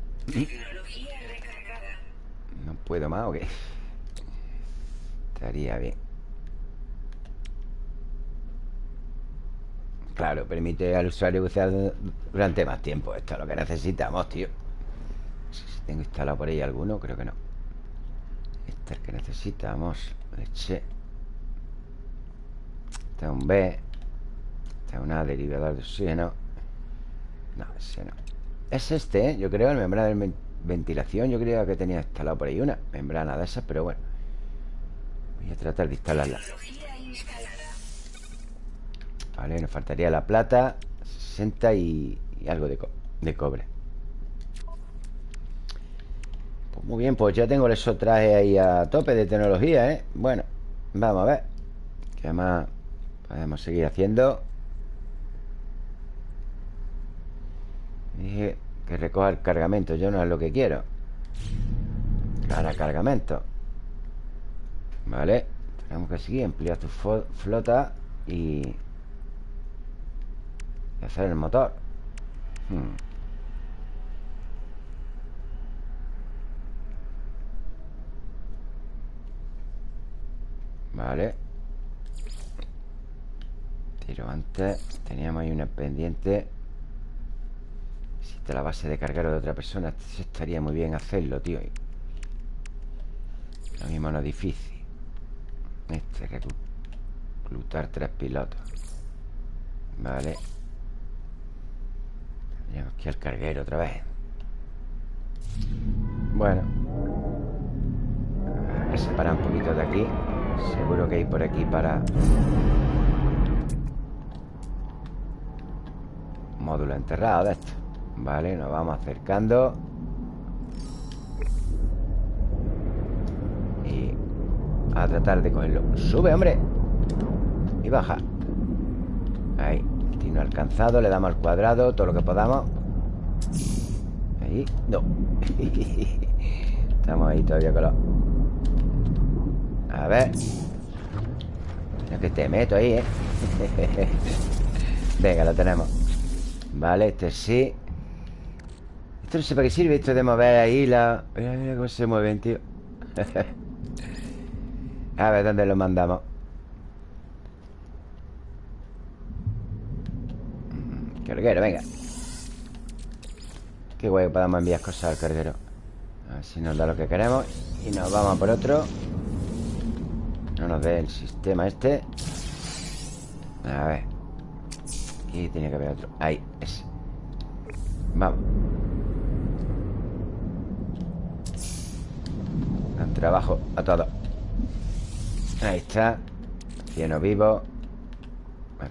¿No puedo más o qué? Estaría bien. Claro, permite al usuario bucear durante más tiempo. Esto es lo que necesitamos, tío. Si tengo instalado por ahí alguno, creo que no. Este es el que necesitamos. Leche. Este es un B. Este es una derivador de oxígeno. No, ese no. Es este, ¿eh? yo creo, el membrana de ventilación. Yo creo que tenía instalado por ahí una membrana de esas, pero bueno A tratar de instalarla Vale, nos faltaría la plata 60 y, algo de, de cobre pues Muy bien, pues ya tengo esos trajes ahí a tope de tecnología, ¿eh? Bueno, vamos a ver ¿Qué más podemos seguir haciendo? Dije que recoja el cargamento Yo no es lo que quiero Para cargamento Vale Tenemos que seguir Ampliar tu flota Y hacer el motor. Hmm. Vale Tiro antes. Teníamos ahí una pendiente. Existe la base de cargar de otra persona Estaría muy bien hacerlo, tío. Lo mismo no es difícil Este, reclutar tres pilotos. Vale. Tenemos aquí al carguero otra vez. Bueno. Voy a separar un poquito de aquí. Seguro que hay por aquí para Módulo enterrado de esto. Vale, nos vamos acercando Y a tratar de cogerlo. Sube, hombre. Y baja. Ahí. Destino alcanzado Le damos al cuadrado Todo lo que podamos. Ahí. No. Estamos ahí todavía con los A ver. Mira que te meto ahí, ¿eh? Venga, lo tenemos. Vale, este sí. Esto no sé para qué sirve Esto de mover ahí la... Mira, mira cómo se mueven, tío A ver, ¿dónde lo mandamos? Carguero, venga. Qué guay podamos enviar cosas al carguero A ver si nos da lo que queremos. Y nos vamos por otro. No nos dé el sistema este. A ver. Aquí tenía que haber otro. Ahí, ese. Vamos. Trabajo a todo Ahí está. Cieno vivo.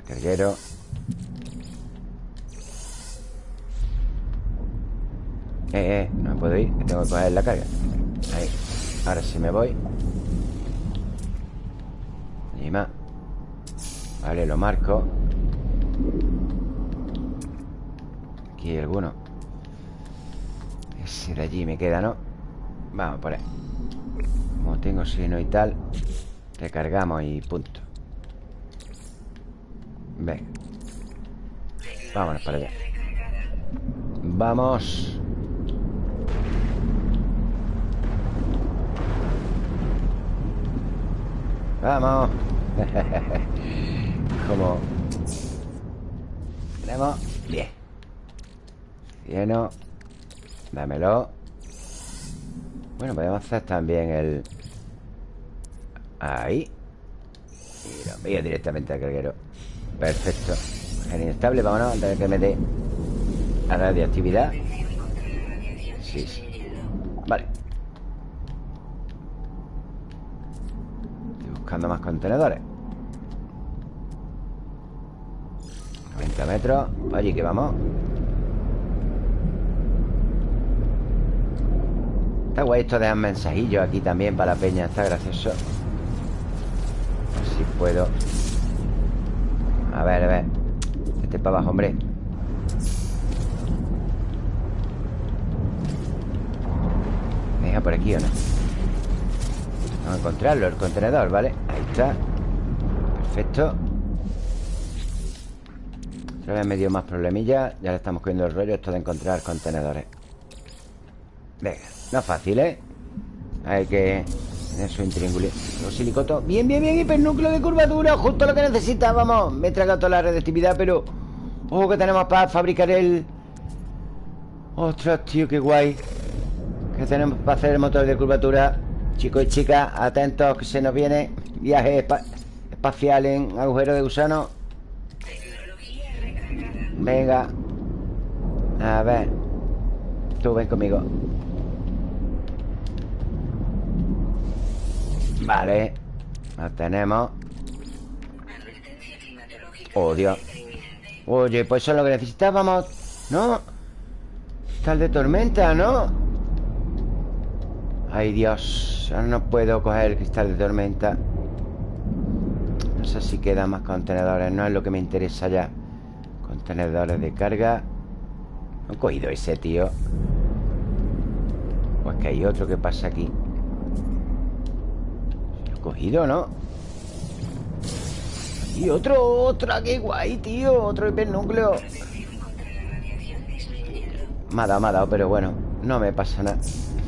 Carguero Eh, eh, no me puedo ir Que tengo que coger la carga. Ahí Ahora sí me voy. Y más. Vale, lo marco. Aquí hay alguno. Ese de allí me queda, ¿no? Vamos por ahí. Como tengo sino y tal Recargamos y punto. Venga. Vámonos para allá. Vamos. Vamos. Como Tenemos. Bien. Lleno. Dámelo. Bueno, podemos hacer también el Ahí. Y lo envío directamente al carguero. Perfecto. Genial estable, vámonos Antes de que me dé La radioactividad. Sí, sí. Vale. Buscando más contenedores. 90 metros. Allí que vamos. Está guay esto de dar mensajillos aquí también para la peña Está gracioso. A si puedo. A ver, a ver. Este para abajo, hombre. Deja por aquí o no Vamos a encontrarlo, el contenedor, ¿vale? Ahí está. Perfecto. Otra vez me dio más problemilla Ya le estamos cogiendo el rollo esto de encontrar contenedores. Venga, no es fácil, ¿eh? Hay que tener su intríngulo Los silicotos. Bien, bien, bien, hipernúcleo de curvatura Justo lo que necesitábamos. Me he tragado toda la redactividad, pero... Oh, que tenemos para fabricar el... Ostras, tío, qué guay. Que tenemos para hacer el motor de curvatura. Chicos y chicas, atentos que se nos viene Viaje espacial en agujero de gusano. Venga. A ver. Tú ven conmigo Vale. Lo tenemos. Oh, Dios Oye, pues eso es lo que necesitábamos ¿No? Tal de tormenta, ¿no? Ay, Dios. Ahora no puedo coger el cristal de tormenta. No sé si quedan más contenedores. No es lo que me interesa ya. Contenedores de carga. No he cogido ese, tío. Pues que hay otro que pasa aquí cogido, ¿no? Y otro, otra, qué guay, tío Otro hipernúcleo. Me ha dado, me ha dado, pero bueno No me pasa nada.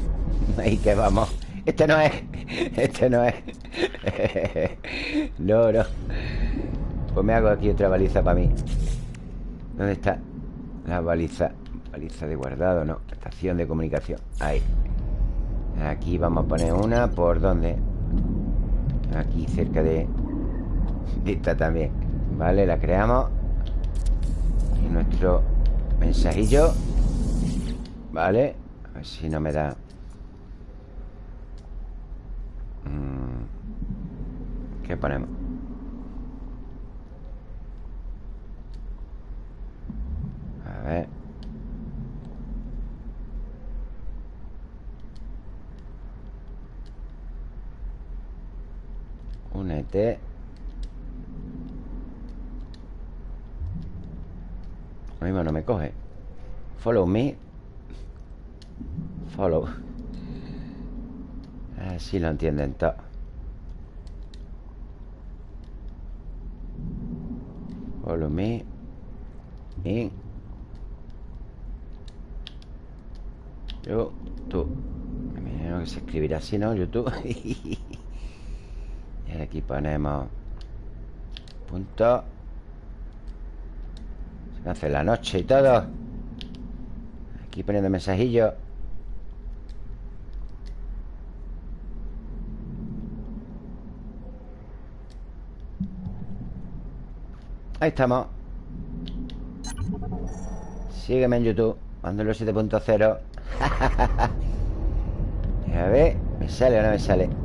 Ahí que vamos. Este no es Este no es. No, no. Pues me hago aquí otra baliza para mí. ¿Dónde está? La baliza Baliza de guardado, no Estación de comunicación. Ahí. Aquí vamos a poner una ¿Por dónde? Aquí cerca de Esta también Vale, la creamos Y nuestro mensajillo Vale A ver si no me da mm. ¿Qué ponemos? A ver Únete. Lo mismo no me coge. Follow me. Follow. Así lo entienden todo Follow me. In Yo Tú Me imagino que se escribirá así, ¿no? YouTube aquí ponemos Punto. Se hace la noche y todo. Aquí poniendo mensajillos Ahí estamos. Sígueme en YouTube Mandelo 7.0 A ver ¿Me sale o no me sale?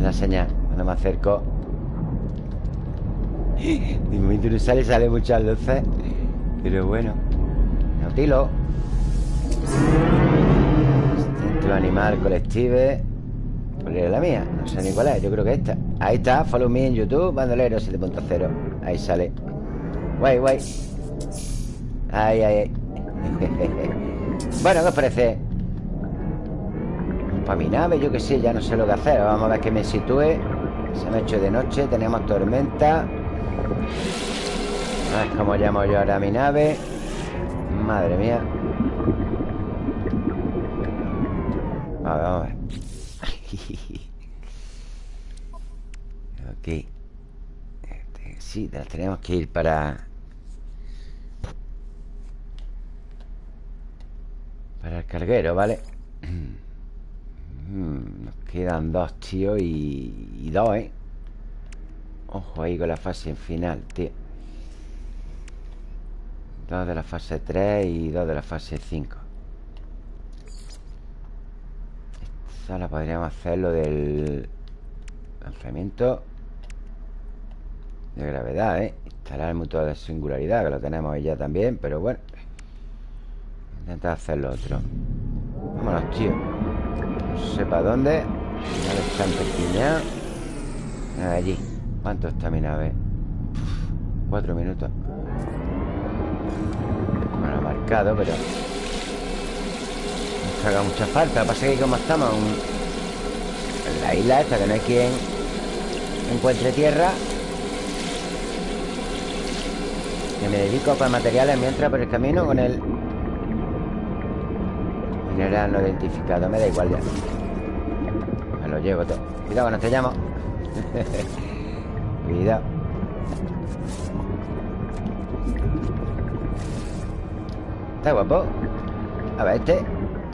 Una señal. Cuando me acerco De momento no sale Sale muchas luces Pero bueno Nautilo Instinto animal colective ¿Cuál la mía? No sé ni cuál es Yo creo que esta. Ahí está Follow me en YouTube Bandolero 7.0 Ahí sale. Guay, guay. Ahí, ahí. Bueno, ¿qué os parece? Para mi nave, yo qué sé Ya no sé lo que hacer. Vamos a ver que me sitúe. Se me ha hecho de noche Tenemos tormenta. A ver cómo llamo yo ahora a mi nave Madre mía. Vamos a ver. Ok Sí, tenemos que ir para... Para el carguero, ¿vale? Mm, nos quedan dos, tío, y, y dos, ¿eh? Ojo ahí con la fase final, tío Dos de la fase 3 y dos de la fase 5 Esta la podríamos hacer lo del lanzamiento de gravedad, ¿eh? Instalar el motor de singularidad, que lo tenemos ahí ya también, pero bueno. Intentar hacer lo otro. Vámonos, tío. Para dónde. Nave está Allí. ¿Cuánto está mi nave? cuatro minutos. Bueno, marcado, pero... Nos haga mucha falta. Pasa que como estamos en la isla esta, que no hay quien encuentre tierra Que me dedico para materiales mientras por el camino con el no identificado. Me da igual ya. Me lo llevo todo. Cuidado que no te llamo. Cuidado. Está guapo A ver, este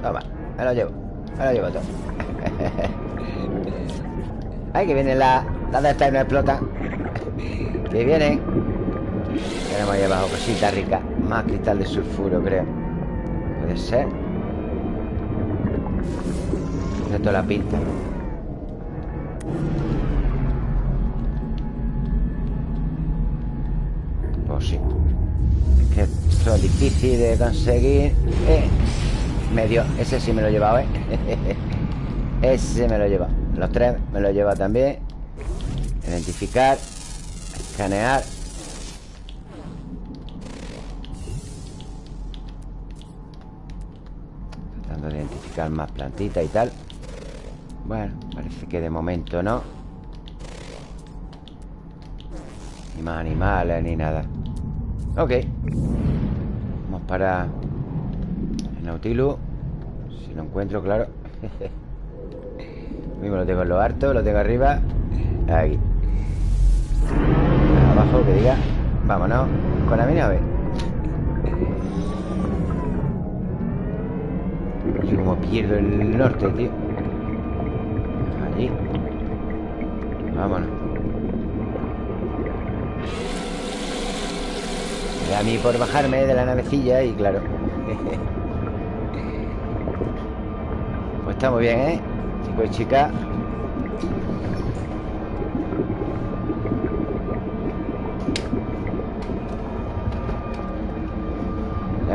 Toma, me lo llevo Me lo llevo todo Ay, que vienen las la de estas y no explotan Que vienen Tenemos ahí abajo cositas ricas Más cristal de sulfuro, creo Puede ser Esto la pinta. Pues sí. Es que esto es difícil de conseguir. Eh, Medio. Ese sí me lo he llevado, ¿eh? Ese me lo he llevado. Los tres me lo he llevado también. Identificar Escanear. Tratando de identificar más plantitas y tal Bueno, parece que de momento no. Ni más animales ni nada. Ok. Vamos para el Nautilus. Si lo encuentro, claro. Mismo lo tengo en lo harto Lo tengo arriba. Aquí Abajo, que diga. Vámonos Con la mi nave No sé cómo pierdo el norte, tío Vámonos. A mí por bajarme de la navecilla Y claro. Pues está muy bien, ¿eh? Chicos y chicas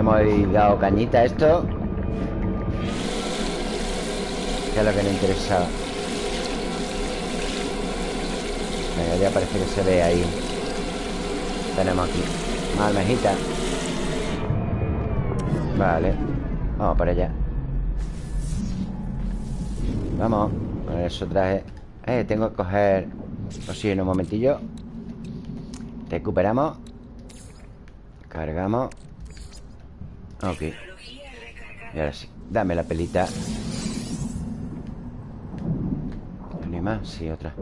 hemos dado cañita a esto. Que es lo que nos interesaba Venga, ya parece que se ve ahí. Tenemos aquí. Más almejitas Vale. Vamos para allá. Vamos. Con eso traje. Eh, tengo que coger. Oxígeno un momentillo. Recuperamos. Cargamos. Ok. Y ahora sí. Dame la pelita. ¿No hay más? Sí, otra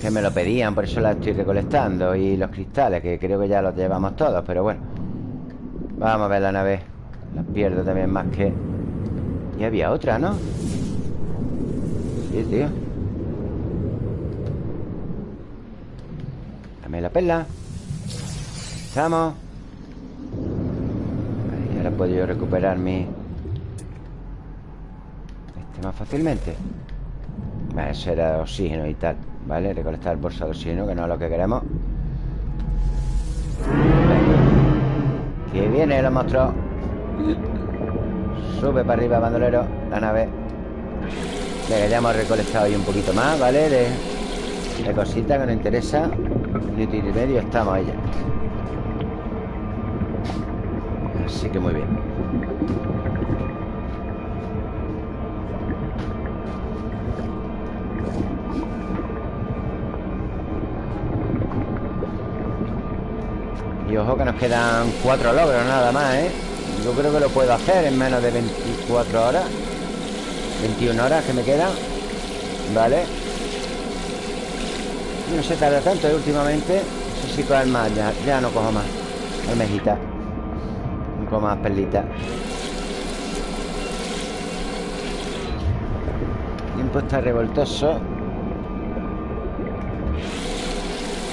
Que me lo pedían Por eso la estoy recolectando. Y los cristales Que creo que ya los llevamos todos Pero bueno. Vamos a ver la nave. La pierdo también más que Y había otra, ¿no? Sí, tío. Dame la perla. Estamos. Y ahora puedo yo recuperar mi Este más fácilmente vale, Eso era oxígeno y tal ¿Vale? Recolectar bolsa de oxígeno Que no es lo que queremos Venga. Que viene los monstruos Sube para arriba, bandolero La nave Venga, ya hemos recolectado ahí un poquito más, ¿vale? De, de cositas que nos interesa minuto y medio estamos allá Así que muy bien Y ojo que nos quedan cuatro logros nada más, ¿eh? Yo creo que lo puedo hacer en menos de 24 horas 21 horas que me quedan Vale no se tarda tanto ¿eh? últimamente No sé si coger más ya, ya no cojo más Almejita No cojo más perlitas El tiempo está revoltoso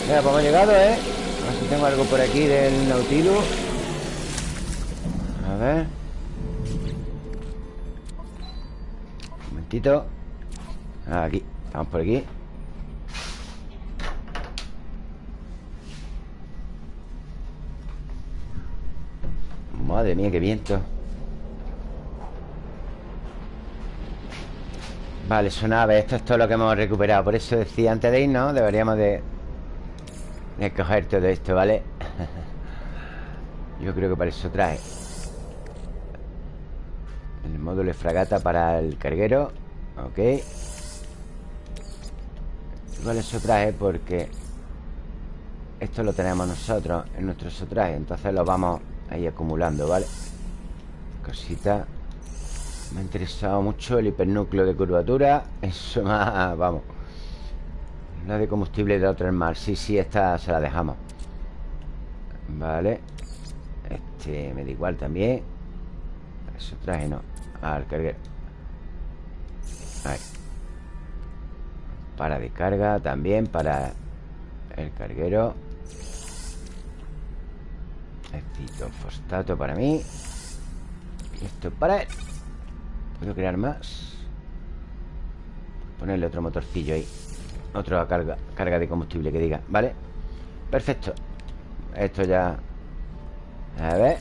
Mira, pues hemos llegado, ¿eh? Tengo algo por aquí del Nautilus. A ver. Un momentito. Aquí, estamos por aquí. Madre mía, qué viento. Vale, su nave Esto es todo lo que hemos recuperado. Por eso decía antes de irnos Deberíamos de De coger todo esto, ¿vale? Yo creo que para eso trae El módulo de fragata para el carguero Ok Igual eso trae porque Esto lo tenemos nosotros En nuestro sotraje Entonces lo vamos Ahí acumulando, ¿vale? Cosita Me ha interesado mucho el hipernúcleo de curvatura Eso más, vamos La de combustible de otro mar Sí, sí, esta se la dejamos. Vale. Este me da igual también. Eso traje no. Al carguero. Ahí. Para de carga también Para el carguero. Necesito fosfato para mí. Y esto para él. ¿Puedo crear más? Ponerle otro motorcillo ahí Otra carga, carga de combustible que diga ¿Vale? Perfecto. Esto ya A ver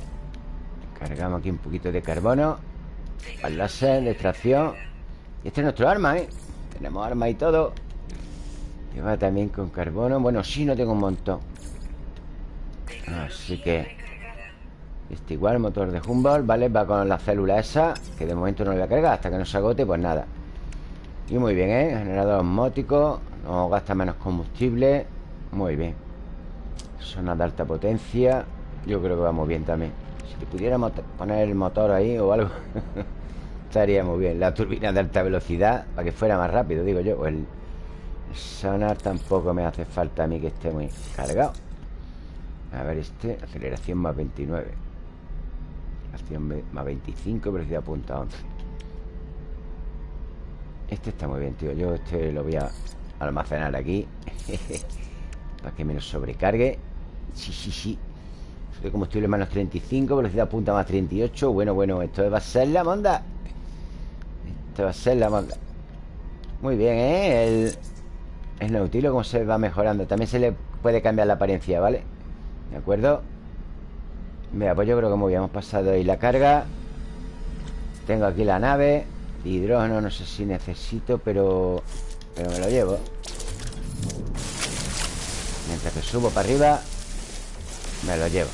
Cargamos aquí un poquito de carbono Al láser de extracción. Y este es nuestro arma, ¿eh? Tenemos arma y todo. Lleva también con carbono. Bueno, sí, no tengo un montón. Así que Este igual, motor de Humboldt Vale, va con la célula esa Que de momento no le voy a cargar Hasta que no se agote, pues nada. Y muy bien, ¿eh? Generador osmótico No gasta menos combustible. Muy bien. Zona de alta potencia. Yo creo que vamos bien también. Si pudiéramos poner el motor ahí o algo Estaría muy bien. La turbina de alta velocidad Para que fuera más rápido, digo yo. El Sonar tampoco me hace falta a mí que esté muy cargado. A ver este Aceleración más 29 Aceleración más 25 Velocidad punta 11 Este está muy bien, tío. Yo este lo voy a almacenar aquí Para que me lo sobrecargue. Sí, sí, sí. De combustible menos 35 Velocidad punta más 38 Bueno, bueno, esto va a ser la monda. Esto va a ser la monda. Muy bien, ¿eh? El, es Nautilo como se va mejorando. También se le puede cambiar la apariencia, ¿vale? ¿De acuerdo? Mira, pues yo creo que muy bien. Hemos pasado ahí la carga. Tengo aquí la nave. Hidrógeno no sé si necesito Pero, pero me lo llevo. Mientras que subo para arriba Me lo llevo.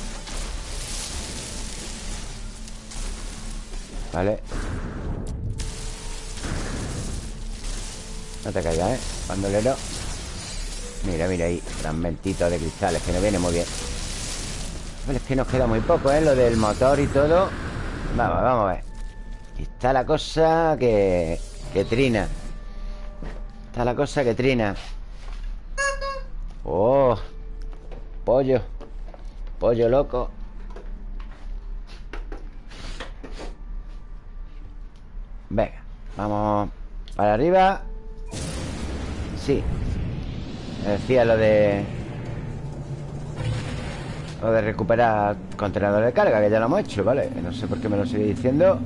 Vale No te caigas, ¿eh? Bandolero. Mira, mira ahí Fragmentitos de cristales Que no viene muy bien. Pero es que nos queda muy poco, ¿eh? Lo del motor y todo. Vamos, vamos a ver. Está la cosa que... Que trina Está la cosa que trina Oh Pollo. Pollo loco. Venga Vamos para arriba. Sí. Decía lo de... Lo de recuperar contenedor de carga Que ya lo hemos hecho, ¿vale? No sé por qué me lo sigue diciendo.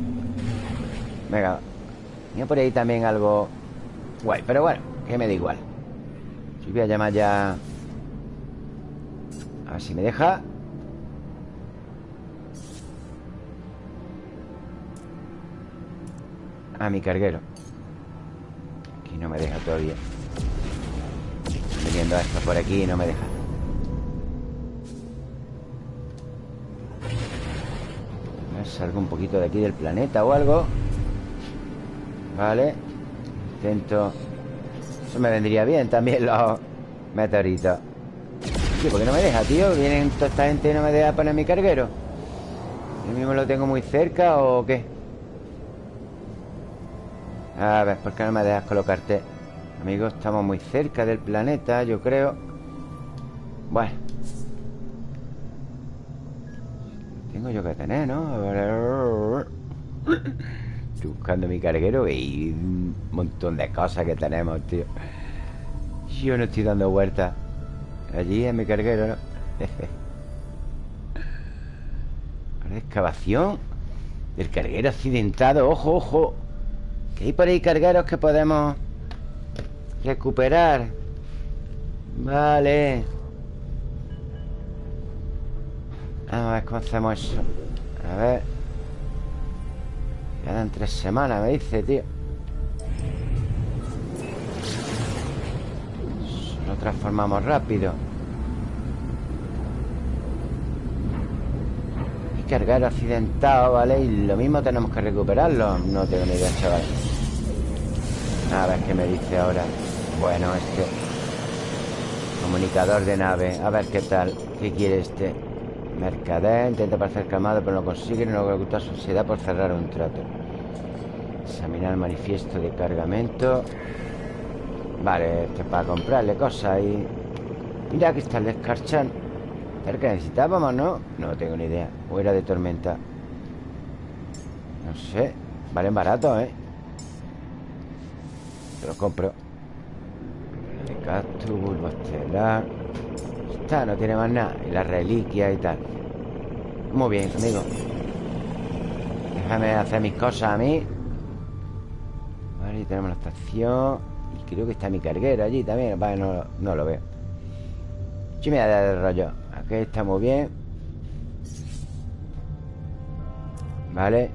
Venga Tenía por ahí también algo Guay, pero bueno, que me da igual. Yo voy a llamar ya A ver si me deja. A mi carguero. Aquí no me deja todavía. Viniendo esto por aquí y no me deja. A salgo un poquito de aquí del planeta o algo. Vale Intento Eso me vendría bien también los meteoritos Tío, ¿por qué no me deja, tío? Vienen toda esta gente y no me deja poner mi carguero ¿Yo mismo lo tengo muy cerca o qué? A ver, ¿por qué no me dejas colocarte? Amigos, estamos muy cerca del planeta, yo creo Bueno Tengo yo que tener, ¿no? Estoy buscando mi carguero y un montón de cosas que tenemos, tío. Yo no estoy dando vueltas Allí en mi carguero, ¿no? Excavación. El carguero accidentado. Ojo, ojo. Que hay por ahí cargueros que podemos Recuperar. Vale. A ver cómo hacemos eso. A ver Quedan tres semanas, me dice, tío. Lo transformamos rápido. Y cargar accidentado, ¿vale? Y lo mismo tenemos que recuperarlo. No tengo ni idea, chaval. A ver qué me dice ahora. Bueno, este Comunicador de nave. A ver qué tal. ¿Qué quiere este? Mercader Intenta parecer calmado pero no consigue No logra su ansiedad por cerrar un trato. Examinar el manifiesto de cargamento. Vale, este para comprarle cosas y... Mira, aquí está el descarchan el que necesitábamos, ¿no? No tengo ni idea. O era de tormenta. No sé. Valen barato, ¿eh? Lo compro. Cactus, bulbo estelar No tiene más nada. Y la reliquia y tal. Muy bien, amigo. Déjame hacer mis cosas a mí. Vale, tenemos la estación. Y creo que está mi carguero allí también. No, no lo veo. Sí me da de rollo. Aquí está muy bien. Vale.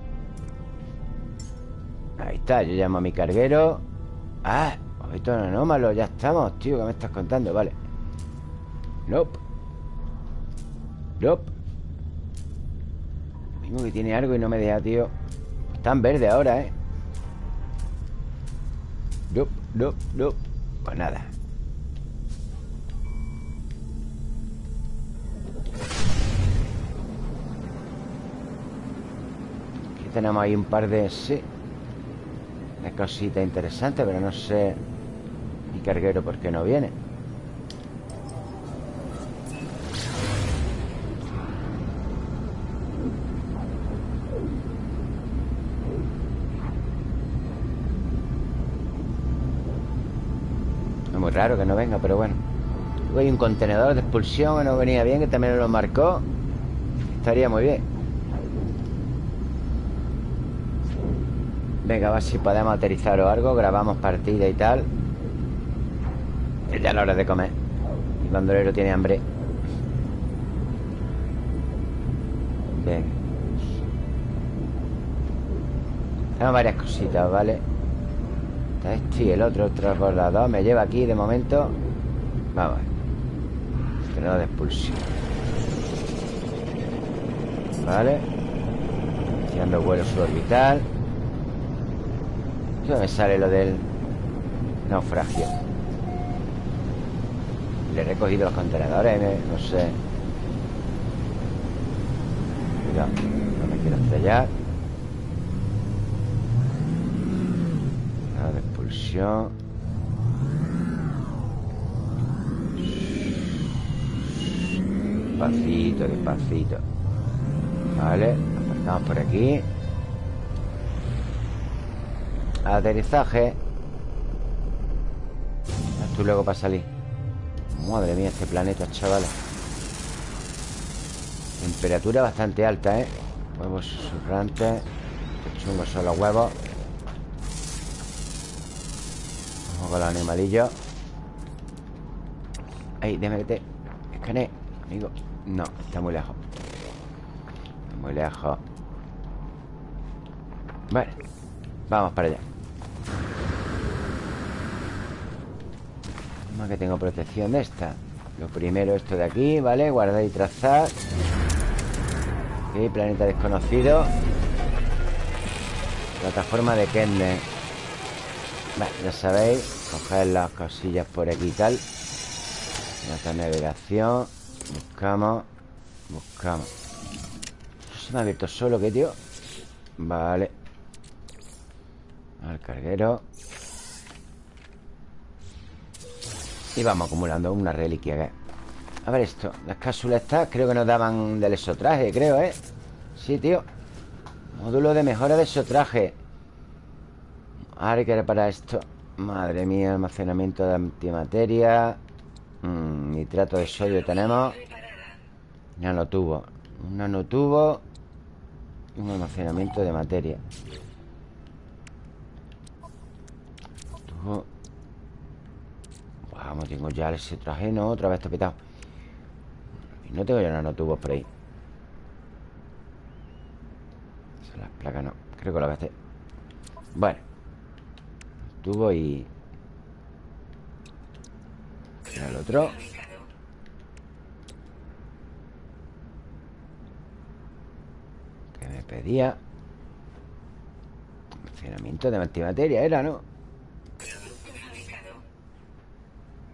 Ahí está, yo llamo a mi carguero. Ah, esto es anómalo Ya estamos, tío, ¿qué me estás contando? Vale Nope. Nope. Mismo que tiene algo y no me deja, tío. Está en verde ahora, ¿eh? Nope, nope, nope. Pues nada. Aquí tenemos ahí un par de... Sí Una cosita interesante Pero no sé Mi carguero por qué no viene raro que no venga, pero bueno. Hay un contenedor de expulsión que no venía bien Que también lo marcó. Estaría muy bien. Venga, a ver si podemos aterrizar o algo Grabamos partida y tal. Ya es la hora de comer. El bandolero tiene hambre. Venga. Tenemos varias cositas, ¿vale? Este y el otro transbordador Me lleva aquí de momento. Vamos ver. De expulsión. Vale. Haciendo vuelo suborbital. ¿Dónde me sale lo del naufragio? Le he recogido los contenedores No sé. Cuidado No me quiero estrellar Despacito, despacito. Vale, aparcamos por aquí. Aterrizaje. Tú luego para salir. Madre mía, este planeta, chavales. Temperatura bastante alta, ¿eh? Huevos susurrantes chungos son los huevos con los animalillos. Ahí, déjame que te escanee Amigo. No, está muy lejos. Está muy lejos. Vale Vamos para allá. Más que tengo protección de esta. Lo primero esto de aquí, ¿vale? Guardar y trazar. Ok, planeta desconocido. Plataforma de Kende Vale, ya sabéis Coger las cosillas por aquí y tal. Nuestra navegación Buscamos Buscamos. Se me ha abierto solo, ¿qué, tío? Vale. Al carguero. Y vamos acumulando una reliquia A ver esto Las cápsulas estas creo que nos daban del exotraje, creo, ¿eh? Sí, tío. Módulo de mejora de exotraje. Ahora hay que reparar esto Madre mía, almacenamiento de antimateria. Mm, Nitrato de sodio tenemos. Nanotubo Un nanotubo Y un almacenamiento de materia. Vamos, tengo ya ese traje No, otra vez Y no tengo ya nanotubos por ahí Las placas no. Creo que lo voy a hacer Bueno tubo y... el otro. Que me pedía Almacenamiento de antimateria era, ¿no?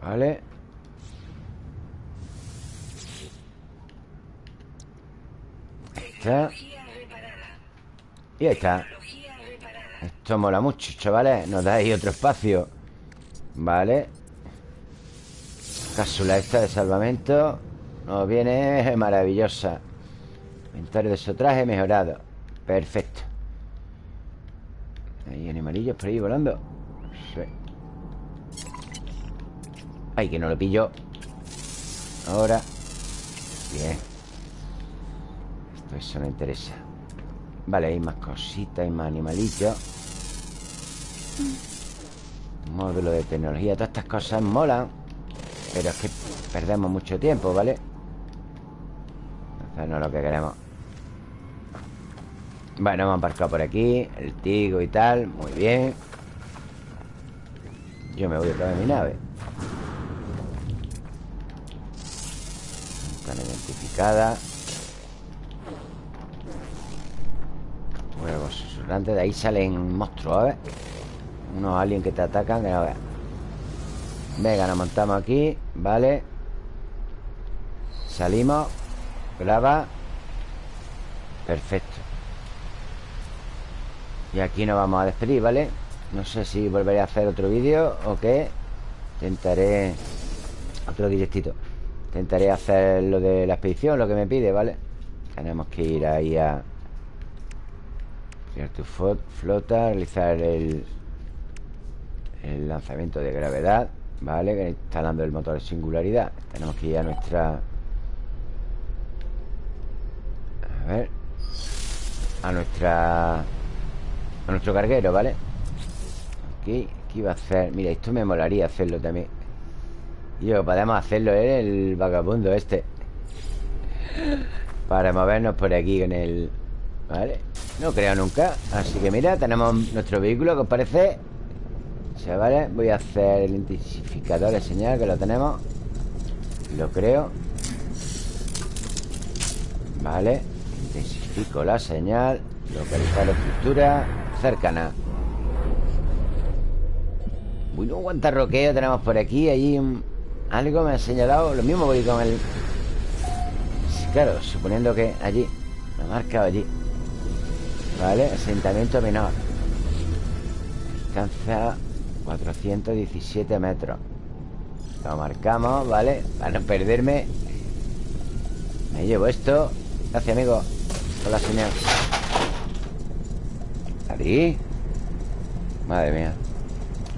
Vale. Está. Y ahí está esto mola mucho, chavales. Nos da ahí otro espacio. Vale. Cápsula esta de salvamento. Nos viene maravillosa. Inventario de sotraje mejorado. Perfecto. Hay animalillos por ahí volando. Sí. Ay, que no lo pillo. Ahora. Bien. Esto eso no interesa Vale, hay más cositas Hay más animalillos Módulo de tecnología Todas estas cosas molan Pero es que perdemos mucho tiempo, ¿vale? Entonces no es lo que queremos. Bueno, hemos aparcado por aquí El tigo y tal Muy bien. Yo me voy otra vez a mi nave. Están identificadas Huevos susurrantes De ahí salen monstruos, a ver unos aliens que te atacan que no veas Venga, nos montamos aquí Vale Salimos. Graba. Perfecto. Y aquí nos vamos a despedir, ¿vale? No sé si volveré a hacer otro vídeo o qué. Intentaré Otro directito. Intentaré hacer lo de la expedición, lo que me pide, ¿vale? Tenemos que ir ahí a tu flota Realizar el el lanzamiento de gravedad Vale, instalando el motor de singularidad Tenemos que ir a nuestra... A ver A nuestra... A nuestro carguero, ¿vale? Aquí, aquí va a hacer... Mira, esto me molaría hacerlo también Yo, podemos hacerlo ¿eh? el vagabundo este Para movernos por aquí con el... ¿Vale? No creo nunca. Así que mira, tenemos nuestro vehículo que os parece Chavales, voy a hacer el intensificador de señal Que lo tenemos. Lo creo. Vale. Intensifico la señal. Localizar la estructura. Cercana. Bueno, cuánta roqueo tenemos por aquí. Allí algo me ha señalado. Lo mismo voy con el... Claro, suponiendo que allí Me ha marcado allí Vale, asentamiento menor. Distancia 417 metros. Lo marcamos, ¿vale? Para no perderme. Me llevo esto. Gracias, amigo. Con la señal. ¿Ahí? Madre mía.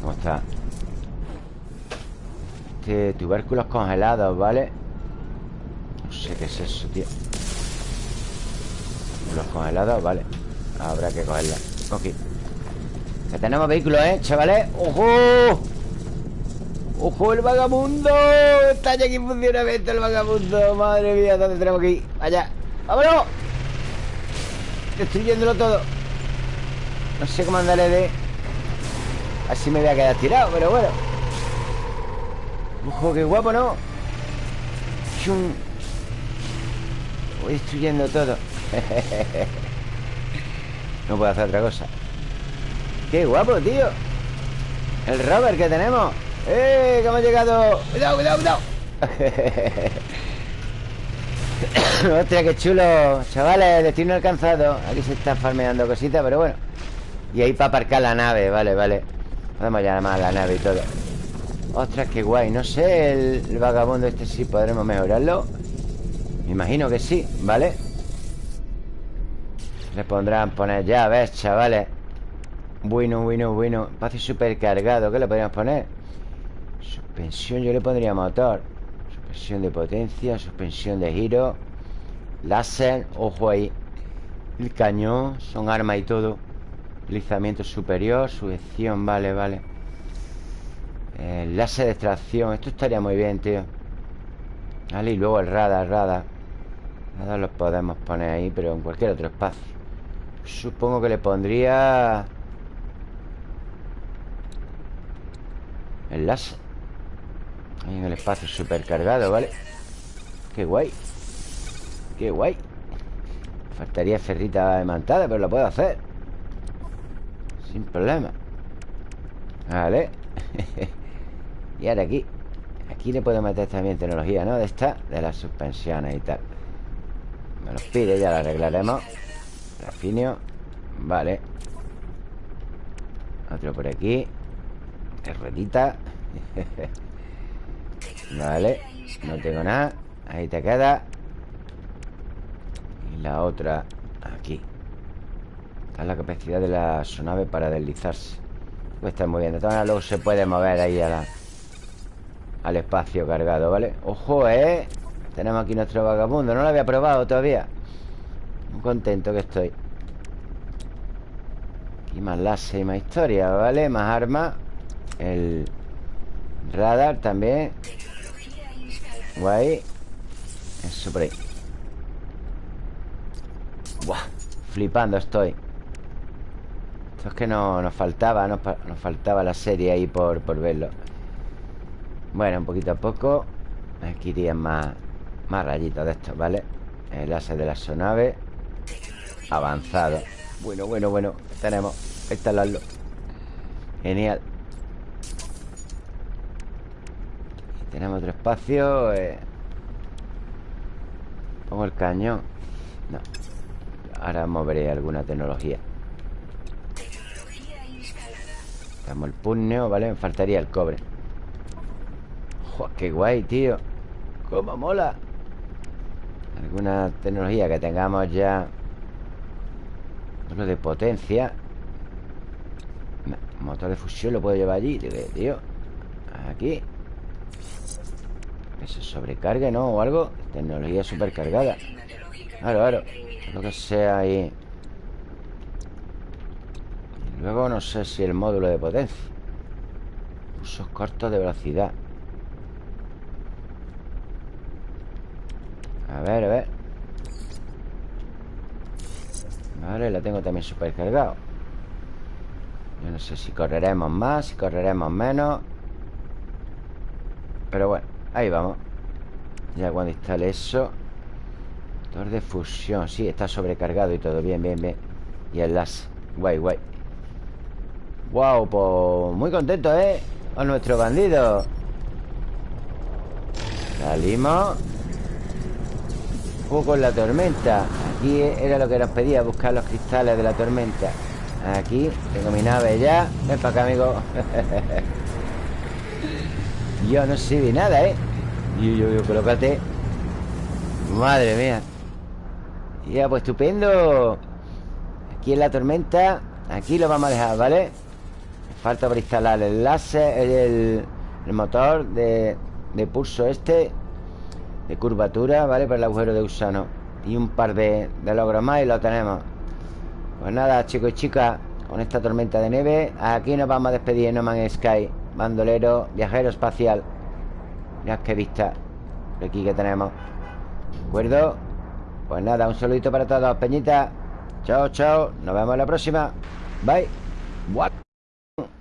¿Cómo está? Este tubérculos congelados, ¿vale? No sé qué es eso, tío. Los congelados, vale Habrá que cogerla Ok que tenemos vehículos, ¿eh, chavales? ¡Ojo! ¡Ojo, el vagabundo! Está ya aquí en funcionamiento el vagabundo Madre mía, ¿dónde tenemos que ir? Allá ¡Vámonos! Destruyéndolo todo No sé cómo andaré de... Así me voy a quedar tirado, pero bueno ¡Ojo, qué guapo, ¿no? ¡Chum! Voy destruyendo todo No puedo hacer otra cosa. ¡Qué guapo, tío! El rover que tenemos. ¡Eh! Que hemos llegado ¡Cuidado, cuidado, cuidado! Hostia, qué chulo. Chavales, destino alcanzado. Aquí se están farmeando cositas, pero bueno. Y ahí para aparcar la nave, vale, vale. Podemos llamar a la nave y todo. Ostras, qué guay. No sé, el, vagabundo este sí podremos mejorarlo. Me imagino que sí, ¿vale? Pondrán poner llaves, chavales bueno, bueno, bueno Espacio supercargado, ¿qué le podríamos poner? Suspensión, yo le pondría motor. Suspensión de potencia Suspensión de giro Láser, ojo ahí. El cañón, son armas y todo. Deslizamiento superior Sujeción, vale, vale. El Láser de extracción Esto estaría muy bien, tío. Vale, y luego el radar, radar. Radar los podemos poner ahí Pero en cualquier otro espacio Supongo que le pondría El láser Ahí en el espacio supercargado, ¿vale? Qué guay. Qué guay. Faltaría ferrita imantada, pero lo puedo hacer. Sin problema. Vale. Y ahora aquí. Aquí le puedo meter también tecnología, ¿no? De esta, de las suspensiones y tal. Me los pide, ya lo arreglaremos Rafinio. Vale. Otro por aquí. Ruedita Vale. No tengo nada. Ahí te queda. Y la otra Aquí. Está la capacidad de la sonave para deslizarse. Pues está todas maneras luego se puede mover ahí a la, al espacio cargado, ¿vale? ¡Ojo, eh! Tenemos aquí nuestro vagabundo. No lo había probado todavía contento que estoy. Aquí más láser y más historia, ¿vale? Más armas El radar también. Guay. Eso por ahí. Buah Flipando estoy. Esto es que no, nos faltaba Nos, faltaba la serie ahí por, por verlo. Bueno, un poquito a poco. Aquí irían más Más rayitos de estos, ¿vale? El ase de la sonave Avanzado Bueno, bueno, bueno Tenemos Instalarlo Genial Tenemos otro espacio eh. Pongo el cañón No Ahora moveré alguna tecnología Tenemos el puño, ¿vale? Me faltaría el cobre ¡Joder, qué guay, tío! ¡Cómo mola! Alguna tecnología que tengamos ya Lo de potencia. Motor de fusión lo puedo llevar allí Tío Aquí. Que se sobrecargue, ¿no? O algo Tecnología supercargada. Claro, claro. Lo que sea ahí. Y Luego no sé si el módulo de potencia. Usos cortos de velocidad. A ver, a ver Vale, la tengo también supercargado. Yo no sé si correremos más Si correremos menos. Pero bueno Ahí vamos. Ya cuando instale eso Motor de fusión. Sí, está sobrecargado y todo. Bien, bien, bien. Y el láser Guay, guay. Wow, pues muy contento, ¿eh? Con nuestro bandido. Salimos Juego con la tormenta. Aquí era lo que nos pedía Buscar los cristales de la tormenta. Aquí tengo mi nave ya Ven para acá, amigo. Yo no sirve nada, ¿eh? Yo, yo, yo, colócate. Madre mía. Ya, pues estupendo. Aquí en la tormenta Aquí lo vamos a dejar, ¿vale? Falta para instalar el láser El, el motor de, de pulso este De curvatura, ¿vale? Para el agujero de gusano. Y un par de, de logros más y lo tenemos. Pues nada, chicos y chicas Con esta tormenta de nieve Aquí nos vamos a despedir en No Man's Sky Bandolero, viajero espacial. Mirad qué vista Aquí que tenemos. ¿De acuerdo? Pues nada, un saludito para todos Peñita. Chao, chao. Nos vemos en la próxima. Bye. What?